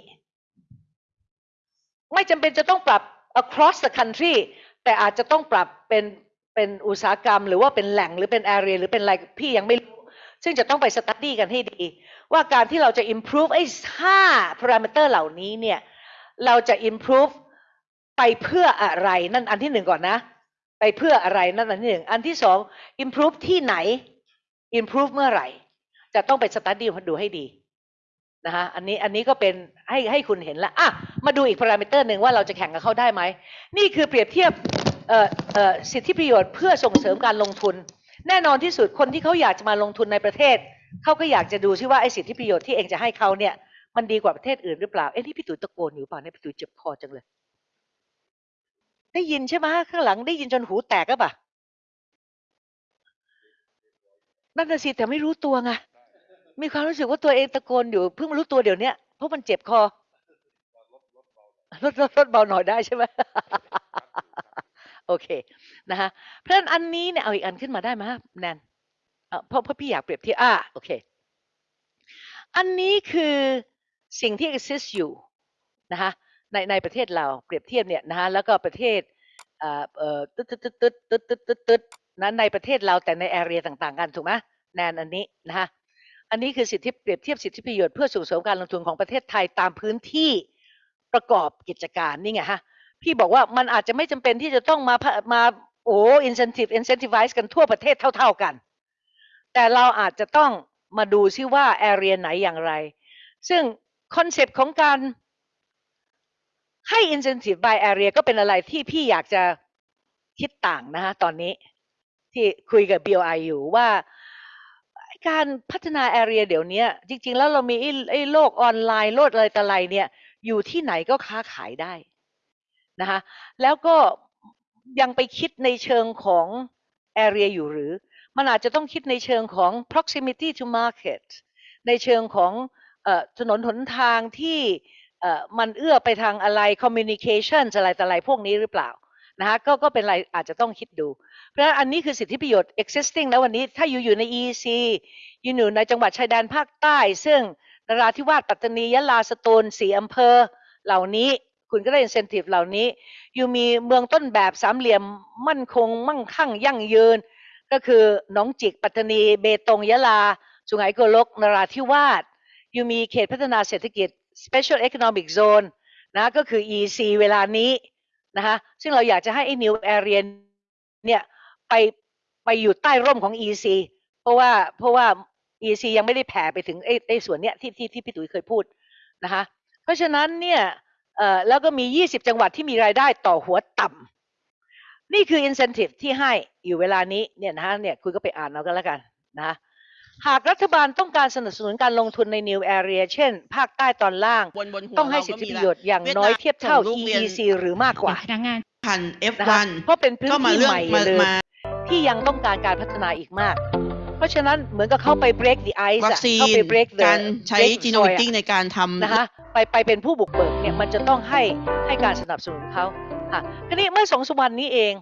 ไม่จำเป็นจะต้องปรับ across the country แต่อาจจะต้องปรับเป็นเป็นอุตสาหกรรม หรือว่าเป็นแหล่งหรือเป็น area หรือเป็นอะไรพี่ยังไม่รู้ ซึ่งจะต้องไปสตัดดี้กันให้ดี ว่าการที่เราจะ improve ไอ้ห้า parameter เหล่านี้เนี่ย เราจะ improve ไปเพื่ออะไรนั่นอันที่หนึ่งก่อนนะ ไปเพื่ออะไรนั่นอันที่หนึ่งอันที่สอง improve ที่ไหน improve เมื่อไหร่ จะต้องไปสตัดดี้ดูให้ดี นะคะอันนี้อันนี้ก็เป็นให้ให้คุณเห็นละอะมาดูอีกพารามิเตอร์หนึ่งว่าเราจะแข่งกับเขาได้ไหม นี่คือเปรียบเทียบเอ่อเอ่อสิทธิประโยชน์เพื่อส่งเสริมการลงทุน แน่นอนที่สุดคนที่เขาอยากจะมาลงทุนในประเทศ เขาก็อยากจะดูซิว่าไอ้สิทธิประโยชน์ที่เองจะให้เขาเนี่ยมันดีกว่าประเทศอื่นหรือเปล่าเอ๊ะนี่พี่ตุ๋ยตะโกนอยู่เปล่าเนี่ยพี่ตุ๋ยเจ็บคอจังเลย ได้ยินใช่ไหมข้างหลังได้ยินจนหูแตกก็ปะนั่นน่ะสิแต่ไม่รู้ตัวไง มีความรู้สึกว่าตัวเองตะโกนอยู่เพิ่งรู้ตัวเดี๋ยวนี้เพราะมันเจ็บคอลดลดลดเบาหน่อยได้ใช่ไหมโอเคนะคะเพื่อนอันนี้เนี่ยเอาอีกอันขึ้นมาได้ไหมแนนเพราะพี่อยากเปรียบเทียบอ่าโอเค อันนี้คือสิ่งที่ exist อยู่นะคะในในประเทศเราเปรียบเทียบเนี่ยนะคะแล้วก็ประเทศเอ่อตึ๊ดตึ๊ดตึ๊ดตึ๊ดตึ๊ดตึ๊ดตึ๊นในประเทศเราแต่ในแอเรียต่าง ๆ กันถูกไหมแนนอันนี้นะคะ อันนี้คือสิทธิเปรียบเทียบสิทธิประโยชน์เพื่อส่งเสริมการลงทุนของประเทศไทยตามพื้นที่ประกอบกิจการนี่ไงฮะพี่บอกว่ามันอาจจะไม่จำเป็นที่จะต้องมามาโอ้ incentive incentivize กันทั่วประเทศเท่า ๆกัน แต่เราอาจจะต้องมาดูซิว่า area ไหนอย่างไร ซึ่ง concept ของการให้ incentive by area ก็เป็นอะไรที่พี่อยากจะคิดต่างนะฮะตอนนี้ที่คุยกับ BOI อยู่ว่า การพัฒนา area เดี๋ยวนี้จริง ๆ แล้วเรามีไอ้ไอ้โลกออนไลน์โลกอะไรต่ออะไรเนี่ย อยู่ที่ไหนก็ค้าขายได้นะคะแล้วก็ยังไปคิดในเชิงของ area อยู่หรือ มันอาจจะต้องคิดในเชิงของ proximity to market ในเชิงของถนนหนทางที่มันเอื้อไปทางอะไร communication อะไรต่ออะไรพวกนี้หรือเปล่า นะคะก็ก็เป็นอะไรอาจจะต้องคิดดู เพราะฉะนั้นอันนี้คือสิทธิประโยชน์ existing แล้ววันนี้ถ้าอยู่อยู่ใน EEC อยู่อยู่ในจังหวัดชายแดนภาคใต้ ซึ่งนราธิวาสปัตตานียะลาสตูลสี่อำเภอเหล่านี้ คุณก็ได้ incentive เหล่านี้ อยู่มีเมืองต้นแบบสามเหลี่ยมมั่นคง มั่งคั่งยั่งยืน ก็คือหนองจิกปัตตานี เบตงยะลา สุไหงโกลกนราธิวาสอยู่มีเขตพัฒนาเศรษฐกิจ Special Economic Zone นะก็คือ EC เวลานี้ นะคะซึ่งเราอยากจะให้ไอ้ New Area เนี่ยไปไปอยู่ใต้ร่มของ EC เพราะว่าเพราะว่า EC ยังไม่ได้แผ่ไปถึงไอ้ไอ้ส่วนเนี้ยที่ที่ที่พี่ตุ๋ยเคยพูดนะคะเพราะฉะนั้นเนี่ยเอ่อแล้วก็มี 20 จังหวัดที่มีรายได้ต่อหัวต่ำนี่คือ incentive ที่ให้อยู่เวลานี้เนี่ยนะฮะเนี่ยคุณก็ไปอ่านเอากันแล้วกันนะ หากรัฐบาลต้องการสนับสนุนการลงทุนใน new area เช่น ภาคใต้ตอนล่าง บนบนหัวต้องให้เราสิทก็ธิมีประละโยชน์อย่างเวียดน้อยนามเทียบเท่าส่งลูกเรียน EEC หรือมากกว่าพนักงานพันนะคะ F1 เพราะเป็นพื้นก็มาที่เรื่องใหม่มาเลยมาที่ยังต้องการการพัฒนาอีกมาก เพราะฉะนั้นเหมือนกับเข้าไป break the ice วัคอะซีเข้านไป break the การใช้ break the จีโน soil มิอะติ้งในการทำนะคะไปไปเป็นผู้บุกเบิกเนี่ยมันจะต้องให้ให้การสนับสนุนเขาค่ะทีนี้เมื่อสองสามวันนี้เอง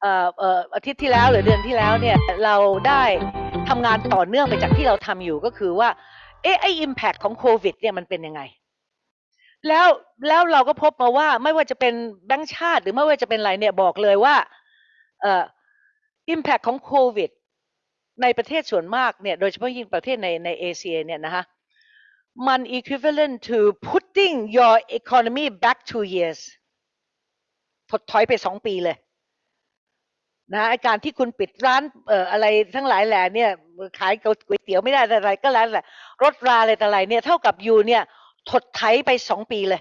เอ่อเอ่ออาทิตย์ที่แล้วหรือเดือนที่แล้วเนี่ยเราได้ ทำงานต่อเนื่องไปจากที่เราทำอยู่ก็คือว่า เอ๊ะไอ้ impact ของโควิดเนี่ยมันเป็นยังไง แล้วแล้วเราก็พบมาว่าไม่ว่าจะเป็นแบงก์ชาติ หรือไม่ว่าจะเป็นอะไรเนี่ยบอกเลยว่าเอ่อ impact ของโควิดในประเทศส่วนมากเนี่ยโดยเฉพาะยิ่งประเทศในในเอเชียเนี่ยนะคะมัน equivalent to putting your economy back two years ถดถอยไปสองปีเลย นะไอการที่คุณปิดร้านเอ่ออะไรทั้งหลายแหล่เนี่ยขายก๋วยเตี๋ยวไม่ได้อะไรก็แล้วแต่รถราอะไรแต่อะไรเนี่ยเท่ากับอยู่เนี่ยถดไถไปสองปีเลย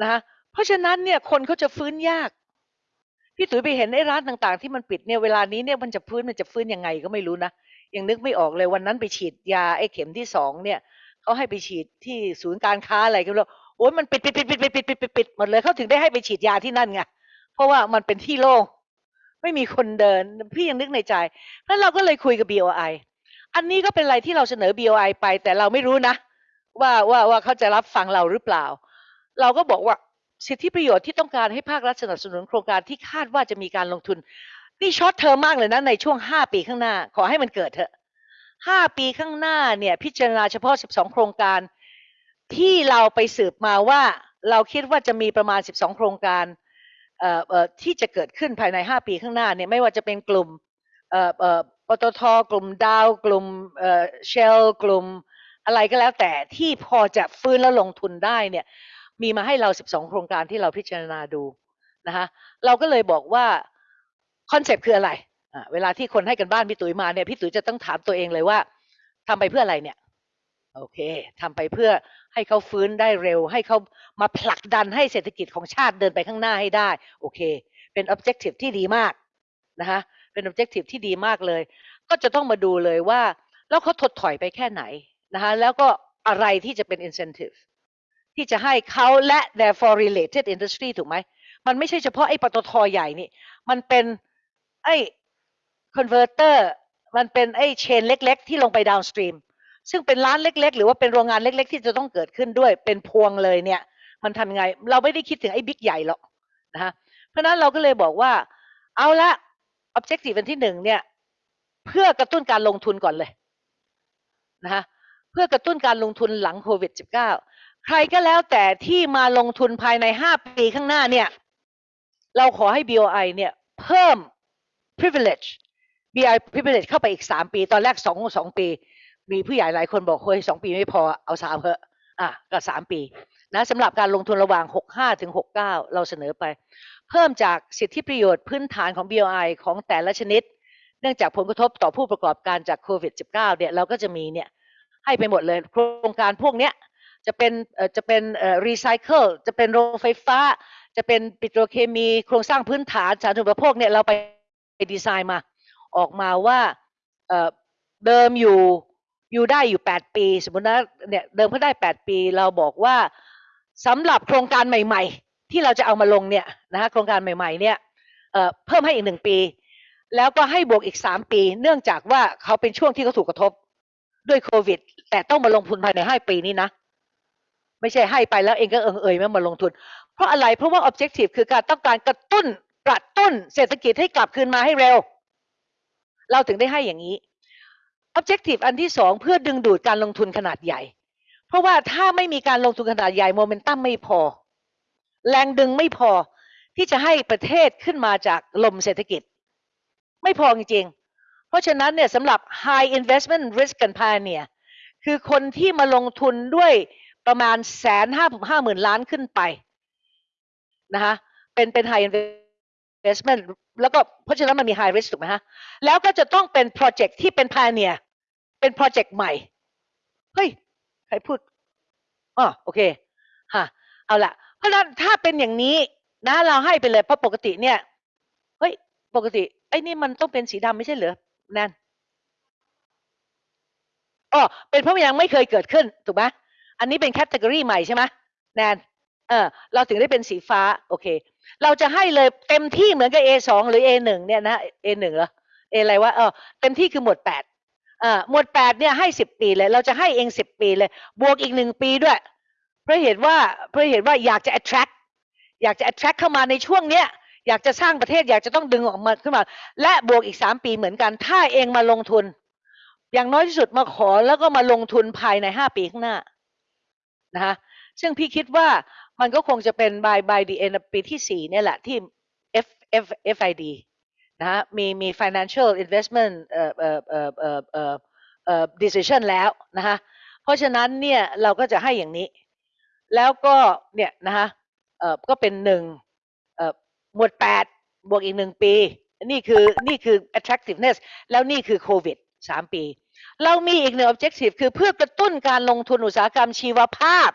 นะคะเพราะฉะนั้นเนี่ยคนเขาจะฟื้นยากพี่ตุ๋ยไปเห็นไอ้ร้านต่างๆ ที่มันปิดเนี่ยเวลานี้เนี่ยมันจะฟื้นมันจะฟื้นยังไงก็ไม่รู้นะยังนึกไม่ออกเลยวันนั้นไปฉีดยาไอ้เข็มที่สองเนี่ยเขาให้ไปฉีดที่ศูนย์การค้าอะไรกันแล้วโอ้ยมันปิดปิดปิดปิดปิดปิดปิดปิดหมดเลยเขาถึงได้ให้ไปฉีดยาที่นั่นไง เพราะว่ามันเป็นที่โล่งไม่มีคนเดิน พี่ยังนึกในใจแล้วเราก็เลยคุยกับ BOI อันนี้ก็เป็นอะไรที่เราเสนอ BOI ไป แต่เราไม่รู้นะ ว่าว่าว่าเขาจะรับฟังเราหรือเปล่า เราก็บอกว่าสิทธิประโยชน์ที่ต้องการให้ภาครัฐสนับสนุนโครงการที่คาดว่าจะมีการลงทุน นี่ช็อตเทอมมากเลยนะในช่วง 5 ปีข้างหน้า ขอให้มันเกิดเถอะ 5 ปีข้างหน้าเนี่ย พิจารณาเฉพาะ 12 โครงการ ที่เราไปสืบมาว่า เราคิดว่าจะมีประมาณ 12 โครงการ ที่จะเกิดขึ้นภายใน 5 ปีข้างหน้าเนี่ยไม่ว่าจะเป็นกลุ่มปตทกลุ่มดาว กลุ่มเชลกลุ่มอะไรก็แล้วแต่ที่พอจะฟื้นแล้วลงทุนได้เนี่ยมีมาให้เรา 12 โครงการที่เราพิจารณาดูนะคะเราก็เลยบอกว่าคอนเซปต์คืออะไระเวลาที่คนให้กันบ้านพี่ตุ๋ยมาเนี่ยพี่ตุ๋ยจะต้องถามตัวเองเลยว่าทำไปเพื่ออะไรเนี่ย โอเคทำไปเพื่อให้เขาฟื้นได้เร็ว ให้เขามาผลักดันให้เศรษฐกิจของชาติเดินไปข้างหน้าให้ได้ โอเค เป็น objective ที่ดีมากนะคะเป็น objective ที่ดีมากเลย ก็จะต้องมาดูเลยว่า แล้วเขาถดถอยไปแค่ไหนนะคะแล้วก็อะไรที่จะเป็น incentive ที่จะให้เขาและ therefore related industry ถูกไหม มันไม่ใช่เฉพาะไอ้ปตทใหญ่นี่ มันเป็นไอ้ converter มันเป็นไอ้เชนเล็ก ๆ ที่ลงไป downstream ซึ่งเป็นร้านเล็ก ๆ หรือว่าเป็นโรงงานเล็ก ๆ ที่จะต้องเกิดขึ้นด้วยเป็นพวงเลยเนี่ย มันทำยังไง เราไม่ได้คิดถึงไอ้บิ๊กใหญ่หรอกนะฮะเพราะนั้นเราก็เลยบอกว่า เอาละ objective อันที่หนึ่งเนี่ยเพื่อกระตุ้นการลงทุนก่อนเลยนะฮะเพื่อกระตุ้นการลงทุนหลังโควิด -19 ใครก็แล้วแต่ที่มาลงทุนภายใน 5 ปีข้างหน้าเนี่ย เราขอให้ BOI เนี่ยเพิ่ม privilege BI privilege เข้าไปอีก 3 ปี ตอนแรก 2 2 ปี มีผู้ใหญ่หลายคนบอกเฮ้ย2ปีไม่พอเอาสามเถอะอะก็3ปีนะสำหรับการลงทุนระหว่าง 65ถึง69 เราเสนอไป เพิ่มจากสิทธิประโยชน์พื้นฐานของ BOI ของแต่ละชนิด เนื่องจากผลกระทบต่อผู้ประกอบการจากโควิด -19 เนี่ยเราก็จะมีเนี่ยให้ไปหมดเลยโครงการพวกเนี้ยจะเป็นเอ่อจะเป็นเอ่อรีไซเคิลจะเป็นโรงไฟฟ้า จะเป็นปิโตรเคมีโครงสร้างพื้นฐานสาธารณูปโภคเนี่ยเราไปดีไซน์มา ออกมาว่าเอ่อเดิมอยู่ อยู่ได้อยู่ 8 ปี สมมตินะเนี่ยเดิมเขาได้ 8 ปี เราบอกว่าสำหรับโครงการใหม่ ๆ ที่เราจะเอามาลงเนี่ยนะฮะโครงการใหม่ๆเนี่ยเเพิ่มให้อีกหนึ่งปี แล้วก็ให้บวกอีก 3 ปี เนื่องจากว่าเขาเป็นช่วงที่เขาถูกกระทบด้วยโควิด แต่ต้องมาลงทุนภายใน 5 ปีนี้นะ ไม่ใช่ให้ไปแล้วเองก็เอิงเอ่ยไม่มาลงทุน เพราะอะไรเพราะว่า objective คือการต้องการกระตุ้นกระตุ้นเศรษฐกิจให้กลับคืนมาให้เร็ว เราถึงได้ให้อย่างนี้ objective อันที่สองเพื่อดึงดูดการลงทุนขนาดใหญ่ เพราะว่าถ้าไม่มีการลงทุนขนาดใหญ่โมเมนตัมไม่พอ แรงดึงไม่พอที่จะให้ประเทศขึ้นมาจากลมเศรษฐกิจ ไม่พอจริงๆ เพราะฉะนั้นเนี่ยสำหรับ high investment risk and pioneer คือคนที่มาลงทุนด้วยประมาณแสนห้าห้าหมื่นล้านขึ้นไปนะคะเป็นเป็น high investment แล้วก็เพราะฉะนั้นมันมี high risk ถูกไหมฮะ แล้วก็จะต้องเป็นโปรเจกต์ที่เป็น pioneer เป็นโปรเจกต์ใหม่ เฮ้ย ใครพูดอ๋อโอเคฮะเอาละเพราะนั้นถ้าเป็นอย่างนี้นะเราให้ไปเลยเพราะปกติเนี่ยเฮ้ยปกติไอ้นี่มันต้องเป็นสีดำไม่ใช่เหรอแนนอ๋อเป็นเพราะมันยังไม่เคยเกิดขึ้นถูกไหมอันนี้เป็นแคตตากรีใหม่ใช่ไหมแนนเออเราถึงได้เป็นสีฟ้าโอเค เราจะให้เลยเต็มที่เหมือนกับ A2 หรือ A1 เนี่ยนะ A1 เหรอ A อะไรวะเออเต็มที่คือหมวดแปด หมวดแปดเนี่ยให้สิบปีเลย เราจะให้เองสิบปีเลย บวกอีกหนึ่งปีด้วย เพราะเหตุว่าเพราะเหตุว่าอยากจะ attract อยากจะ attract เข้ามาในช่วงเนี้ยอยากจะสร้างประเทศอยากจะต้องดึงออกมาขึ้นมา และบวกอีกสามปีเหมือนกัน ถ้าเองมาลงทุน อย่างน้อยที่สุดมาขอแล้วก็มาลงทุนภายในห้าปีข้างหน้านะคะซึ่งพี่คิดว่ามันก็คงจะเป็น by by the end ปีที่สี่เนี่ยแหละที่ F F FID นะฮะมีมี financial investment เอ่อเอ่อเอ่อเอ่อเอ่อเอ่อ decision แล้วนะคะเพราะฉะนั้นเนี่ยเราก็จะให้อย่างนี้ แล้วก็เนี่ยนะคะเอ่อก็เป็นหนึ่งเอ่อหมวดแปดบวกอีกหนึ่งปี นี่คือนี่คือ attractiveness แล้วนี่คือโควิดสามปี เรามีอีกหนึ่ง objective คือเพื่อกระตุ้นการลงทุนอุตสาหกรรมชีวภาพ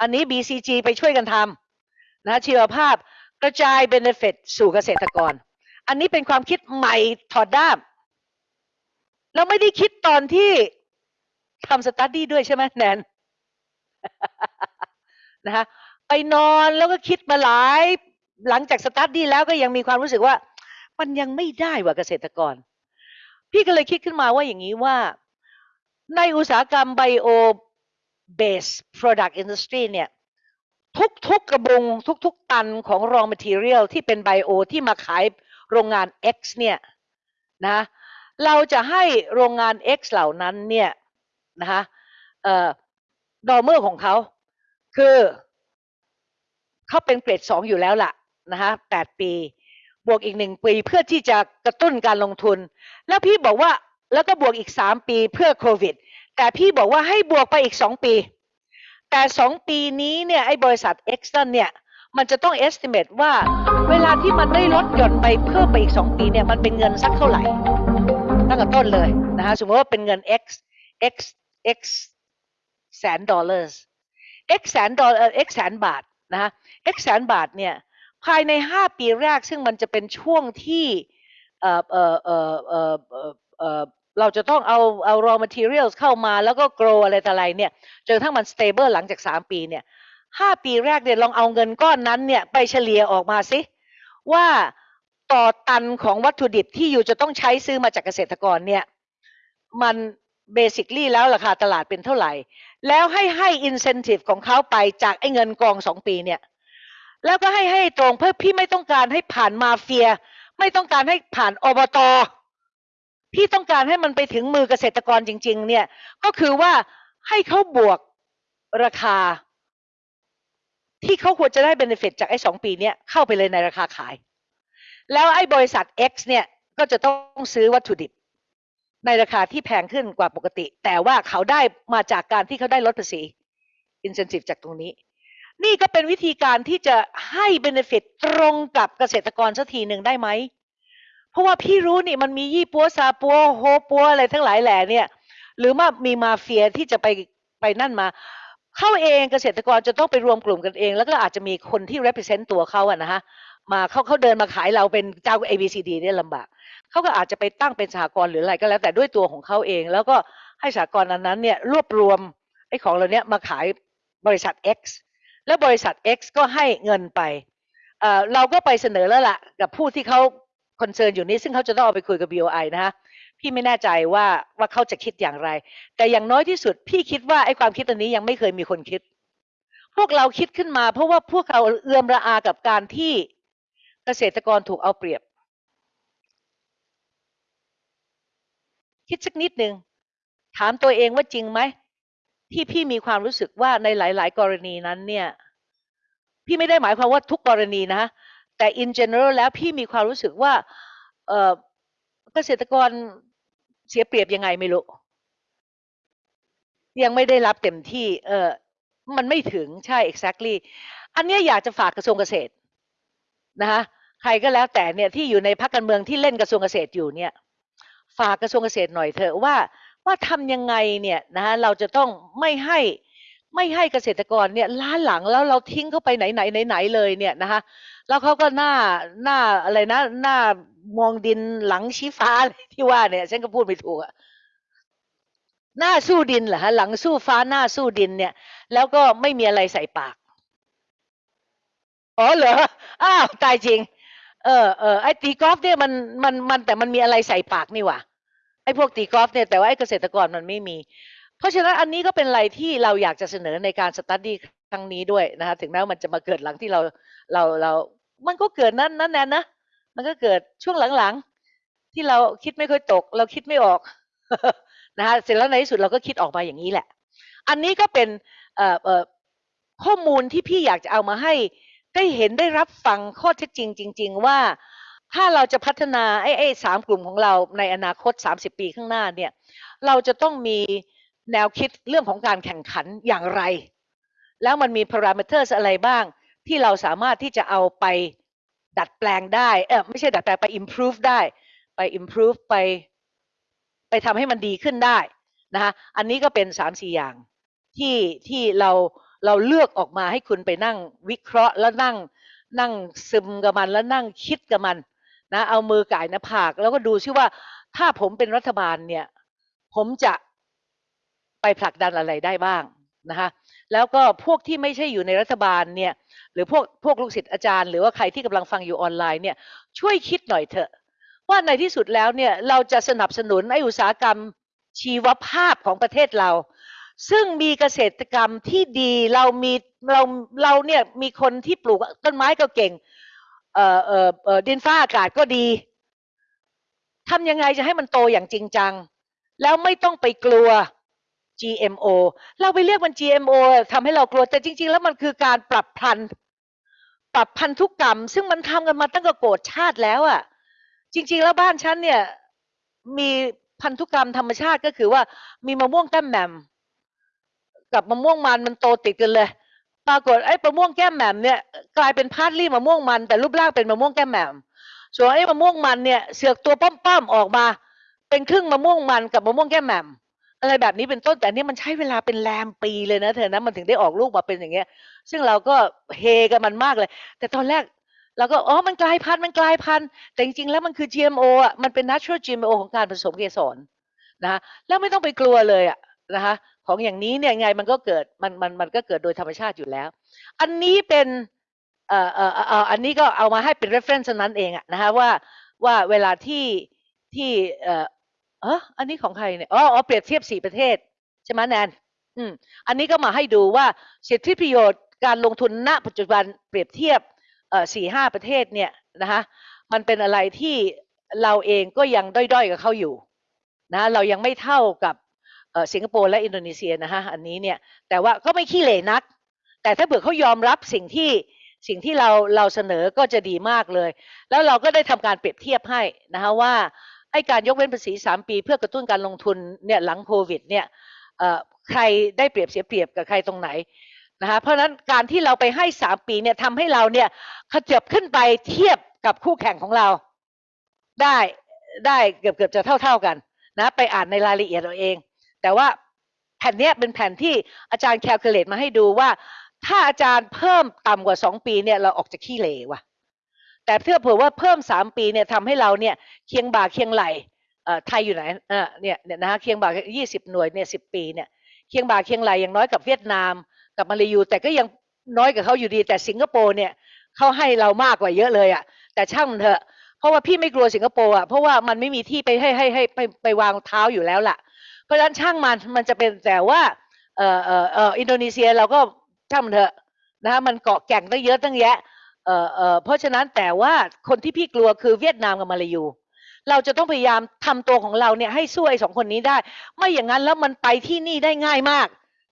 อันนี้ BCG ไปช่วยกันทำนะชีวภาพกระจาย benefit สู่เกษตรกร อันนี้เป็นความคิดใหม่ถอดด้าม เราไม่ได้คิดตอนที่ทำสตัดดี้ด้วยใช่ไหมแนนนะคะไปนอนแล้วก็คิดมาหลาย หลังจากสตัดดี้แล้วก็ยังมีความรู้สึกว่า มันยังไม่ได้ว่ะเกษตรกร พี่ก็เลยคิดขึ้นมาว่าอย่างนี้ว่า ในอุตสาหกรรมไบโอ base product industry เนี่ย ทุกๆกระบุงทุกๆตันของ raw material ที่เป็นไบโอที่มาขาย โรงงาน X เนี่ยนะเราจะให้โรงงาน X เหล่านั้นเนี่ยนะคะเอ่อดอเมอร์ของเขาคือเขาเป็นเกรดสองอยู่แล้วล่ะนะคะแปดปี บวกอีกหนึ่งปีเพื่อที่จะกระตุ้นการลงทุน แล้วพี่บอกว่าแล้วก็บวกอีกสามปีเพื่อโควิด แต่พี่บอกว่าให้บวกไปอีกสองปี แต่สองปีนี้เนี่ยไอ้บริษัท X นั่นเนี่ย มันจะต้อง estimate ว่าเวลาที่มันได้ลดหย่อนไปเพิ่มไปอีกสองปีเนี่ยมันเป็นเงินสักเท่าไหร่ตั้งแต่ต้นเลยนะคะสมมติว่าเป็นเงิน X X X แสนดอลลาร์ X แสนดอลลาร์ X แสนบาทนะคะ X แสนบาทเนี่ยภายใน 5 ปีแรกซึ่งมันจะเป็นช่วงที่เออเอ่อเอ่อเอ่อเอ่อเอ่อเราจะต้องเอาเอา raw materials เข้ามาแล้วก็ grow อะไรต่ออะไรเนี่ยจนกระทั่งมัน stable หลังจาก 3 ปีเนี่ย ห้าปีแรกเนี่ยลองเอาเงินก้อนนั้นเนี่ยไปเฉลี่ยออกมาสิว่าต่อตันของวัตถุดิบที่อยู่จะต้องใช้ซื้อมาจากเกษตรกรเนี่ยมันเบสิคลี่แล้วราคาตลาดเป็นเท่าไหร่ แล้วให้ให้ incentive ของเขาไปจากไอ้เงินกองสองปีเนี่ยแล้วก็ให้ให้ตรงเพื่อพี่ไม่ต้องการให้ผ่านมาเฟีย ไม่ต้องการให้ผ่านอบตพี่ต้องการให้มันไปถึงมือเกษตรกรจริง ๆ เนี่ยก็คือว่าให้เขาบวกราคา ที่เขาควรจะได้ benefit จากไอ้สองปีเนี้ยเข้าไปเลยในราคาขาย แล้วไอ้บริษัท X เนี่ยก็จะต้องซื้อวัตถุดิบ ในราคาที่แพงขึ้นกว่าปกติ แต่ว่าเขาได้มาจากการที่เขาได้ลดภาษี incentive จากตรงนี้ นี่ก็เป็นวิธีการที่จะให้ benefit ตรงกับเกษตรกรสักทีหนึ่งได้ไหม เพราะว่าพี่รู้นี่มันมียี่ปัวซาปัวโฮปัวอะไรทั้งหลายแหล่เนี่ย หรือว่ามีมาเฟียที่จะไปไปนั่นมา เข้าเองเกษตรกรจะต้องไปรวมกลุ่มกันเอง แล้วก็อาจจะมีคนที่ represent ตัวเขาอะนะฮะมาเขาเขาเดินมาขายเราเป็นเจ้า A B C D เนี่ยลำบากเขาก็อาจจะไปตั้งเป็นสหกรณ์หรืออะไรก็แล้วแต่ด้วยตัวของเขาเอง แล้วก็ให้สหกรณ์อันนั้นเนี่ยรวบรวมไอ้ของเหล่านี้ยมาขายบริษัท X แล้วบริษัท X ก็ให้เงินไปเเราก็ไปเสนอแล้วล่ะกับผู้ที่เขาคอนเซิร์นอยู่นี้ซึ่งเขาจะต้องเอาไปคุยกับ BOI นะฮะ พี่ไม่แน่ใจว่าว่าเขาจะคิดอย่างไร แต่อย่างน้อยที่สุด พี่คิดว่าไอ้ความคิดอันนี้ยังไม่เคยมีคนคิด พวกเราคิดขึ้นมา เพราะว่าพวกเราเอื้อมระอากับการที่เกษตรกรถูกเอาเปรียบ คิดสักนิดหนึ่งถามตัวเองว่าจริงไหมที่พี่มีความรู้สึกว่าในหลาย ๆ กรณีนั้นเนี่ย พี่ไม่ได้หมายความว่าทุกกรณีนะแต่ in general แล้วพี่มีความรู้สึกว่าเอ่อเกษตรกร เสียเปรียบยังไงไม่รู้ ยังไม่ได้รับเต็มที่ เออมันไม่ถึงใช่ exactly อันเนี้ยอยากจะฝากกระทรวงเกษตรนะคะใครก็แล้วแต่เนี่ยที่อยู่ในพรรคการเมืองที่เล่นกระทรวงเกษตรอยู่เนี่ย ฝากกระทรวงเกษตรหน่อยเถอะว่าว่าทำยังไงเนี่ยนะคะเราจะต้องไม่ให้ ไม่ให้เกษตรกรเนี่ยล้าหลังแล้วเราทิ้งเขาไปไหนไหนไหนไหนเลยเนี่ยนะคะแล้วเขาก็หน้าหน้าอะไรนะหน้ามองดินหลังชี้ฟ้าที่ว่าเนี่ยฉันก็พูดไม่ถูกอะหน้าสู้ดินเหรอฮะหลังสู้ฟ้าหน้าสู้ดินเนี่ย แล้วก็ไม่มีอะไรใส่ปากอ๋อเหรออ้าวตายจริง เออเออไอ้ตีกอล์ฟเนี่ยมันมันมันแต่มันมีอะไรใส่ปากนี่หว่าไอ้พวกตีกอล์ฟเนี่ยแต่ว่าไอ้เกษตรกรมันไม่มี เพราะฉะนั้นอันนี้ก็เป็นอะไรที่เราอยากจะเสนอในการสตัดดี้ครั้งนี้ด้วยนะคะถึงแม้ว่ามันจะมาเกิดหลังที่เราเราเรา มันก็เกิดนั่นนั่นแน่นะ มันก็เกิดช่วงหลังๆ ที่เราคิดไม่ค่อยตก เราคิดไม่ออกนะคะเสร็จแล้วในที่สุดเราก็คิดออกมาอย่างนี้แหละ อันนี้ก็เป็นข้อมูลที่พี่อยากจะเอามาให้ได้เห็นได้รับฟังข้อเท็จจริง จริง ๆ ว่าถ้าเราจะพัฒนาไอ้ไอ้สามกลุ่มของเราในอนาคต 30 ปีข้างหน้าเนี่ย เราจะต้องมี แนวคิดเรื่องของการแข่งขันอย่างไร แล้วมันมี parameters อะไรบ้าง ที่เราสามารถที่จะเอาไปดัดแปลงได้เออไม่ใช่ดัดแปลงไป improve ได้ไป improve ไป ไปทำให้มันดีขึ้นได้นะคะอันนี้ก็เป็นสามสี่อย่างที่ที่เราเราเลือกออกมาให้คุณไปนั่งวิเคราะห์แล้วนั่งนั่งซึมกับมันแล้วนั่งคิดกับมันนะเอามือก่ายหน้าผาก แล้วก็ดูซิว่าถ้าผมเป็นรัฐบาลเนี่ย ผมจะ ไปผลักดันอะไรได้บ้างนะคะแล้วก็พวกที่ไม่ใช่อยู่ในรัฐบาลเนี่ยหรือพวกพวกลูกศิษย์อาจารย์ หรือว่าใครที่กำลังฟังอยู่ออนไลน์เนี่ยช่วยคิดหน่อยเถอะ ว่าในที่สุดแล้วเนี่ยเราจะสนับสนุนไออุตสาหกรรมชีวภาพของประเทศเรา ซึ่งมีเกษตรกรรมที่ดีเรามีเราเราเนี่ยมีคนที่ปลูกต้นไม้ก็เก่งเอ่อเอ่อเอ่อดินฟ้าอากาศก็ดีทำยังไงจะให้มันโตอย่างจริงจัง แล้วไม่ต้องไปกลัว GMO เราไปเรียกมัน GMO ทำให้เรากลัวแต่จริง ๆ แล้วมันคือการปรับพันธุ์ปรับพันธุกรรม ซึ่งมันทำกันมาตั้งแต่โกรธชาติแล้วอะ่ะ จริง ๆ แล้วบ้านฉันเนี่ย มีพันธุกรรมธรรมชาติก็คือว่ามีมะม่วงแก้มแหม่มกับมะม่วงมันมันโตติดกันเลย ปรากฏไอ้มะม่วงแก้มแหม่มเนี่ยกลายเป็นพาร์ทลี่มะม่วงมัน แต่รูปร่างเป็นมะม่วงแก้มแหม่มส่วนไอ้มะม่วงมันเนี่ยเสือกตัวป้อมๆออกมา เป็นครึ่งมะม่วงมันกับมะม่วงแก้มแหม่ม อะไรแบบนี้เป็นต้นแต่นี่มันใช้เวลาเป็นแรมปีเลยนะเธอนะมันถึงได้ออกลูกมาเป็นอย่างเงี้ย ซึ่งเราก็เฮกับมันมากเลย แต่ตอนแรกเราก็อ๋อมันกลายพันธุ์มันกลายพันธุ์แต่จริงๆแล้วมันคือ GMO อะมันเป็น natural GMO ของการผสมเกสรนะแล้วไม่ต้องไปกลัวเลยอะนะคะของอย่างนี้เนี่ยไงมันก็เกิดมันมันมันก็เกิดโดยธรรมชาติอยู่แล้ว อันนี้เป็นเอ่อเอ่อเอ่ออันนี้ก็เอามาให้เป็น reference นั้นเองอะนะคะว่าว่าเวลาที่ที่เอ่อ อออันนี้ของใครเนี่ยอ๋อเปรียบเทียบสี่ประเทศใช่ไหมแนนอืมอันนี้ก็มาให้ดูว่าสิทธิประโยชน์การลงทุนณ ปัจจุบันเปรียบเทียบเอ่อสี่ห้าประเทศเนี่ยนะคะมันเป็นอะไรที่เราเองก็ยังด้อยๆกับเขาอยู่นะเรายังไม่เท่ากับเอ่อสิงคโปร์และอินโดนีเซียนะฮะอันนี้เนี่ยแต่ว่าก็ไม่ขี้เหร่นัก แต่ถ้าเผื่อเขายอมรับสิ่งที่สิ่งที่เราเราเสนอก็จะดีมากเลย แล้วเราก็ได้ทำการเปรียบเทียบให้นะคะว่า ไอ้การยกเว้นภาษี 3 ปี เพื่อกระตุ้นการลงทุนเนี่ยหลังโควิดเนี่ยใครได้เปรียบเสียเปรียบกับใครตรงไหนนะคะเพราะฉะนั้นการที่เราไปให้ 3 ปีเนี่ยทำให้เราเนี่ยขยับขึ้นไปเทียบกับคู่แข่งของเรา ได้ได้เกือบเกือบจะเท่าเท่ากันนะไปอ่านในรายละเอียดเราเอง แต่ว่าแผ่นนี้เป็นแผ่นที่อาจารย์แคลคูลเลตมาให้ดูว่า ถ้าอาจารย์เพิ่มต่ำกว่า 2 ปีเนี่ยเราออกจากขี้เหร่ว่ะ แต่เพื่อเผื่อว่าเพิ่ม 3 ปีเนี่ยทำให้เราเนี่ยเคียงบ่าเคียงไหลเอ่อไทยอยู่ไหนเนี่ยเนี่ยนะฮะเคียงบ่า20 หน่วยเนี่ย10ปีเนี่ยเคียงบ่าเคียงไหลอย่างน้อยกับเวียดนามกับมาเลยูแต่ก็ยังน้อยกับเขาอยู่ดี แต่สิงคโปร์เนี่ยเขาให้เรามากกว่าเยอะเลยอะแต่ช่างมันเถอะ เพราะว่าพี่ไม่กลัวสิงคโปร์อะเพราะว่ามันไม่มีที่ไปให้ให้ให้ไปไปวางเท้าอยู่แล้วล่ะ เพราะฉะนั้นช่างมันมันจะเป็นแต่ว่าเอ่อเอ่อเอ่ออินโดนีเซียเราก็ช่างมันเถอะนะฮะมันเกาะแก่งตั้งเยอะตั้งแยะ เอ่อเอ่อเพราะฉะนั้นแต่ว่าคนที่พี่กลัวคือเวียดนามกับมาลายู เราจะต้องพยายามทำตัวของเราเนี่ยให้สู้ไอ้สองคนนี้ได้ ไม่อย่างนั้นแล้วมันไปที่นี่ได้ง่ายมาก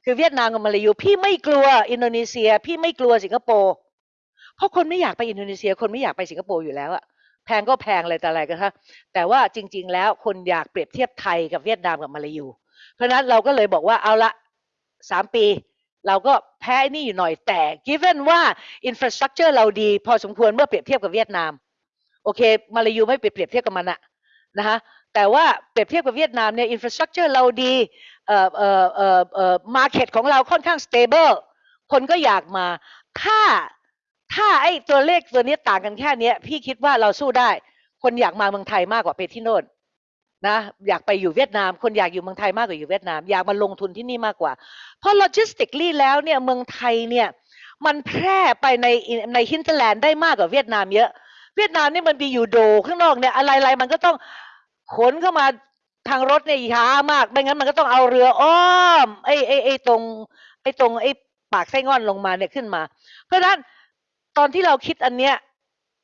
คือเวียดนามกับมาลายู พี่ไม่กลัวอินโดนีเซีย พี่ไม่กลัวสิงคโปร์เพราะคนไม่อยากไปอินโดนีเซีย คนไม่อยากไปสิงคโปร์อยู่แล้วอะแพงก็แพงอะไรแต่อะไรกันฮะแต่ว่าจริง ๆ แล้วคนอยากเปรียบเทียบไทยกับเวียดนามกับมาลายู เพราะนั้นเราก็เลยบอกว่าเอาละสามปี เราก็แพ้ไอ้นี่อยู่หน่อยแต่ given ว่า infrastructure เราดี พอสมควรเมื่อเปรียบเทียบกับเวียดนาม โอเค มาลายูไม่ไปเปรียบเทียบกับมันอะนะคะแต่ว่าเปรียบเทียบกับเวียดนามเนี่ย infrastructure เราดี เอ่อ เอ่อ เอ่อ เอ่อ market ของเราค่อนข้าง stable คนก็อยากมา ถ้า ถ้าไอ้ตัวเลขตัวนี้ต่างกันแค่นี้พี่คิดว่าเราสู้ได้ คนอยากมาเมืองไทยมากกว่าไปที่โน่น นะอยากไปอยู่เวียดนาม คนอยากอยู่เมืองไทยมากกว่าอยู่เวียดนาม อยากมาลงทุนที่นี่มากกว่า เพราะ logistically แล้วเนี่ยเมืองไทยเนี่ยมันแพร่ไปในใน hinterland ได้มากกว่าเวียดนามเยอะ เวียดนามนี่มันมีอยู่โดข้างนอกเนี่ยอะไรๆมันก็ต้องขนเข้ามาทางรถเนี่ยช้ามากไม่งั้นมันก็ต้องเอาเรืออ้อมไอ้ไอ้ไอ้ตรงไอ้ตรงไอ้ปากไซ่ง่อนลงมาเนี่ยขึ้นมา เพราะฉะนั้นตอนที่เราคิดอันเนี้ย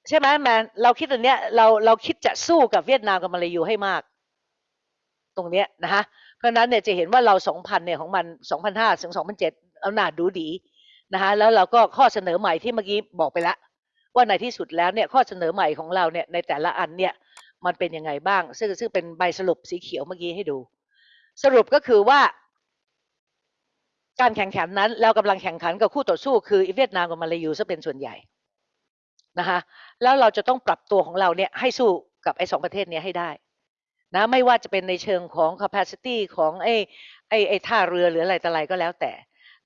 ใช่ไหมแมนเราคิดอันเนี้ยเราเราคิดจะสู้กับเวียดนามกับมาเลยูให้มาก รงเนี้ยนะฮะเพราะนั้นเนี่ยจะเห็นว่าเรา 2,000เนี่ยของมัน 2,500ถึง2,007เอาหนาดูดีนะฮะแล้วเราก็ข้อเสนอใหม่ที่เมื่อกี้บอกไปแล้วว่าในที่สุดแล้วเนี่ยข้อเสนอใหม่ของเราเนี่ยในแต่ละอันเนี่ยมันเป็นยังไงบ้าง ซึ่งซึ่งเป็นใบสรุปสีเขียวเมื่อกี้ให้ดู สรุปก็คือว่า การแข่งขันนั้นเรากำลังแข่งขันกับคู่ต่อสู้คือเวียดนามกับมาเลายูซะเป็นส่วนใหญ่นะคะแล้วเราจะต้องปรับตัวของเราเนี่ยให้สู้กับไอ้สองประเทศนี้ให้ได้ นะไม่ว่าจะเป็นในเชิงของ capacity ของไอ้ไอ้ไอ้ท่าเรือหรืออะไรต่ออะไรก็แล้วแต่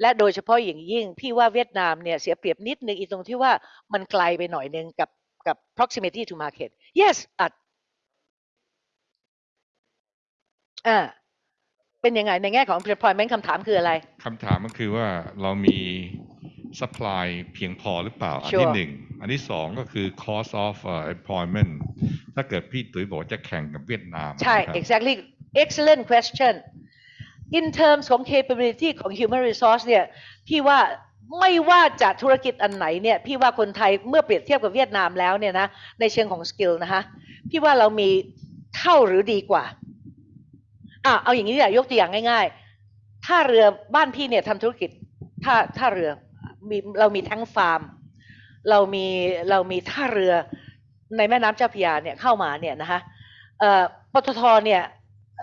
และโดยเฉพาะอย่างยิ่งพี่ว่าเวียดนามเนี่ยเสียเปรียบนิดนึงอีตรงที่ว่ามันไกลไปหน่อยนึงกับกับ proximity to market yes อะอ่าเป็นยังไงในแง่ของ employment คำถามคืออะไรคำถามก็คือว่าเรามี supply เพียงพอหรือเปล่า อันที่ Sure หนึ่ง อันที่สองก็คือ cost of uh, employment ถ้าเกิดพี่ตุ๋ยบอกว่าจะแข่งกับเวียดนามใช่นะครับ exactly excellent question in terms ของ capability ของ human resource เนี่ยพี่ว่าไม่ว่าจะธุรกิจอันไหนเนี่ยพี่ว่าคนไทยเมื่อเปรียบเทียบกับเวียดนามแล้วเนี่ยนะในเชิงของ skill นะคะพี่ว่าเรามีเท่าหรือดีกว่าอะเอาอย่างนี้ดีกว่ายกตัวอย่างง่ายๆท่าเรือบ้านพี่เนี่ยทำธุรกิจท่าท่าเรือ มีเรามีทั้งฟาร์ม เรามีเรามีท่าเรือในแม่น้ำเจ้าพยาเนี่ยเข้ามาเนี่ยนะคะปตทเนี่ย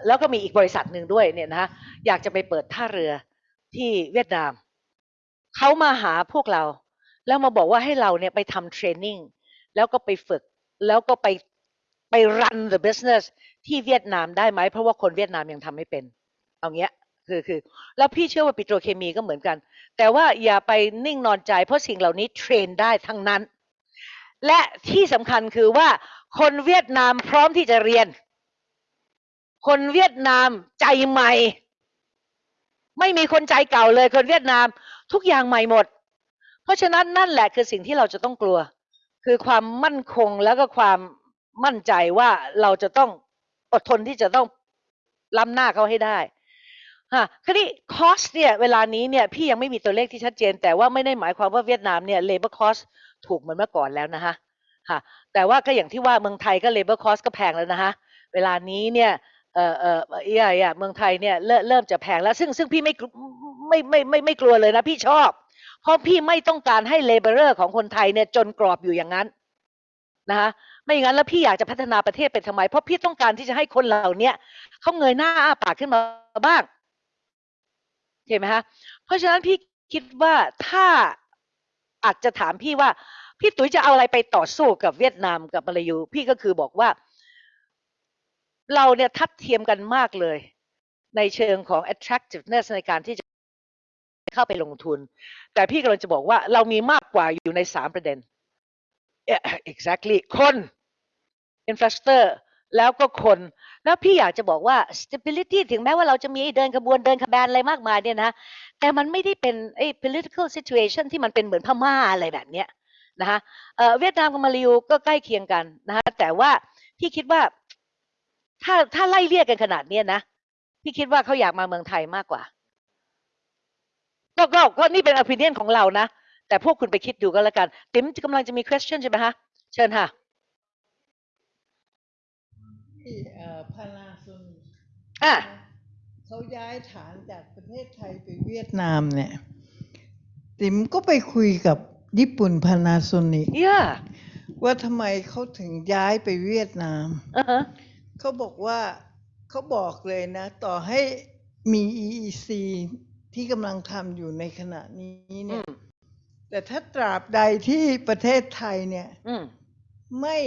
แล้วก็มีอีกบริษัทหนึ่งด้วยเนี่ยนะคะอยากจะไปเปิดท่าเรือที่เวียดนามเขามาหาพวกเรา แล้วมาบอกว่าให้เราเนี่ยไปทำเทรนนิ่งแล้วก็ไปฝึกแล้วก็ไปไป run the business ที่เวียดนามได้ไหม เพราะว่าคนเวียดนามยังทำไม่เป็น เอาเงี้ย คือคือแล้วพี่เชื่อว่าปิโตรเคมีก็เหมือนกัน แต่ว่าอย่าไปนิ่งนอนใจ เพราะสิ่งเหล่านี้เทรนได้ทั้งนั้น และที่สำคัญคือว่าคนเวียดนามพร้อมที่จะเรียน คนเวียดนามใจใหม่ ไม่มีคนใจเก่าเลย คนเวียดนามทุกอย่างใหม่หมด เพราะฉะนั้นนั่นแหละคือสิ่งที่เราจะต้องกลัว คือความมั่นคงแล้วก็ความมั่นใจว่าเราจะต้องอดทนที่จะต้องล้ำหน้าเขาให้ได้ ฮะคราวนี้คอสเนี่ยเวลานี้เนี่ยพี่ยังไม่มีตัวเลขที่ชัดเจน แต่ว่าไม่ได้หมายความว่าเวียดนามเนี่ย labor cost ถูกเหมือนเมื่อก่อนแล้วนะคะค่ะ แต่ว่าก็อย่างที่ว่าเมืองไทยก็ labor cost ก็แพงแล้วนะคะเวลานี้เนี่ยเออเออเอ่อเอ่อเมืองไทยเนี่ยเริ่มเริ่มจะแพงแล้ว ซึ่งซึ่งพี่ไม่ไม่ไม่ไม่ไม่กลัวเลยนะพี่ชอบ เพราะพี่ไม่ต้องการให้ laborer ของคนไทยเนี่ยจนกรอบอยู่อย่างนั้นนะคะไม่อย่างนั้นแล้วพี่อยากจะพัฒนาประเทศไปทำไม เพราะพี่ต้องการที่จะให้คนเหล่านี้เขาเงยหน้าอ้าปากขึ้นมาบ้าง เห็นไหมคะเพราะฉะนั้นพี่คิดว่าถ้าอาจจะถามพี่ว่า พี่ตุ๋ยจะเอาอะไรไปต่อสู้กับเวียดนามกับมาลายู พี่ก็คือบอกว่า เราเนี่ยทัดเทียมกันมากเลย ในเชิงของ attractiveness ในการที่จะเข้าไปลงทุน แต่พี่กำลังจะบอกว่าเรามีมากกว่าอยู่ในสามประเด็น exactly คน infrastructure แล้วก็คน แล้วพี่อยากจะบอกว่า stability ถึงแม้ว่าเราจะมีเดินขบวนเดินขบวนอะไรมากมายเนี่ยนะ แต่มันไม่ได้เป็นไอ้ political situation ที่มันเป็นเหมือนพม่าอะไรแบบเนี้ยนะคะเวียดนามกับมาลายูก็ใกล้เคียงกันนะคะแต่ว่าพี่คิดว่า ถ้าถ้าไล่เรียกกันขนาดเนี้ยนะ พี่คิดว่าเขาอยากมาเมืองไทยมากกว่า ก็ก็ก็นี่เป็น opinion ของเรานะ แต่พวกคุณไปคิดดูก็แล้วกัน ติ๋มกำลังจะมี question ใช่ไหมฮะเชิญค่ะ ที่เอ่อพานาโซนิก อะเขาย้ายฐานจากประเทศไทยไปเวียดนามเนี่ย ติ๋มก็ไปคุยกับญี่ปุ่นพานาโซนิก yeah ว่าทำไมเขาถึงย้ายไปเวียดนามอ่าฮะเขาบอกว่าเขาบอกเลยนะ ต่อให้มี EEC ที่กำลังทำอยู่ในขณะนี้อืเนี่ยมแต่ถ้าตราบใดที่ประเทศไทยเนี่ยอืมไม่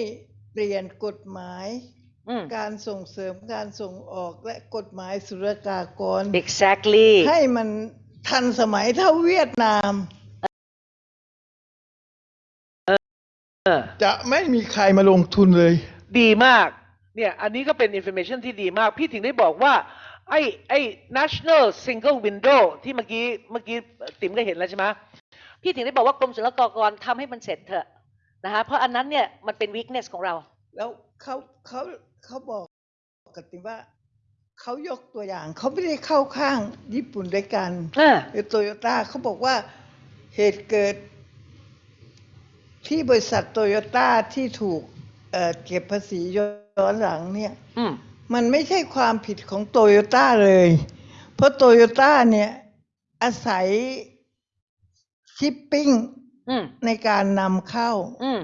เปลี่ยนกฎหมายอืม การส่งเสริมการส่งออกและกฎหมายศุลกากร exactly ให้มันทันสมัยเท่าเวียดนามเออจะไม่มีใครมาลงทุนเลย ดีมาก เนี่ย อันนี้ก็เป็น information ที่ดีมาก พี่ถึงได้บอกว่า ไอ้ไอ้ national single window ที่เมื่อกี้เมื่อกี้ติ๋มก็เห็นแล้วใช่ไหมพี่ถึงได้บอกว่ากรมศุลกากรทำให้มันเสร็จเถอะนะคะเพราะอันนั้นเนี่ยมันเป็น weakness ของเรา แล้วเขาเขาเขาบอกกับติว่าเขายกตัวอย่างเขาไม่ได้เข้าข้างญี่ปุ่นด้วยกันอ่าหรือโตโยต้าเขาบอกว่าเหตุเกิด ที่บริษัทโตโยต้าที่ถูกเอ่อเก็บภาษีย้อนหลังเนี่ยอืมมันไม่ใช่ความผิดของโตโยต้าเลย เพราะโตโยต้าเนี่ย อาศัยชิปปิ้งอืมในการนำเข้าอืม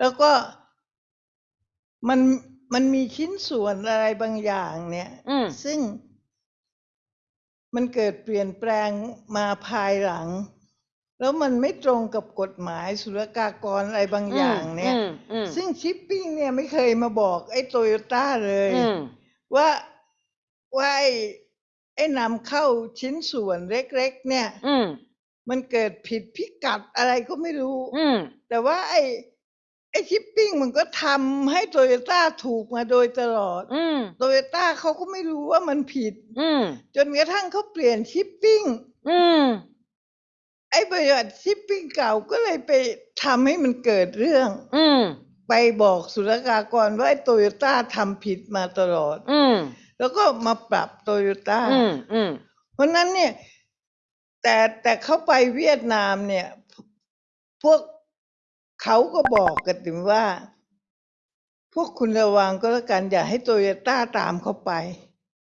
แล้วก็ มันมันมีชิ้นส่วนอะไรบางอย่างเนี่ย อืม ซึ่งมันเกิดเปลี่ยนแปลงมาภายหลัง แล้วมันไม่ตรงกับกฎหมายศุลกากรอะไรบางอย่างเนี่ย อืมอืมซึ่งชิปปิ้งเนี่ยไม่เคยมาบอกไอ้โตโยต้าเลย อืม ว่าว่าไอ้ไอ้นำเข้าชิ้นส่วนเล็กๆ เนี่ย อืม มันเกิดผิดพิกัดอะไรก็ไม่รู้ อืม แต่ว่าไอ้ ไอ้ชิปปิ้งมันก็ทำให้โตโยต้าถูกมาโดยตลอดอืม โตโยต้าเขาก็ไม่รู้ว่ามันผิด อืม จนกระทั่งเขาเปลี่ยนชิปปิ้ง อืม ไอ้บริษัทชิปปิ้งเก่าก็เลยไปทำให้มันเกิดเรื่อง อืม ไปบอกศุลกากรว่าไอ้โตโยต้าทำผิดมาตลอด อืม แล้วก็มาปรับโตโยต้า อืม อืม เพราะฉะนั้นเนี่ย แต่แต่เขาไปเวียดนามเนี่ย พวก เขาก็บอกกันถึงว่า พวกคุณระวังก็แล้วกันอย่าให้โตโยต้าตามเขาไป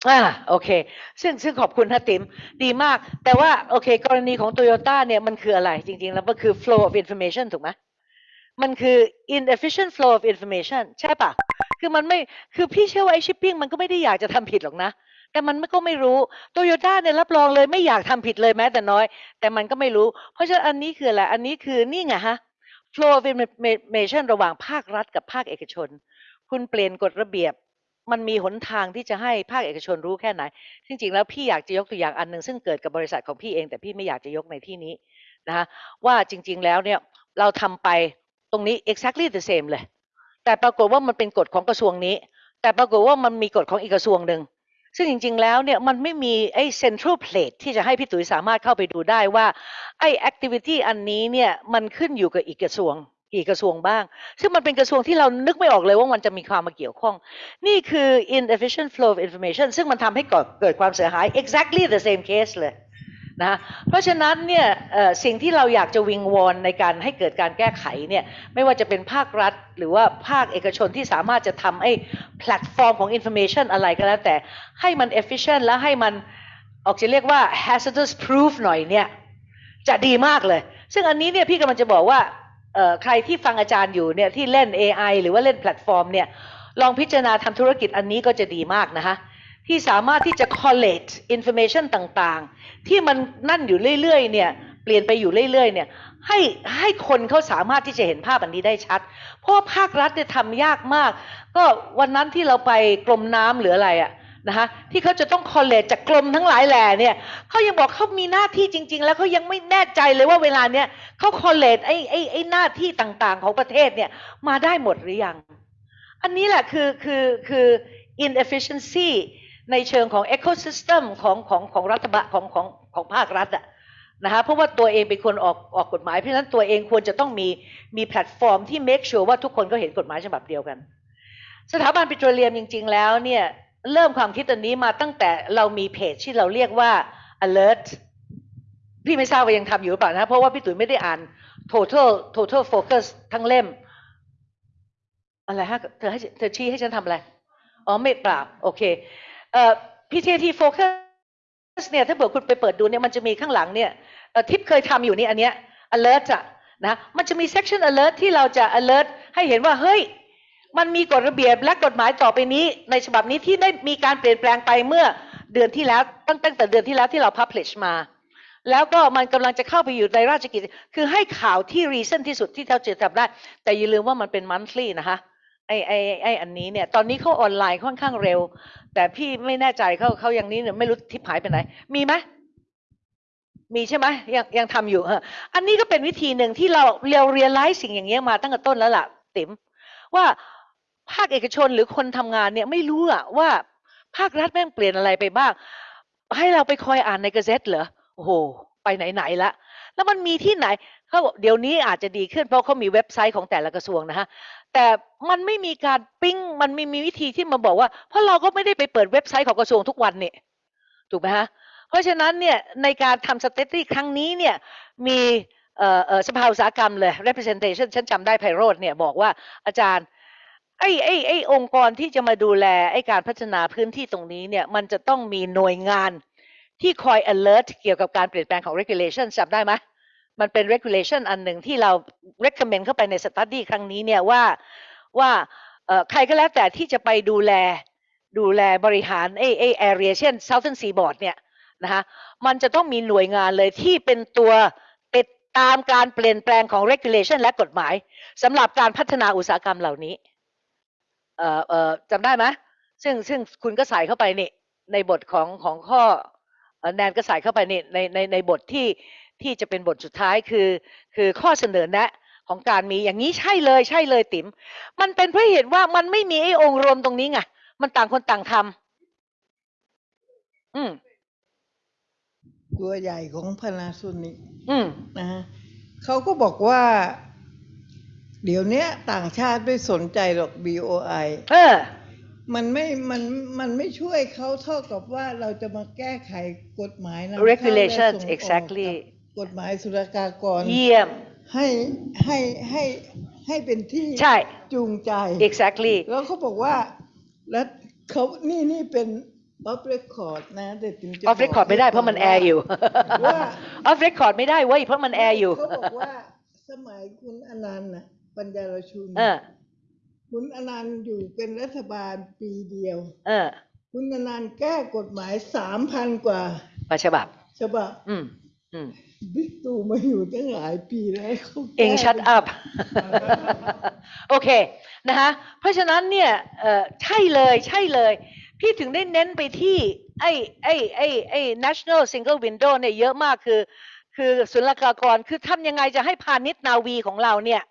อ่าโอเค ซึ่งซึ่งขอบคุณนะติ๋มดีมาก แต่ว่าโอเค กรณีของโตโยต้าเนี่ยมันคืออะไร จริง ๆ แล้วมันคือ flow of information ถูกไหมมันคือ inefficient flow of information ใช่ปะคือมันไม่คือพี่เชื่อว่าไอ้ shipping มันก็ไม่ได้อยากจะทำผิดหรอกนะ แต่มันก็ไม่รู้โตโยต้าเนี่ยรับรองเลยไม่อยากทำผิดเลยแม้แต่น้อย แต่มันก็ไม่รู้ เพราะฉะนั้นอันนี้คืออะไรอันนี้คือนี่ไงฮะ flow of information ระหว่างภาครัฐกับภาคเอกชน คุณเปลี่ยนกฎระเบียบ มันมีหนทางที่จะให้ภาคเอกชนรู้แค่ไหน จริงๆ แล้วพี่อยากจะยกตัวอย่างอันหนึ่งซึ่งเกิดกับบริษัทของพี่เอง แต่พี่ไม่อยากจะยกในที่นี้นะคะว่าจริง ๆ แล้วเนี่ยเราทำไปตรงนี้ exactly the same เลย แต่ปรากฏว่ามันเป็นกฎของกระทรวงนี้ แต่ปรากฏว่ามันมีกฎของอีกกระทรวงหนึ่ง ซึ่งจริง ๆ แล้วเนี่ยมันไม่มีไอ้เซ็นทรัลเพลทที่จะให้พี่ตุ๋ยสามารถเข้าไปดูได้ว่าไอ้ activity อันนี้เนี่ยมันขึ้นอยู่กับอีกกระทรวงกี่กระทรวงบ้าง ซึ่งมันเป็นกระทรวงที่เรานึกไม่ออกเลยว่ามันจะมีความมาเกี่ยวข้อง นี่คือ inefficient flow of information ซึ่งมันทำให้เกิดความเสียหาย exactly the same case เลย นะเพราะฉะนั้นเนี่ยสิ่งที่เราอยากจะวิงวอนในการให้เกิดการแก้ไขเนี่ยไม่ว่าจะเป็นภาครัฐ หรือว่าภาคเอกชนที่สามารถจะทำไอ้แพลตฟอร์มของ information อะไรก็แล้วแต่ให้มัน efficient และให้มันออกจะเรียกว่า hazardous proof หน่อยเนี่ยจะดีมากเลย ซึ่งอันนี้เนี่ยพี่กำลังจะบอกว่าใครที่ฟังอาจารย์อยู่เนี่ยที่เล่น AI หรือว่าเล่นแพลตฟอร์มเนี่ยลองพิจารณาทำธุรกิจอันนี้ก็จะดีมากนะคะ ที่สามารถที่จะ collate information ต่างๆ ที่มันนั่นอยู่เรื่อยๆ เนี่ยเปลี่ยนไปอยู่เรื่อยๆ เนี่ยให้ให้คนเขาสามารถที่จะเห็นภาพอันนี้ได้ชัด เพราะว่าภาครัฐเนี่ยทำยากมาก ก็วันนั้นที่เราไปกรมน้ำหรืออะไรอะนะคะที่เขาจะต้อง collate จากกรมทั้งหลายแหล่เนี่ยเขายังบอกเขามีหน้าที่จริง ๆ แล้วเขายังไม่แน่ใจเลยว่าเวลาเนี้ยเขาคอลเลตไอ้ไอ้ไอ้หน้าที่ต่างๆ ของประเทศเนี่ยมาได้หมดหรือยัง อันนี้แหละคือคือคือ inefficiency ในเชิงของ ecosystem ของของของรัฐบาลของของของภาครัฐอะนะคะเพราะว่าตัวเองเป็นคนออกออกกฎหมาย เพราะฉะนั้นตัวเองควรจะต้องมีมีแพลตฟอร์มที่ make sure ว่าทุกคนก็เห็นกฎหมายฉบับเดียวกัน สถาบันปิโตรเลียมจริง ๆ แล้วเนี่ยเริ่มความคิดอันนี้มาตั้งแต่เรามีเพจที่เราเรียกว่า alert พี่ไม่ทราบว่ายังทำอยู่หรือเปล่านะเพราะว่าพี่ตุ๋ยไม่ได้อ่าน total total focus ทั้งเล่ม อะไรฮะเธอให้เธอชี้ให้ฉันทำอะไร อ๋อไม่เปล่าโอเค PTT focus เนี่ยถ้าเผื่อคุณไปเปิดดูเนี่ยมันจะมีข้างหลังเนี่ยเอ่อทิปเคยทำอยู่นี่อันเนี้ย alert อะนะมันจะมี section alert ที่เราจะ alert ให้เห็นว่าเฮ้ย มันมีกฎระเบียบและกฎหมายต่อไปนี้ ในฉบับนี้ที่ได้มีการเปลี่ยนแปลงไปเมื่อเดือนที่แล้วตั้งแต่เดือนที่แล้วที่เรา publish มา แล้วก็มันกำลังจะเข้าไปอยู่ในราชกิจ คือให้ข่าวที่ recent ที่สุดที่เท่าจะทำได้ แต่อย่าลืมว่ามันเป็น monthly นะคะ ไอไอไออันนี้เนี่ยตอนนี้เขาออนไลน์ค่อนข้างเร็ว แต่พี่ไม่แน่ใจเขาเขายังนี้เนี่ยไม่รู้ทิพหายไปไหน มีไหมมีใช่ไหมยังยังทำอยู่อออันนี้ก็เป็นวิธีหนึ่งที่เราเราเรียนรู้สิ่งอย่างเงี้ยมาตั้งแต่ต้นแล้วล่ะ ติ๋มว่าภาคเอกชนหรือคนทำงานเนี่ยไม่รู้อะว่าภาครัฐแม่งเปลี่ยนอะไรไปบ้าง ให้เราไปคอยอ่านในกระเซ็ตเหรอโอ้โหไปไหนๆละแล้วมันมีที่ไหน เขาบอกเดี๋ยวนี้อาจจะดีขึ้นเพราะเขามีเว็บไซต์ของแต่ละกระทรวงนะฮะแต่มันไม่มีการปิ้งมันไม่มีวิธีที่มาบอกว่า เพราะเราก็ไม่ได้ไปเปิดเว็บไซต์ของกระทรวงทุกวันเนี่ยถูกไหมฮะเพราะฉะนั้นเนี่ยในการทำสเตตี้ครั้งนี้เนี่ยมีเอ่อเอ่อสภาอุตสาหกรรมเลย representation ฉันจำได้ไพโรธเนี่ยบอกว่าอาจารย์ไอ้ไอ้ไอ้องค์กรที่จะมาดูแลไอ้การพัฒนาพื้นที่ตรงนี้เนี่ยมันจะต้องมีหน่วยงานที่คอย alert เกี่ยวกับการเปลี่ยนแปลงของ regulation จำได้ไหม มันเป็น regulation อันหนึ่งที่เรา recommend เข้าไปใน study ครั้งนี้เนี่ยว่าว่าใครก็แล้วแต่ที่จะไปดูแลดูแลบริหารไอ้ไอ้ area เช่น Southern Seaboard เนี่ยนะคะมันจะต้องมีหน่วยงานเลยที่เป็นตัวติดตามการเปลี่ยนแปลงของ regulation และกฎหมายสำหรับการพัฒนาอุตสาหกรรมเหล่านี้เอ่อเอ่อจำได้ไหมซึ่งซึ่งคุณก็ใส่เข้าไปนี่ในบทของของข้อแนนก็ใส่เข้าไปนี่ในในในบทที่ ที่จะเป็นบทสุดท้ายคือคือข้อเสนอแนะของการมีอย่างนี้ใช่เลยใช่เลยติ๋มมันเป็นเพราะเหตุว่ามันไม่มีไอ้องค์รวมตรงนี้ไงมันต่างคนต่างทำอืมตัวใหญ่ของ Panasonic อืมนะฮะเขาก็บอกว่า เดี๋ยวเนี้ยต่างชาติไม่สนใจหรอก BOI เออ มันไม่มันมันไม่ช่วยเขาเท่ากับว่าเราจะมาแก้ไขกฎหมายนำเข้าและ Regulations ส่งออก exactly กับกฎหมายศุลกากร เยี่ยม ให้ให้ให้ให้เป็นที่ใช่ จูงใจ exactly แล้วเขาบอกว่า แล้วเขานี่นี่เป็น off record นะแต่ถึงจะ off record ไม่ได้เพราะมันแอร์อยู่ว่า off record ไม่ได้เว้ยเพราะมันแอร์อยู่เขาบอกว่าสมัยคุณอานันท์นะปันยารชุนเออคุณอานันท์อยู่เป็นรัฐบาลปีเดียว เออคุณอานันท์แก้กฎหมายสามพันกว่าประฉบับฉบับอืมอืม บิ๊กตู่มาอยู่ตั้งหลายปีแล้วเอง shut upโอเคนะคะเพราะฉะนั้นเนี่ยใช่เลยใช่เลย พี่ถึงได้เน้นไปที่ไอ้ไอ้ไอ้ไอ้ national single window เนี่ยเยอะมากคือ คือศุลกากรคือทำยังไงจะให้พาณิชย์นาวีของเราเนี่ย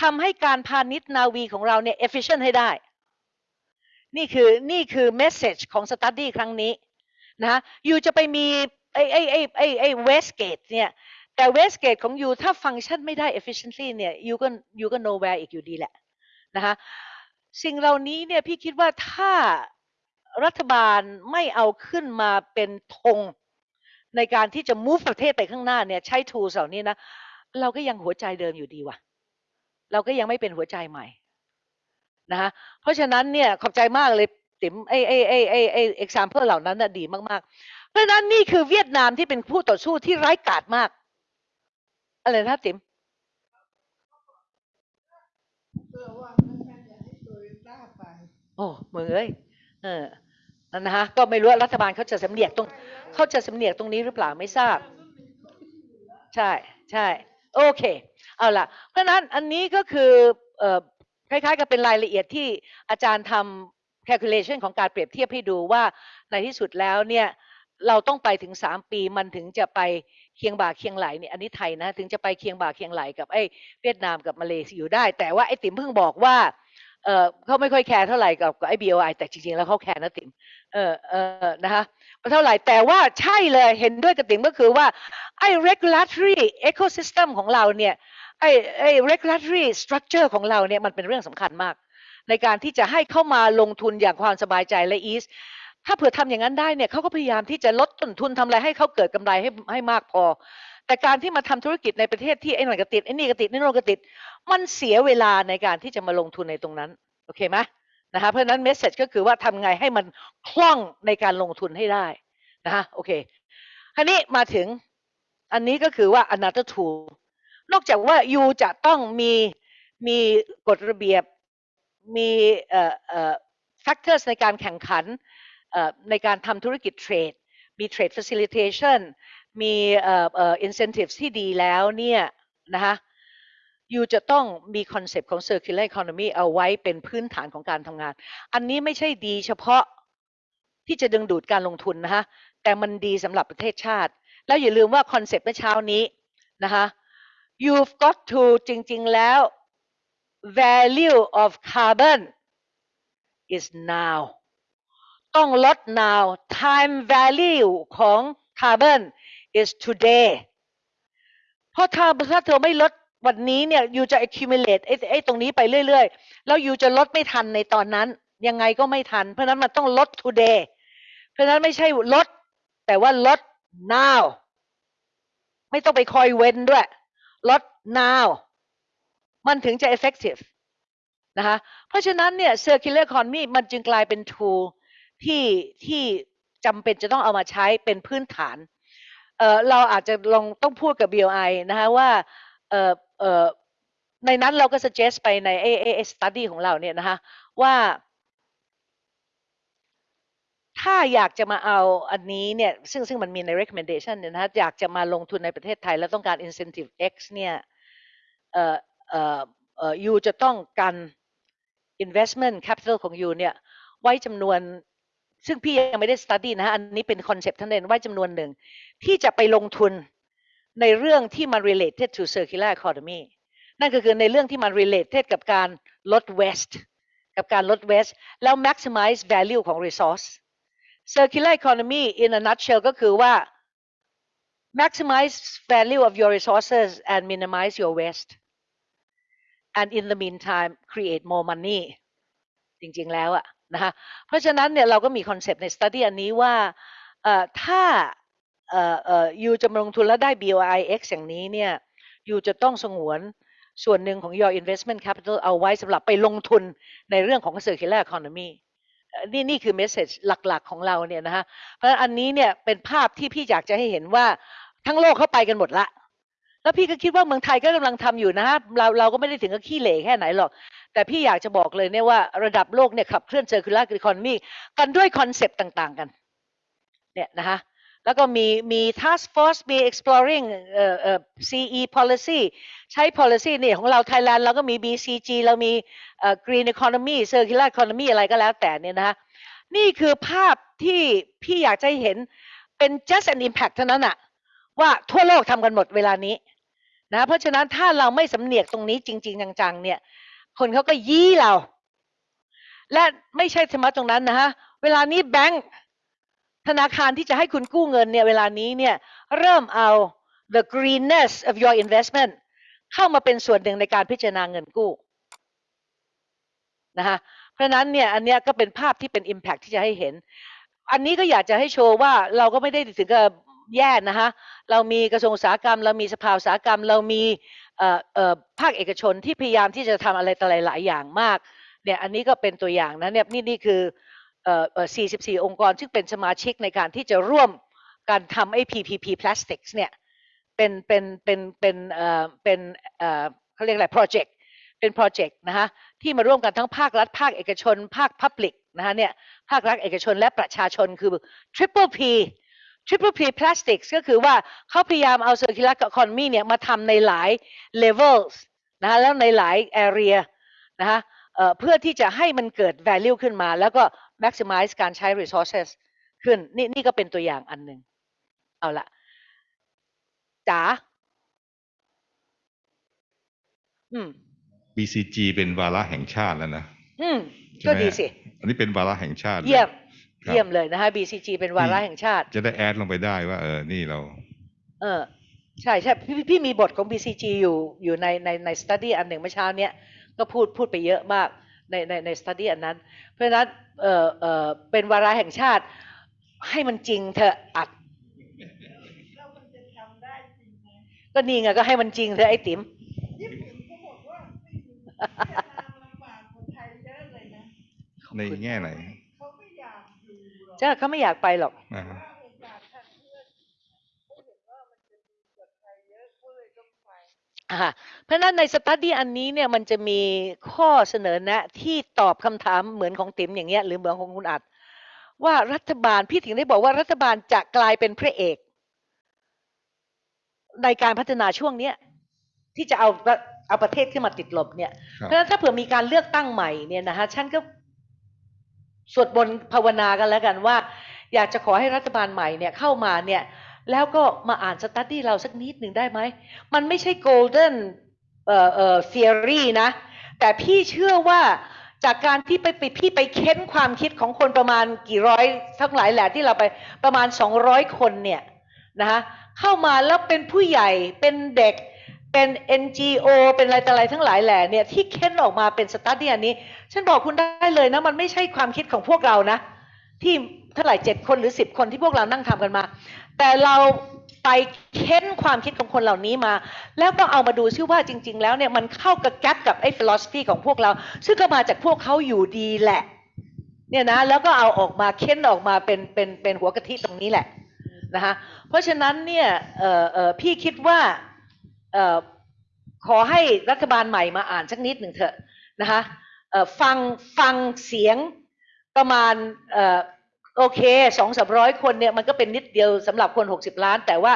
ทำให้การพาณิชย์นาวีของเราเนี่ย efficient ให้ได้ นี่คือนี่คือ message ของ study ครั้งนี้นะ อยู่จะไปมี ไอ้ไอ้ไอ้ไอ้ไอ้ Westgate เนี่ยแต่ Westgate ของยูถ้าฟังก์ชันไม่ได้ efficiently เนี่ยยูก็ยูก็ nowhere อีกอยู่ดีแหละนะคะสิ่งเหล่านี้เนี่ยพี่คิดว่าถ้ารัฐบาลไม่เอาขึ้นมาเป็นธงในการที่จะ move ประเทศไปข้างหน้าเนี่ยใช้ tools เหล่านี้นะเราก็ยังหัวใจเดิมอยู่ดีว่ะ เราก็ยังไม่เป็นหัวใจใหม่นะคะเพราะฉะนั้นเนี่ยขอบใจมากเลยติ๋มไอไอไอไอไอ example เหล่านั้นน่ะดีมากๆ เพราะฉะนั้นนี่คือเวียดนามที่เป็นผู้ต่อสู้ที่ไร้กาจมาก อะไรนะติ๋มเพื่อว่าท่านจะให้โตโยต้าไปโอ้มึงเอ้ยเออนั่นนะฮะก็ไม่รู้ว่ารัฐบาลเขาจะสำเนียกตรงเขาจะสำเนียกตรงนี้หรือเปล่าไม่ทราบ ใช่ใช่โอเค เอาล่ะ เพราะฉะนั้นอันนี้ก็คือเอ่อคล้ายๆกับเป็นรายละเอียดที่อาจารย์ทำ calculation ของการเปรียบเทียบให้ดูว่าในที่สุดแล้วเนี่ย เราต้องไปถึง3ปีมันถึงจะไปเคียงบ่าเคียงไหล่เนี่ยอันนี้ไทยนะถึงจะไปเคียงบ่าเคียงไหล่กับไอ้เวียดนามกับมาเลเซียอยู่ได้ แต่ว่าไอ้ติ๋มเพิ่งบอกว่าเออเขาไม่ค่อยแคร์เท่าไหร่กับกับไอ้ BOI แต่จริงๆแล้วเขาแคร์นะติ๋มเออเออนะคะเท่าไหร่แต่ว่าใช่เลยเห็นด้วยกับติ๋มก็คือว่าไอ้ regulatory ecosystem ของเราเนี่ยไอ้ไอ้ regulatory structure ของเราเนี่ยมันเป็นเรื่องสำคัญมาก ในการที่จะให้เข้ามาลงทุนอย่างความสบายใจและ ease ถ้าเผื่อทำอย่างนั้นได้เนี่ยเขาก็พยายามที่จะลดต้นทุนทำอะไรให้เขาเกิดกำไรให้ให้มากพอ แต่การที่มาทำธุรกิจในประเทศที่ไอ้นั่นก็ติดไอ้นี่ก็ติดไอ้โน่นก็ติด มันเสียเวลาในการที่จะมาลงทุนในตรงนั้นโอเคไหมนะคะเพราะฉะนั้นเมสเซจก็คือว่าทำไงให้มันคล่องในการลงทุนให้ได้นะคะโอเคคราวนี้มาถึงอันนี้ก็คือว่า another tool นอกจากว่า you จะต้องมีมีกฎระเบียบมีเอ่อเอ่อ factors ในการแข่งขัน ในการทำธุรกิจ trade มี trade facilitation มีเอ่อเอ่อ incentives ที่ดีแล้วเนี่ยนะคะ you จะต้องมีคอนเซปต์ของ circular economy เอาไว้เป็นพื้นฐานของการทำงาน อันนี้ไม่ใช่ดีเฉพาะที่จะดึงดูดการลงทุนนะคะแต่มันดีสำหรับประเทศชาติ แล้วอย่าลืมว่าคอนเซปต์เมื่อเช้านี้นะคะ you've got to จริง ๆ แล้ว value of carbon is now ต้องลด now time value ของ carbon is today เพราะถ้าถ้าเธอไม่ลดวันนี้เนี่ย you จะ accumulate ไอ้ไอ้ตรงนี้ไปเรื่อยๆ แล้ว you จะลดไม่ทันในตอนนั้น ยังไงก็ไม่ทัน เพราะนั้นมันต้องลด today เพราะฉะนั้นไม่ใช่ลด แต่ว่าลด now ไม่ต้องไปคอยเว้นด้วย ลด now มันถึงจะ effective นะคะ เพราะฉะนั้นเนี่ย circular economy มันจึงกลายเป็น tool ที่ที่จำเป็นจะต้องเอามาใช้เป็นพื้นฐานเอ่อเราอาจจะลองต้องพูดกับ BOI นะคะว่าเอ่อเอ่อในนั้นเราก็ suggest ไปในไอ้ไอ้ไอ้ study ของเราเนี่ยนะคะว่า ถ้าอยากจะมาเอาอันนี้เนี่ยซึ่งซึ่งมันมีใน recommendation เนี่ยนะคะอยากจะมาลงทุนในประเทศไทย แล้วต้องการ incentive X เนี่ยเอ่อเอ่อเอ่อยูจะต้องการ investment capital ของยูเนี่ยไว้จำนวน ซึ่งพี่ยังไม่ได้ study นะฮะอันนี้เป็นคอนเซปต์ท่านเองไว้จำนวนหนึ่ง ที่จะไปลงทุนในเรื่องที่มัน related to circular economy นั่นก็คือในเรื่องที่มัน related กับการลด waste กับการลด waste แล้ว maximize value ของ resource circular economy in a nutshell ก็คือว่า maximize value of your resources and minimize your waste and in the meantime create more money จริง ๆ แล้วอะ นะคะเพราะฉะนั้นเนี่ยเราก็มีคอนเซปต์ใน study อันนี้ว่าถ้าเอ่อเอ่อยูจะมาลงทุนแล้วได้ BOIX อย่างนี้เนี่ยยูจะต้องสงวนส่วนหนึ่งของ your investment capital เอาไว้สำหรับไปลงทุนในเรื่องของ circular economy นี่นี่คือ message หลักๆของเราเนี่ยนะคะเพราะอันนี้เนี่ยเป็นภาพที่พี่อยากจะให้เห็นว่าทั้งโลกเข้าไปกันหมดละ แล้วพี่ก็คิดว่าเมืองไทยก็กำลังทำอยู่นะฮะเราเราก็ไม่ได้ถึงกับขี้เหร่แค่ไหนหรอก แต่พี่อยากจะบอกเลยเนี่ยว่าระดับโลกเนี่ยขับเคลื่อน circular economy กันด้วยคอนเซปต์ต่างๆกันเนี่ยนะคะแล้วก็มีมี task force มี exploring เอ่อเอ่อ CE policy ใช้ policy เนี่ยของเรา Thailand เราก็มี BCG เรามีเอ่อ green economy circular economy อะไรก็แล้วแต่เนี่ยนะคะนี่คือภาพที่พี่อยากจะเห็นเป็น just an impact เท่านั้นอะ ว่าทั่วโลกทำกันหมดเวลานี้นะเพราะฉะนั้นถ้าเราไม่สำเนียกตรงนี้จริง ๆ จังๆเนี่ย คนเขาก็ยี่เรา และไม่ใช่เฉพาะตรงนั้นนะฮะเวลานี้แบงก์ธนาคารที่จะให้คุณกู้เงินเนี่ยเวลานี้เนี่ยเริ่มเอา the greenness of your investment เข้ามาเป็นส่วนหนึ่งในการพิจารณาเงินกู้นะคะเพราะฉะนั้นเนี่ยอันเนี้ยก็เป็นภาพที่เป็น impact ที่จะให้เห็น อันนี้ก็อยากจะให้โชว์ว่าเราก็ไม่ได้ถึงกับ แย่นะคะเรามีกระทรวงอุตสาหกรรม เรามีสภาอุตสาหกรรม เรามีภาคเอกชนที่พยายามที่จะทำอะไรต่ออะไรหลายอย่างมากเนี่ยอันนี้ก็เป็นตัวอย่างนะเนี่ยนี่นี่คือ 44 องค์กรซึ่งเป็นสมาชิกในการที่จะร่วมการทำไอ้ PPP Plastics เนี่ยเป็นเป็นเป็นเป็นเอ่อเป็นเอ่อเขาเรียกอะไรโปรเจกต์เป็นโปรเจกต์นะคะที่มาร่วมกันทั้งภาครัฐ ภาคเอกชน ภาค Public นะคะเนี่ยภาครัฐเอกชนและประชาชนคือ Triple P Triple P Plastics ก็คือว่าเขาพยายามเอา Circular Economy เนี่ยมาทำในหลาย levels นะคะแล้วในหลาย area นะคะเอ่อเพื่อที่จะให้มันเกิด value ขึ้นมา แล้วก็ maximize การใช้ resources ขึ้นนี่นี่ก็เป็นตัวอย่างอันหนึ่งเอาละจ๋าอืม BCG เป็นวาระแห่งชาติแล้วนะอืมใช่ก็ไหมดีฮะสิ อันนี้เป็นวาระแห่งชาติลเยี่ยมครับ เยี่ยมเลยนะคะ BCG เป็นวาระแห่งชาติ จะได้แอดลงไปได้ว่าเออ นี่เรา เออ ใช่ใช่พี่พี่พี่มีบทของ BCG อยู่อยู่ในในใน study อันหนึ่งเมื่อเช้าเนี้ยก็พูดพูดไปเยอะมากในในใน study อันนั้น เพราะฉะนั้นเออเออเป็นวาระแห่งชาติ ให้มันจริงเถอะอัดแล้วมันจะทำได้จริงไหมก็นี่ไงก็ให้มันจริงเถอะไอ้ติ๋มญี่ปุ่นเขาบอกว่าไม่มีเวียดนามลำบากกว่าไทยเยอะเลยนะในแง่ไหน เขาไม่อยาก อยู่หรอกจ้าเขาไม่อยากไปหรอกนะฮะว่าโอกาสทางเลือกเขาเห็นว่ามันจะดีกว่าไทยเยอะเขาเลยต้องไปอ่าเพราะฉะนั้นในสตัดดี้อันนี้เนี่ยมันจะมีข้อเสนอแนะที่ตอบคำถามเหมือนของติ๋มอย่างเงี้ยหรือเหมือนของคุณอัด ว่ารัฐบาลพี่ถึงได้บอกว่ารัฐบาลจะกลายเป็นพระเอก ในการพัฒนาช่วงเนี้ยที่จะเอาประเอาประเทศขึ้นมาติดลบเนี่ยครับเพราะฉะนั้นถ้าเผื่อมีการเลือกตั้งใหม่เนี่ยนะฮะฉันก็ สวดมนต์ภาวนากันแล้วกันว่า อยากจะขอให้รัฐบาลใหม่เนี่ยเข้ามาเนี่ยแล้วก็มาอ่านสตัดดี้เราสักนิดหนึ่งได้ไหม มันไม่ใช่ golden เอ่อเอ่อ theory นะ แต่พี่เชื่อว่าจากการที่ไปไปพี่ไปเค้นความคิดของคนประมาณกี่ร้อยทั้งหลายแหละที่เราไปประมาณ 200 คนเนี่ยนะคะเข้ามาแล้วเป็นผู้ใหญ่เป็นเด็ก เป็น NGO เป็นอะไรต่ออะไรทั้งหลายแหล่เนี่ยที่เค้นออกมาเป็นสตัดดี้อันนี้ ฉันบอกคุณได้เลยนะ มันไม่ใช่ความคิดของพวกเรานะ ที่เท่าไหร่เจ็ดคนหรือสิบคนที่พวกเรานั่งทำกันมา แต่เราไปเค้นความคิดของคนเหล่านี้มา แล้วก็เอามาดูซิว่าจริง ๆ แล้วเนี่ยมันเข้ากับแก๊ปกับไอ้ philosophy ของพวกเรา ซึ่งก็มาจากพวกเขาอยู่ดีแหละ เนี่ยนะแล้วก็เอาออกมาเค้นออกมาเป็นเป็นเป็นหัวกะทิตรงนี้แหละนะคะเพราะฉะนั้นเนี่ยเออเออพี่คิดว่า ขอให้รัฐบาลใหม่มาอ่านสักนิดหนึ่งเถอะนะคะฟังฟังเสียงประมาณออโอเคสองสามร้อยคนเนี่ยมันก็เป็นนิดเดียวสำหรับคนหกสิบล้าน แต่ว่า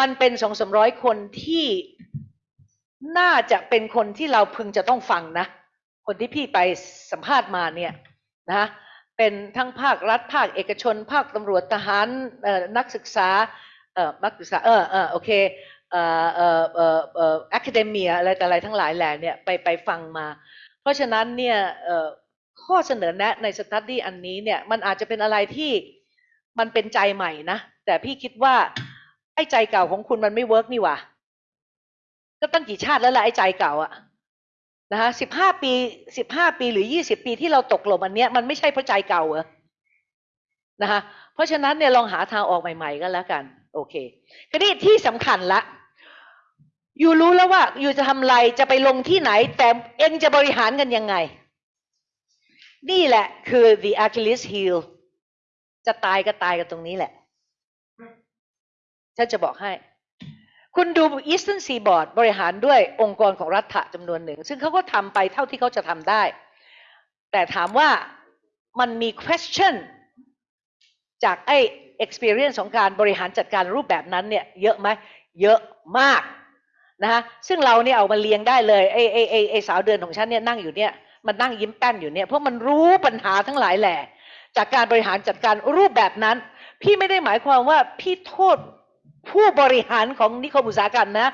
มันเป็นสองสามร้อยคนที่น่าจะเป็นคนที่เราพึงจะต้องฟังนะ คนที่พี่ไปสัมภาษณ์มาเนี่ยนะเป็นทั้งภาครัฐภาคเอกชน ภาคตำรวจทหารนักศึกษาเออนักศึกษาเออเออโอเค อ่อเอ่อเอ่อเอ่อ academia อะไรแต่อะไรทั้งหลายแหล่เนี่ยไปไปฟังมา เพราะฉะนั้นเนี่ยข้อเสนอแนะใน study อันนี้เนี่ยมันอาจจะเป็นอะไรที่มันเป็นใจใหม่นะ แต่พี่คิดว่าไอ้ใจเก่าของคุณมันไม่ work นี่หว่าก็ตั้งกี่ชาติแล้วล่ะไอ้ใจเก่าอะนะคะสิบห้าปีสิบห้าปีหรือยี่สิบปีที่เราตกหล่มอันเนี้ยมันไม่ใช่เพราะใจเก่าเหรอนะคะเพราะฉะนั้นเนี่ยลองหาทางออกใหม่ ๆกันแล้วกัน โอเคทีนี้ที่สำคัญละ อยู่รู้แล้วว่าอยู่จะทำอะไรจะไปลงที่ไหน แต่เองจะบริหารกันยังไง นี่แหละคือ the Achilles heel จะตายก็ตายกันตรงนี้แหละฉันจะบอกให้ คุณดู Eastern Seaboard บริหารด้วยองค์กรของรัฐะจำนวนหนึ่ง ซึ่งเขาก็ทำไปเท่าที่เขาจะทำได้ แต่ถามว่ามันมี question จากไอ้ experience ของการบริหารจัดการรูปแบบนั้นเนี่ย เยอะไหม เยอะมาก นะคะซึ่งเราเนี่ยเอามาเรียงได้เลยไอ้ไอ้ไอ้ไอ้สาวเดือนของฉันเนี่ยนั่งอยู่เนี่ยมันนั่งยิ้มแป้นอยู่เนี่ยเพราะมันรู้ปัญหาทั้งหลายแหละจากการบริหารจัดการรูปแบบนั้น พี่ไม่ได้หมายความว่าพี่โทษผู้บริหารของนิคมอุตสาหกรรมนะ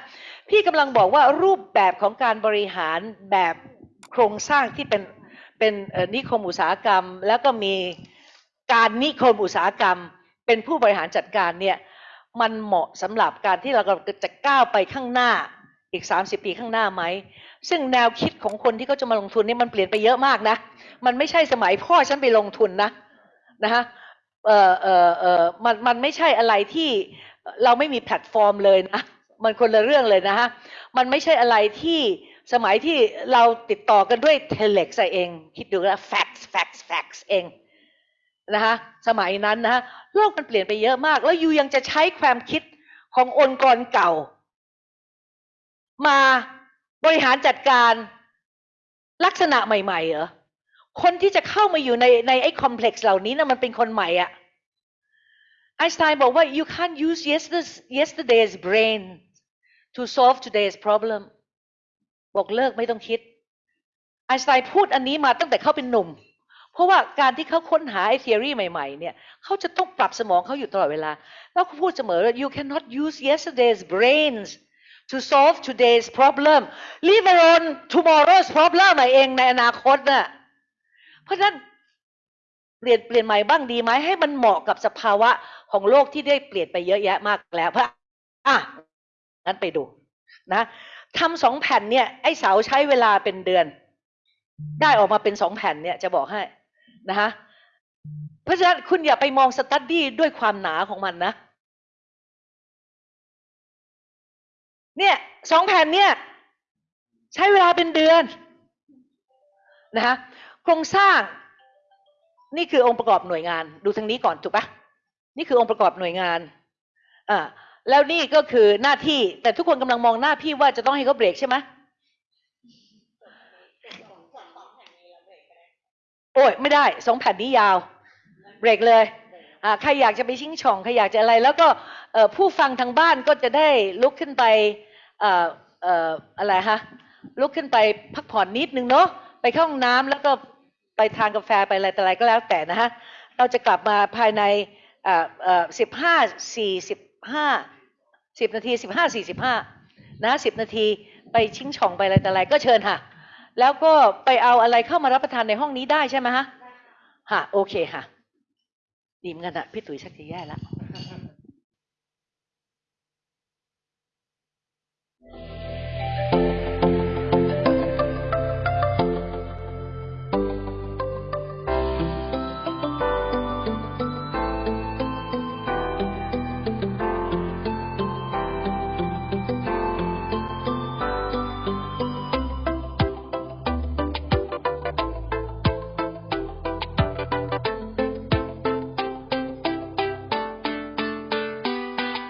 พี่กำลังบอกว่ารูปแบบของการบริหารแบบโครงสร้างที่เป็นเป็นนิคมอุตสาหกรรม แล้วก็มีการนิคมอุตสาหกรรม เป็นผู้บริหารจัดการเนี่ย มันเหมาะสำหรับการที่เราจะก้าวไปข้างหน้าอีก 30 ปีข้างหน้าไหม ซึ่งแนวคิดของคนที่เขาจะมาลงทุนนี่มันเปลี่ยนไปเยอะมากนะ มันไม่ใช่สมัยพ่อฉันไปลงทุนนะนะคะเออเออเออมันมันไม่ใช่อะไรที่เราไม่มีแพลตฟอร์มเลยนะ มันคนละเรื่องเลยนะฮะ มันไม่ใช่อะไรที่สมัยที่เราติดต่อกันด้วยเทเล็กเอง คิดดูนะ facts facts facts เอง นะคะสมัยนั้นนะฮะโลกมันเปลี่ยนไปเยอะมาก แล้วยูยังจะใช้ความคิดขององค์กรเก่า มาบริหารจัดการลักษณะใหม่ๆเหรอคนที่จะเข้ามาอยู่ในในไอ้คอมเพล็กซ์เหล่านี้นะมันเป็นคนใหม่อะไอน์สไตน์บอกว่า you can't use yesterday's yesterday's brain to solve today's problem บอกเลิกไม่ต้องคิดไอน์สไตน์พูดอันนี้มาตั้งแต่เข้าเป็นหนุ่ม เพราะว่าการที่เขาค้นหาไอ้ theory ใหม่ๆเนี่ยเขาจะต้องปรับสมองเขาอยู่ตลอดเวลา แล้วเขาพูดเสมอว่า you cannot use yesterday's brains to solve today's problem leave alone tomorrow's problem มาเองในอนาคตน่ะเพราะฉะนั้นเปลี่ยนเปลี่ยนใหม่บ้างดีไหมให้มันเหมาะกับสภาวะของโลกที่ได้เปลี่ยนไปเยอะแยะมากแล้วเพราะอะงั้นไปดูนะทำสองแผ่นเนี่ยไอ้เสาใช้เวลาเป็นเดือน ได้ออกมาเป็นสองแผ่นเนี่ยจะบอกให้ นะคะเพราะฉะนั้นคุณอย่าไปมองสตัดดี้ด้วยความหนาของมันนะ เนี่ยสองแผ่นเนี่ย ใช้เวลาเป็นเดือนนะคะโครงสร้างนี่คือองค์ประกอบหน่วยงาน ดูทางนี้ก่อนถูกปะนี่คือองค์ประกอบหน่วยงานอ่าแล้วนี่ก็คือหน้าที่แต่ทุกคนกำลังมองหน้าพี่ว่าจะต้องให้เขาเบรกใช่ไหม โอ้ยไม่ได้สองแผ่นนี้ยาวเบรกเลยใครอยากจะไปชิงช่องใครอยากจะอะไร แล้วก็ผู้ฟังทางบ้านก็จะได้ลุกขึ้นไปอออะไรฮะลุกขึ้นไปพักผ่อนนิดนึงเนาะไปเข้าห้องน้ำแล้วก็ไปทานกาแฟไปอะไรแต่อะไรก็แล้วแต่นะฮะเราจะกลับมาภายในสิบห้าสี่สิบห้าสิบนาทีสิบห้าสี่สิบห้านะสิบนาทีไปชิงช่องไปอะไรแต่อะไรก็เชิญค่ะ แล้วก็ไปเอาอะไรเข้ามารับประทานในห้องนี้ได้ใช่ไหมฮะฮะโอเคค่ะดีเหมอนกันอะพี่ตุ๋ยชักจะแย่แล้ว